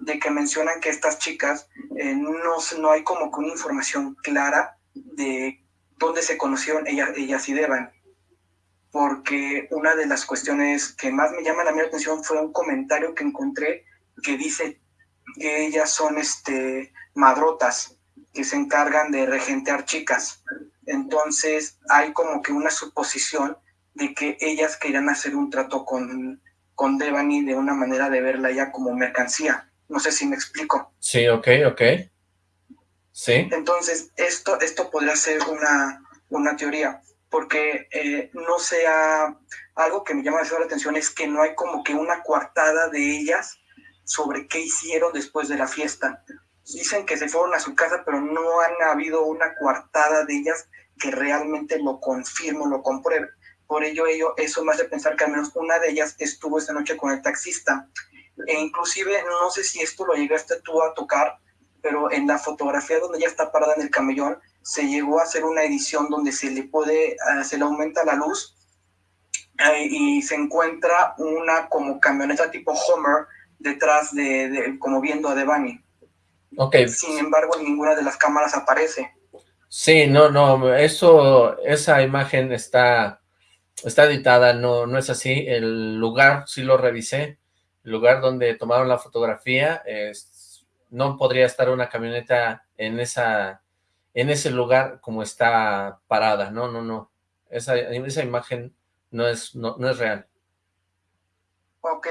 de que mencionan que estas chicas eh, no, no hay como que una información clara de dónde se conocieron ellas, ellas y Devan. Porque una de las cuestiones que más me llaman a mí la atención fue un comentario que encontré que dice que ellas son este, madrotas, que se encargan de regentear chicas. Entonces hay como que una suposición de que ellas querían hacer un trato con, con Devani de una manera de verla ya como mercancía. No sé si me explico. Sí, ok, ok. Sí. Entonces, esto, esto podría ser una, una teoría, porque eh, no sea algo que me llama la atención es que no hay como que una coartada de ellas sobre qué hicieron después de la fiesta. Dicen que se fueron a su casa, pero no han habido una coartada de ellas que realmente lo confirme, lo compruebe. Por ello, ello, eso me hace pensar que al menos una de ellas estuvo esta noche con el taxista. E inclusive, no sé si esto lo llegaste tú a tocar, pero en la fotografía donde ella está parada en el camellón, se llegó a hacer una edición donde se le puede, uh, se le aumenta la luz uh, y se encuentra una como camioneta tipo Homer detrás de, de como viendo a Devani. Okay. Sin embargo, ninguna de las cámaras aparece. Sí, no, no, eso, esa imagen está, está editada, no, no es así. El lugar, sí lo revisé, el lugar donde tomaron la fotografía, es, no podría estar una camioneta en esa, en ese lugar como está parada, no, no, no. Esa, esa imagen no es, no, no es real. Ok,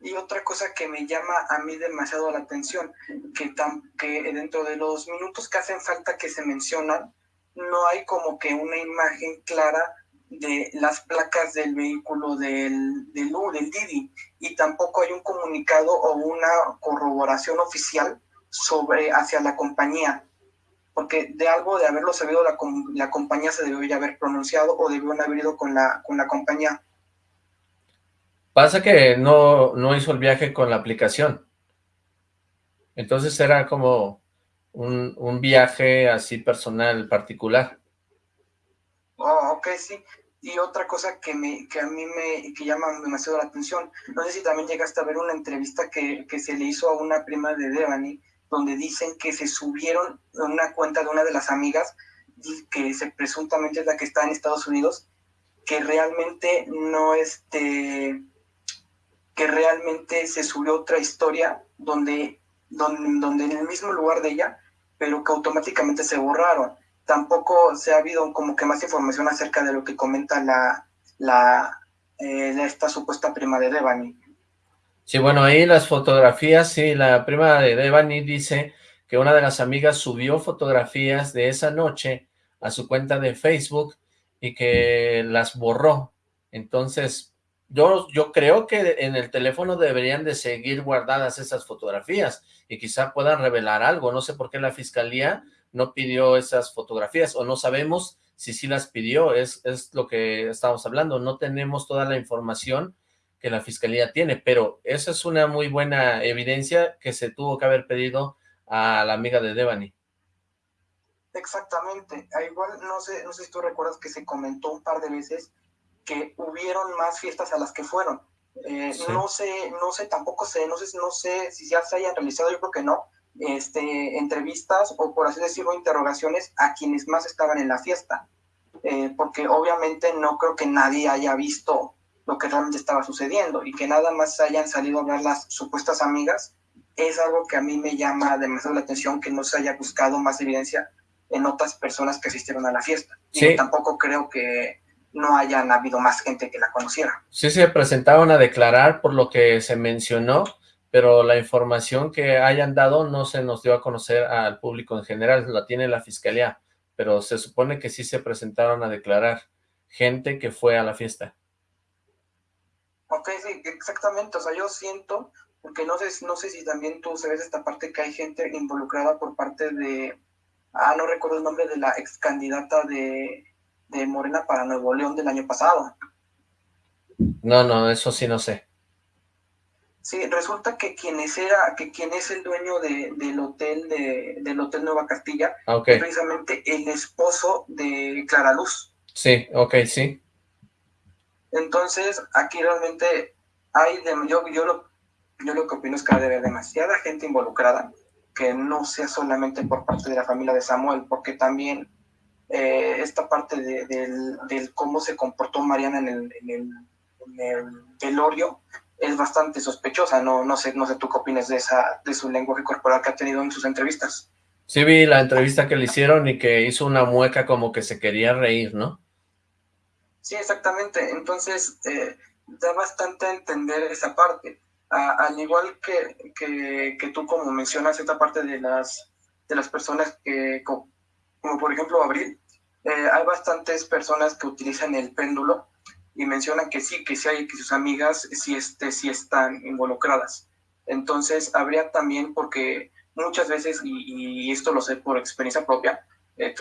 y otra cosa que me llama a mí demasiado la atención, que, tan, que dentro de los minutos que hacen falta que se mencionan, no hay como que una imagen clara de las placas del vehículo del, del, del Didi y tampoco hay un comunicado o una corroboración oficial sobre hacia la compañía porque de algo de haberlo sabido la, la compañía se debió ya haber pronunciado o debió haber ido con la, con la compañía Pasa que no, no hizo el viaje con la aplicación. Entonces era como un, un viaje así personal, particular. Oh, ok, sí. Y otra cosa que, me, que a mí me que llama demasiado la atención, no sé si también llegaste a ver una entrevista que, que se le hizo a una prima de Devani, donde dicen que se subieron a una cuenta de una de las amigas, que se presuntamente es la que está en Estados Unidos, que realmente no este que realmente se subió otra historia donde, donde, donde en el mismo lugar de ella, pero que automáticamente se borraron. Tampoco se ha habido como que más información acerca de lo que comenta la, la eh, esta supuesta prima de Devani. Sí, bueno, ahí las fotografías, sí, la prima de Devani dice que una de las amigas subió fotografías de esa noche a su cuenta de Facebook y que las borró. Entonces, yo, yo creo que en el teléfono deberían de seguir guardadas esas fotografías y quizá puedan revelar algo. No sé por qué la fiscalía no pidió esas fotografías o no sabemos si sí las pidió. Es, es lo que estamos hablando. No tenemos toda la información que la fiscalía tiene, pero esa es una muy buena evidencia que se tuvo que haber pedido a la amiga de Devani. Exactamente. Igual, no sé, no sé si tú recuerdas que se comentó un par de veces que hubieron más fiestas a las que fueron. Eh, sí. No sé, no sé, tampoco sé, no sé, no sé si ya se hayan realizado, yo creo que no, este, entrevistas o por así decirlo, interrogaciones a quienes más estaban en la fiesta. Eh, porque obviamente no creo que nadie haya visto lo que realmente estaba sucediendo y que nada más hayan salido a ver las supuestas amigas, es algo que a mí me llama demasiado la atención que no se haya buscado más evidencia en otras personas que asistieron a la fiesta. Sí. Y tampoco creo que no hayan habido más gente que la conociera. Sí se presentaron a declarar por lo que se mencionó, pero la información que hayan dado no se nos dio a conocer al público en general, la tiene la fiscalía, pero se supone que sí se presentaron a declarar gente que fue a la fiesta. Ok, sí, exactamente, o sea, yo siento, porque no sé, no sé si también tú sabes esta parte que hay gente involucrada por parte de, ah, no recuerdo el nombre de la ex candidata de de Morena para Nuevo León del año pasado. No, no, eso sí no sé. Sí, resulta que quien es, era, que quien es el dueño de, del hotel de, del hotel Nueva Castilla ah, okay. es precisamente el esposo de Clara Luz. Sí, ok, sí. Entonces, aquí realmente hay, de, yo, yo, lo, yo lo que opino es que debe haber demasiada gente involucrada, que no sea solamente por parte de la familia de Samuel, porque también eh, esta parte de, del, cómo se comportó Mariana en el, en el, en el velorio es bastante sospechosa. No, no, sé, no sé tú qué opinas de, esa, de su lenguaje corporal que ha tenido en sus entrevistas. Sí vi la entrevista que le hicieron y que hizo una mueca como que se quería reír, ¿no? Sí, exactamente. Entonces, eh, da bastante a entender esa parte. al igual que, que, que, tú, como mencionas, esta parte de las, de las personas que, como, por ejemplo Abril, eh, hay bastantes personas que utilizan el péndulo y mencionan que sí, que sí hay, que sus amigas sí, este, sí están involucradas. Entonces, habría también, porque muchas veces, y, esto lo sé por experiencia propia, eh,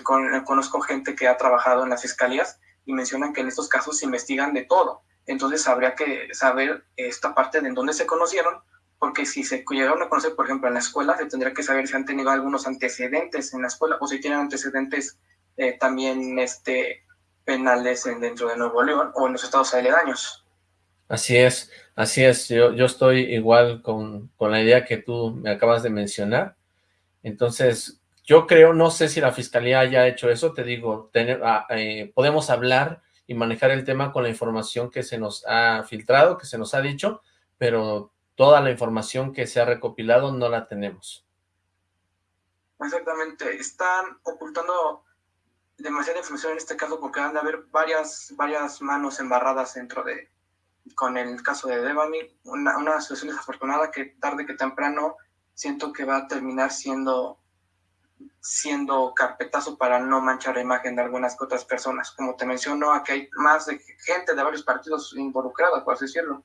conozco gente que ha trabajado en las fiscalías y mencionan que en estos casos se investigan de todo. Entonces, habría que saber esta parte de en dónde se conocieron, porque si se llegaron a conocer, por ejemplo, en la escuela, se tendría que saber si han tenido algunos antecedentes en la escuela o si tienen antecedentes eh, también este, penales dentro de Nuevo León o en los estados aledaños. Así es, así es, yo, yo estoy igual con, con, la idea que tú me acabas de mencionar, entonces yo creo, no sé si la fiscalía haya hecho eso, te digo, tener, ah, eh, podemos hablar y manejar el tema con la información que se nos ha filtrado, que se nos ha dicho, pero toda la información que se ha recopilado no la tenemos. Exactamente, están ocultando demasiada información en este caso porque van a haber varias, varias manos embarradas dentro de, con el caso de Devani, una, una situación desafortunada que tarde que temprano siento que va a terminar siendo siendo carpetazo para no manchar la imagen de algunas otras personas. Como te menciono, aquí hay más de gente de varios partidos involucrados, por así decirlo.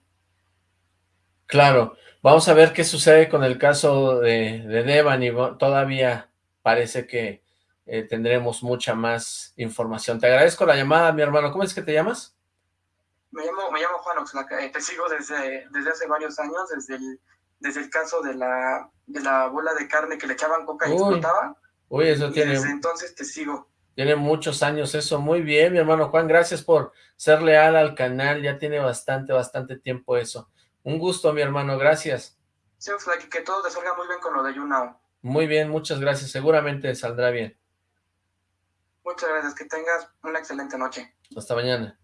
Claro, vamos a ver qué sucede con el caso de, de Devani. Todavía parece que eh, tendremos mucha más información. Te agradezco la llamada, mi hermano. ¿Cómo es que te llamas? Me llamo, me llamo Juan Oxlaca. Eh, te sigo desde, desde hace varios años, desde el, desde el caso de la, de la bola de carne que le echaban coca y explotaba. Uy, eso tiene... Desde entonces te sigo. Tiene muchos años eso. Muy bien, mi hermano Juan. Gracias por ser leal al canal. Ya tiene bastante, bastante tiempo eso. Un gusto, mi hermano. Gracias. Sí, Oxlaca, que todo te salga muy bien con lo de YouNow. Muy bien, muchas gracias. Seguramente saldrá bien. Muchas gracias, que tengas una excelente noche. Hasta mañana.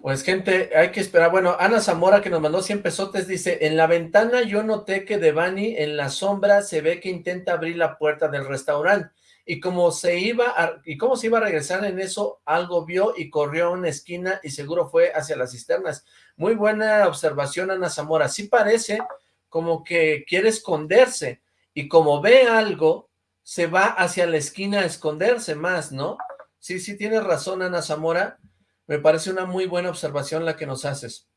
Pues gente, hay que esperar. Bueno, Ana Zamora que nos mandó 100 pesotes dice, en la ventana yo noté que Devani en la sombra se ve que intenta abrir la puerta del restaurante y como se iba a, y cómo se iba a regresar en eso, algo vio y corrió a una esquina y seguro fue hacia las cisternas. Muy buena observación Ana Zamora, sí parece como que quiere esconderse y como ve algo, se va hacia la esquina a esconderse más, ¿no? Sí, sí, tienes razón, Ana Zamora. Me parece una muy buena observación la que nos haces.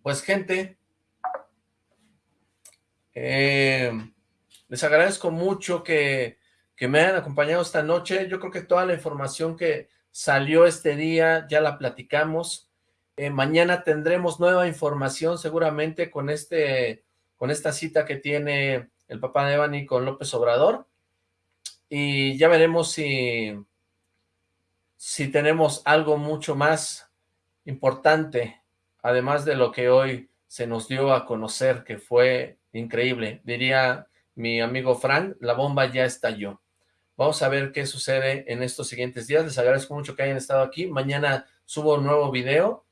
Pues, gente, eh, les agradezco mucho que, que me hayan acompañado esta noche. Yo creo que toda la información que salió este día ya la platicamos. Eh, mañana tendremos nueva información seguramente con, este, con esta cita que tiene el papá de Evany con López Obrador, y ya veremos si, si tenemos algo mucho más importante, además de lo que hoy se nos dio a conocer, que fue increíble. Diría mi amigo Frank, la bomba ya estalló. Vamos a ver qué sucede en estos siguientes días. Les agradezco mucho que hayan estado aquí. Mañana subo un nuevo video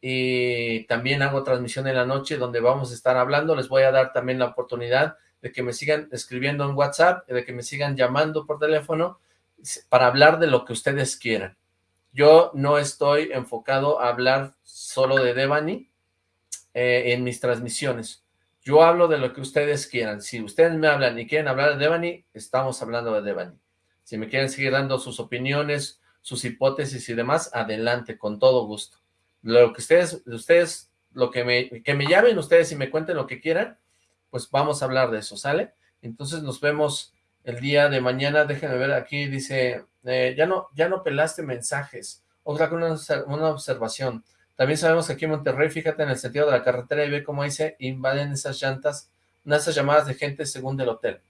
y también hago transmisión en la noche donde vamos a estar hablando. Les voy a dar también la oportunidad de que me sigan escribiendo en WhatsApp, de que me sigan llamando por teléfono para hablar de lo que ustedes quieran. Yo no estoy enfocado a hablar solo de Devani eh, en mis transmisiones. Yo hablo de lo que ustedes quieran. Si ustedes me hablan y quieren hablar de Devani, estamos hablando de Devani. Si me quieren seguir dando sus opiniones, sus hipótesis y demás, adelante, con todo gusto. Lo que ustedes, ustedes, lo que me, que me llamen ustedes y me cuenten lo que quieran, pues vamos a hablar de eso, ¿sale? Entonces nos vemos el día de mañana, déjenme ver aquí, dice, eh, ya no ya no pelaste mensajes, otra una, una, observación, también sabemos que aquí en Monterrey, fíjate en el sentido de la carretera y ve cómo dice, invaden esas llantas, esas llamadas de gente según del hotel,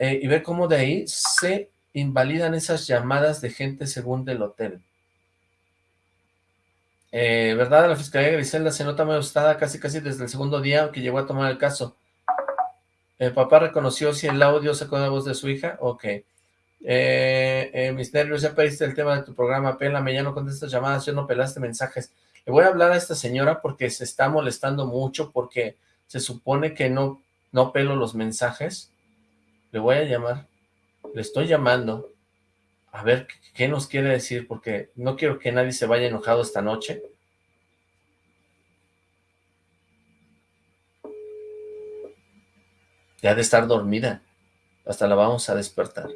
eh, y ve cómo de ahí se invalidan esas llamadas de gente según del hotel. Eh, ¿Verdad? La Fiscalía Griselda se nota muy asustada casi casi desde el segundo día que llegó a tomar el caso. ¿El papá reconoció si el audio sacó la voz de su hija? Ok. Eh, eh, mis nervios, ya pediste el tema de tu programa, pélame, ya no contestas llamadas, ya no pelaste mensajes. Le voy a hablar a esta señora porque se está molestando mucho, porque se supone que no, no pelo los mensajes. Le voy a llamar, le estoy llamando, a ver qué nos quiere decir, porque no quiero que nadie se vaya enojado esta noche. Ya de estar dormida, hasta la vamos a despertar.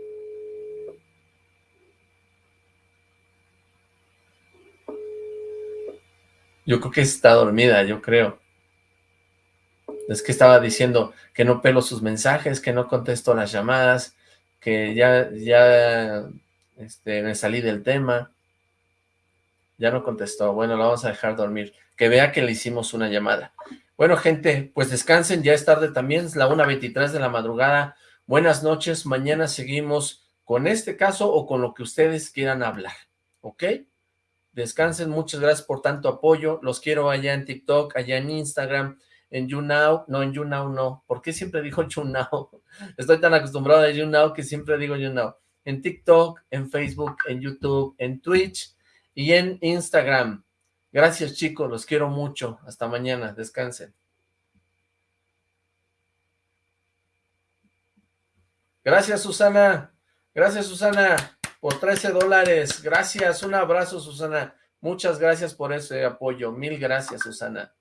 Yo creo que está dormida, yo creo. Es que estaba diciendo que no pelo sus mensajes, que no contesto las llamadas, que ya, ya este, me salí del tema. Ya no contestó. Bueno, la vamos a dejar dormir. Que vea que le hicimos una llamada. Bueno, gente, pues descansen. Ya es tarde también. Es la 1.23 de la madrugada. Buenas noches. Mañana seguimos con este caso o con lo que ustedes quieran hablar. ¿Ok? Descansen, muchas gracias por tanto apoyo. Los quiero allá en TikTok, allá en Instagram, en YouNow. No, en YouNow no. ¿Por qué siempre digo YouNow? Estoy tan acostumbrado a YouNow que siempre digo YouNow. En TikTok, en Facebook, en YouTube, en Twitch y en Instagram. Gracias chicos, los quiero mucho. Hasta mañana, descansen. Gracias Susana. Gracias Susana por 13 dólares. Gracias, un abrazo, Susana. Muchas gracias por ese apoyo. Mil gracias, Susana.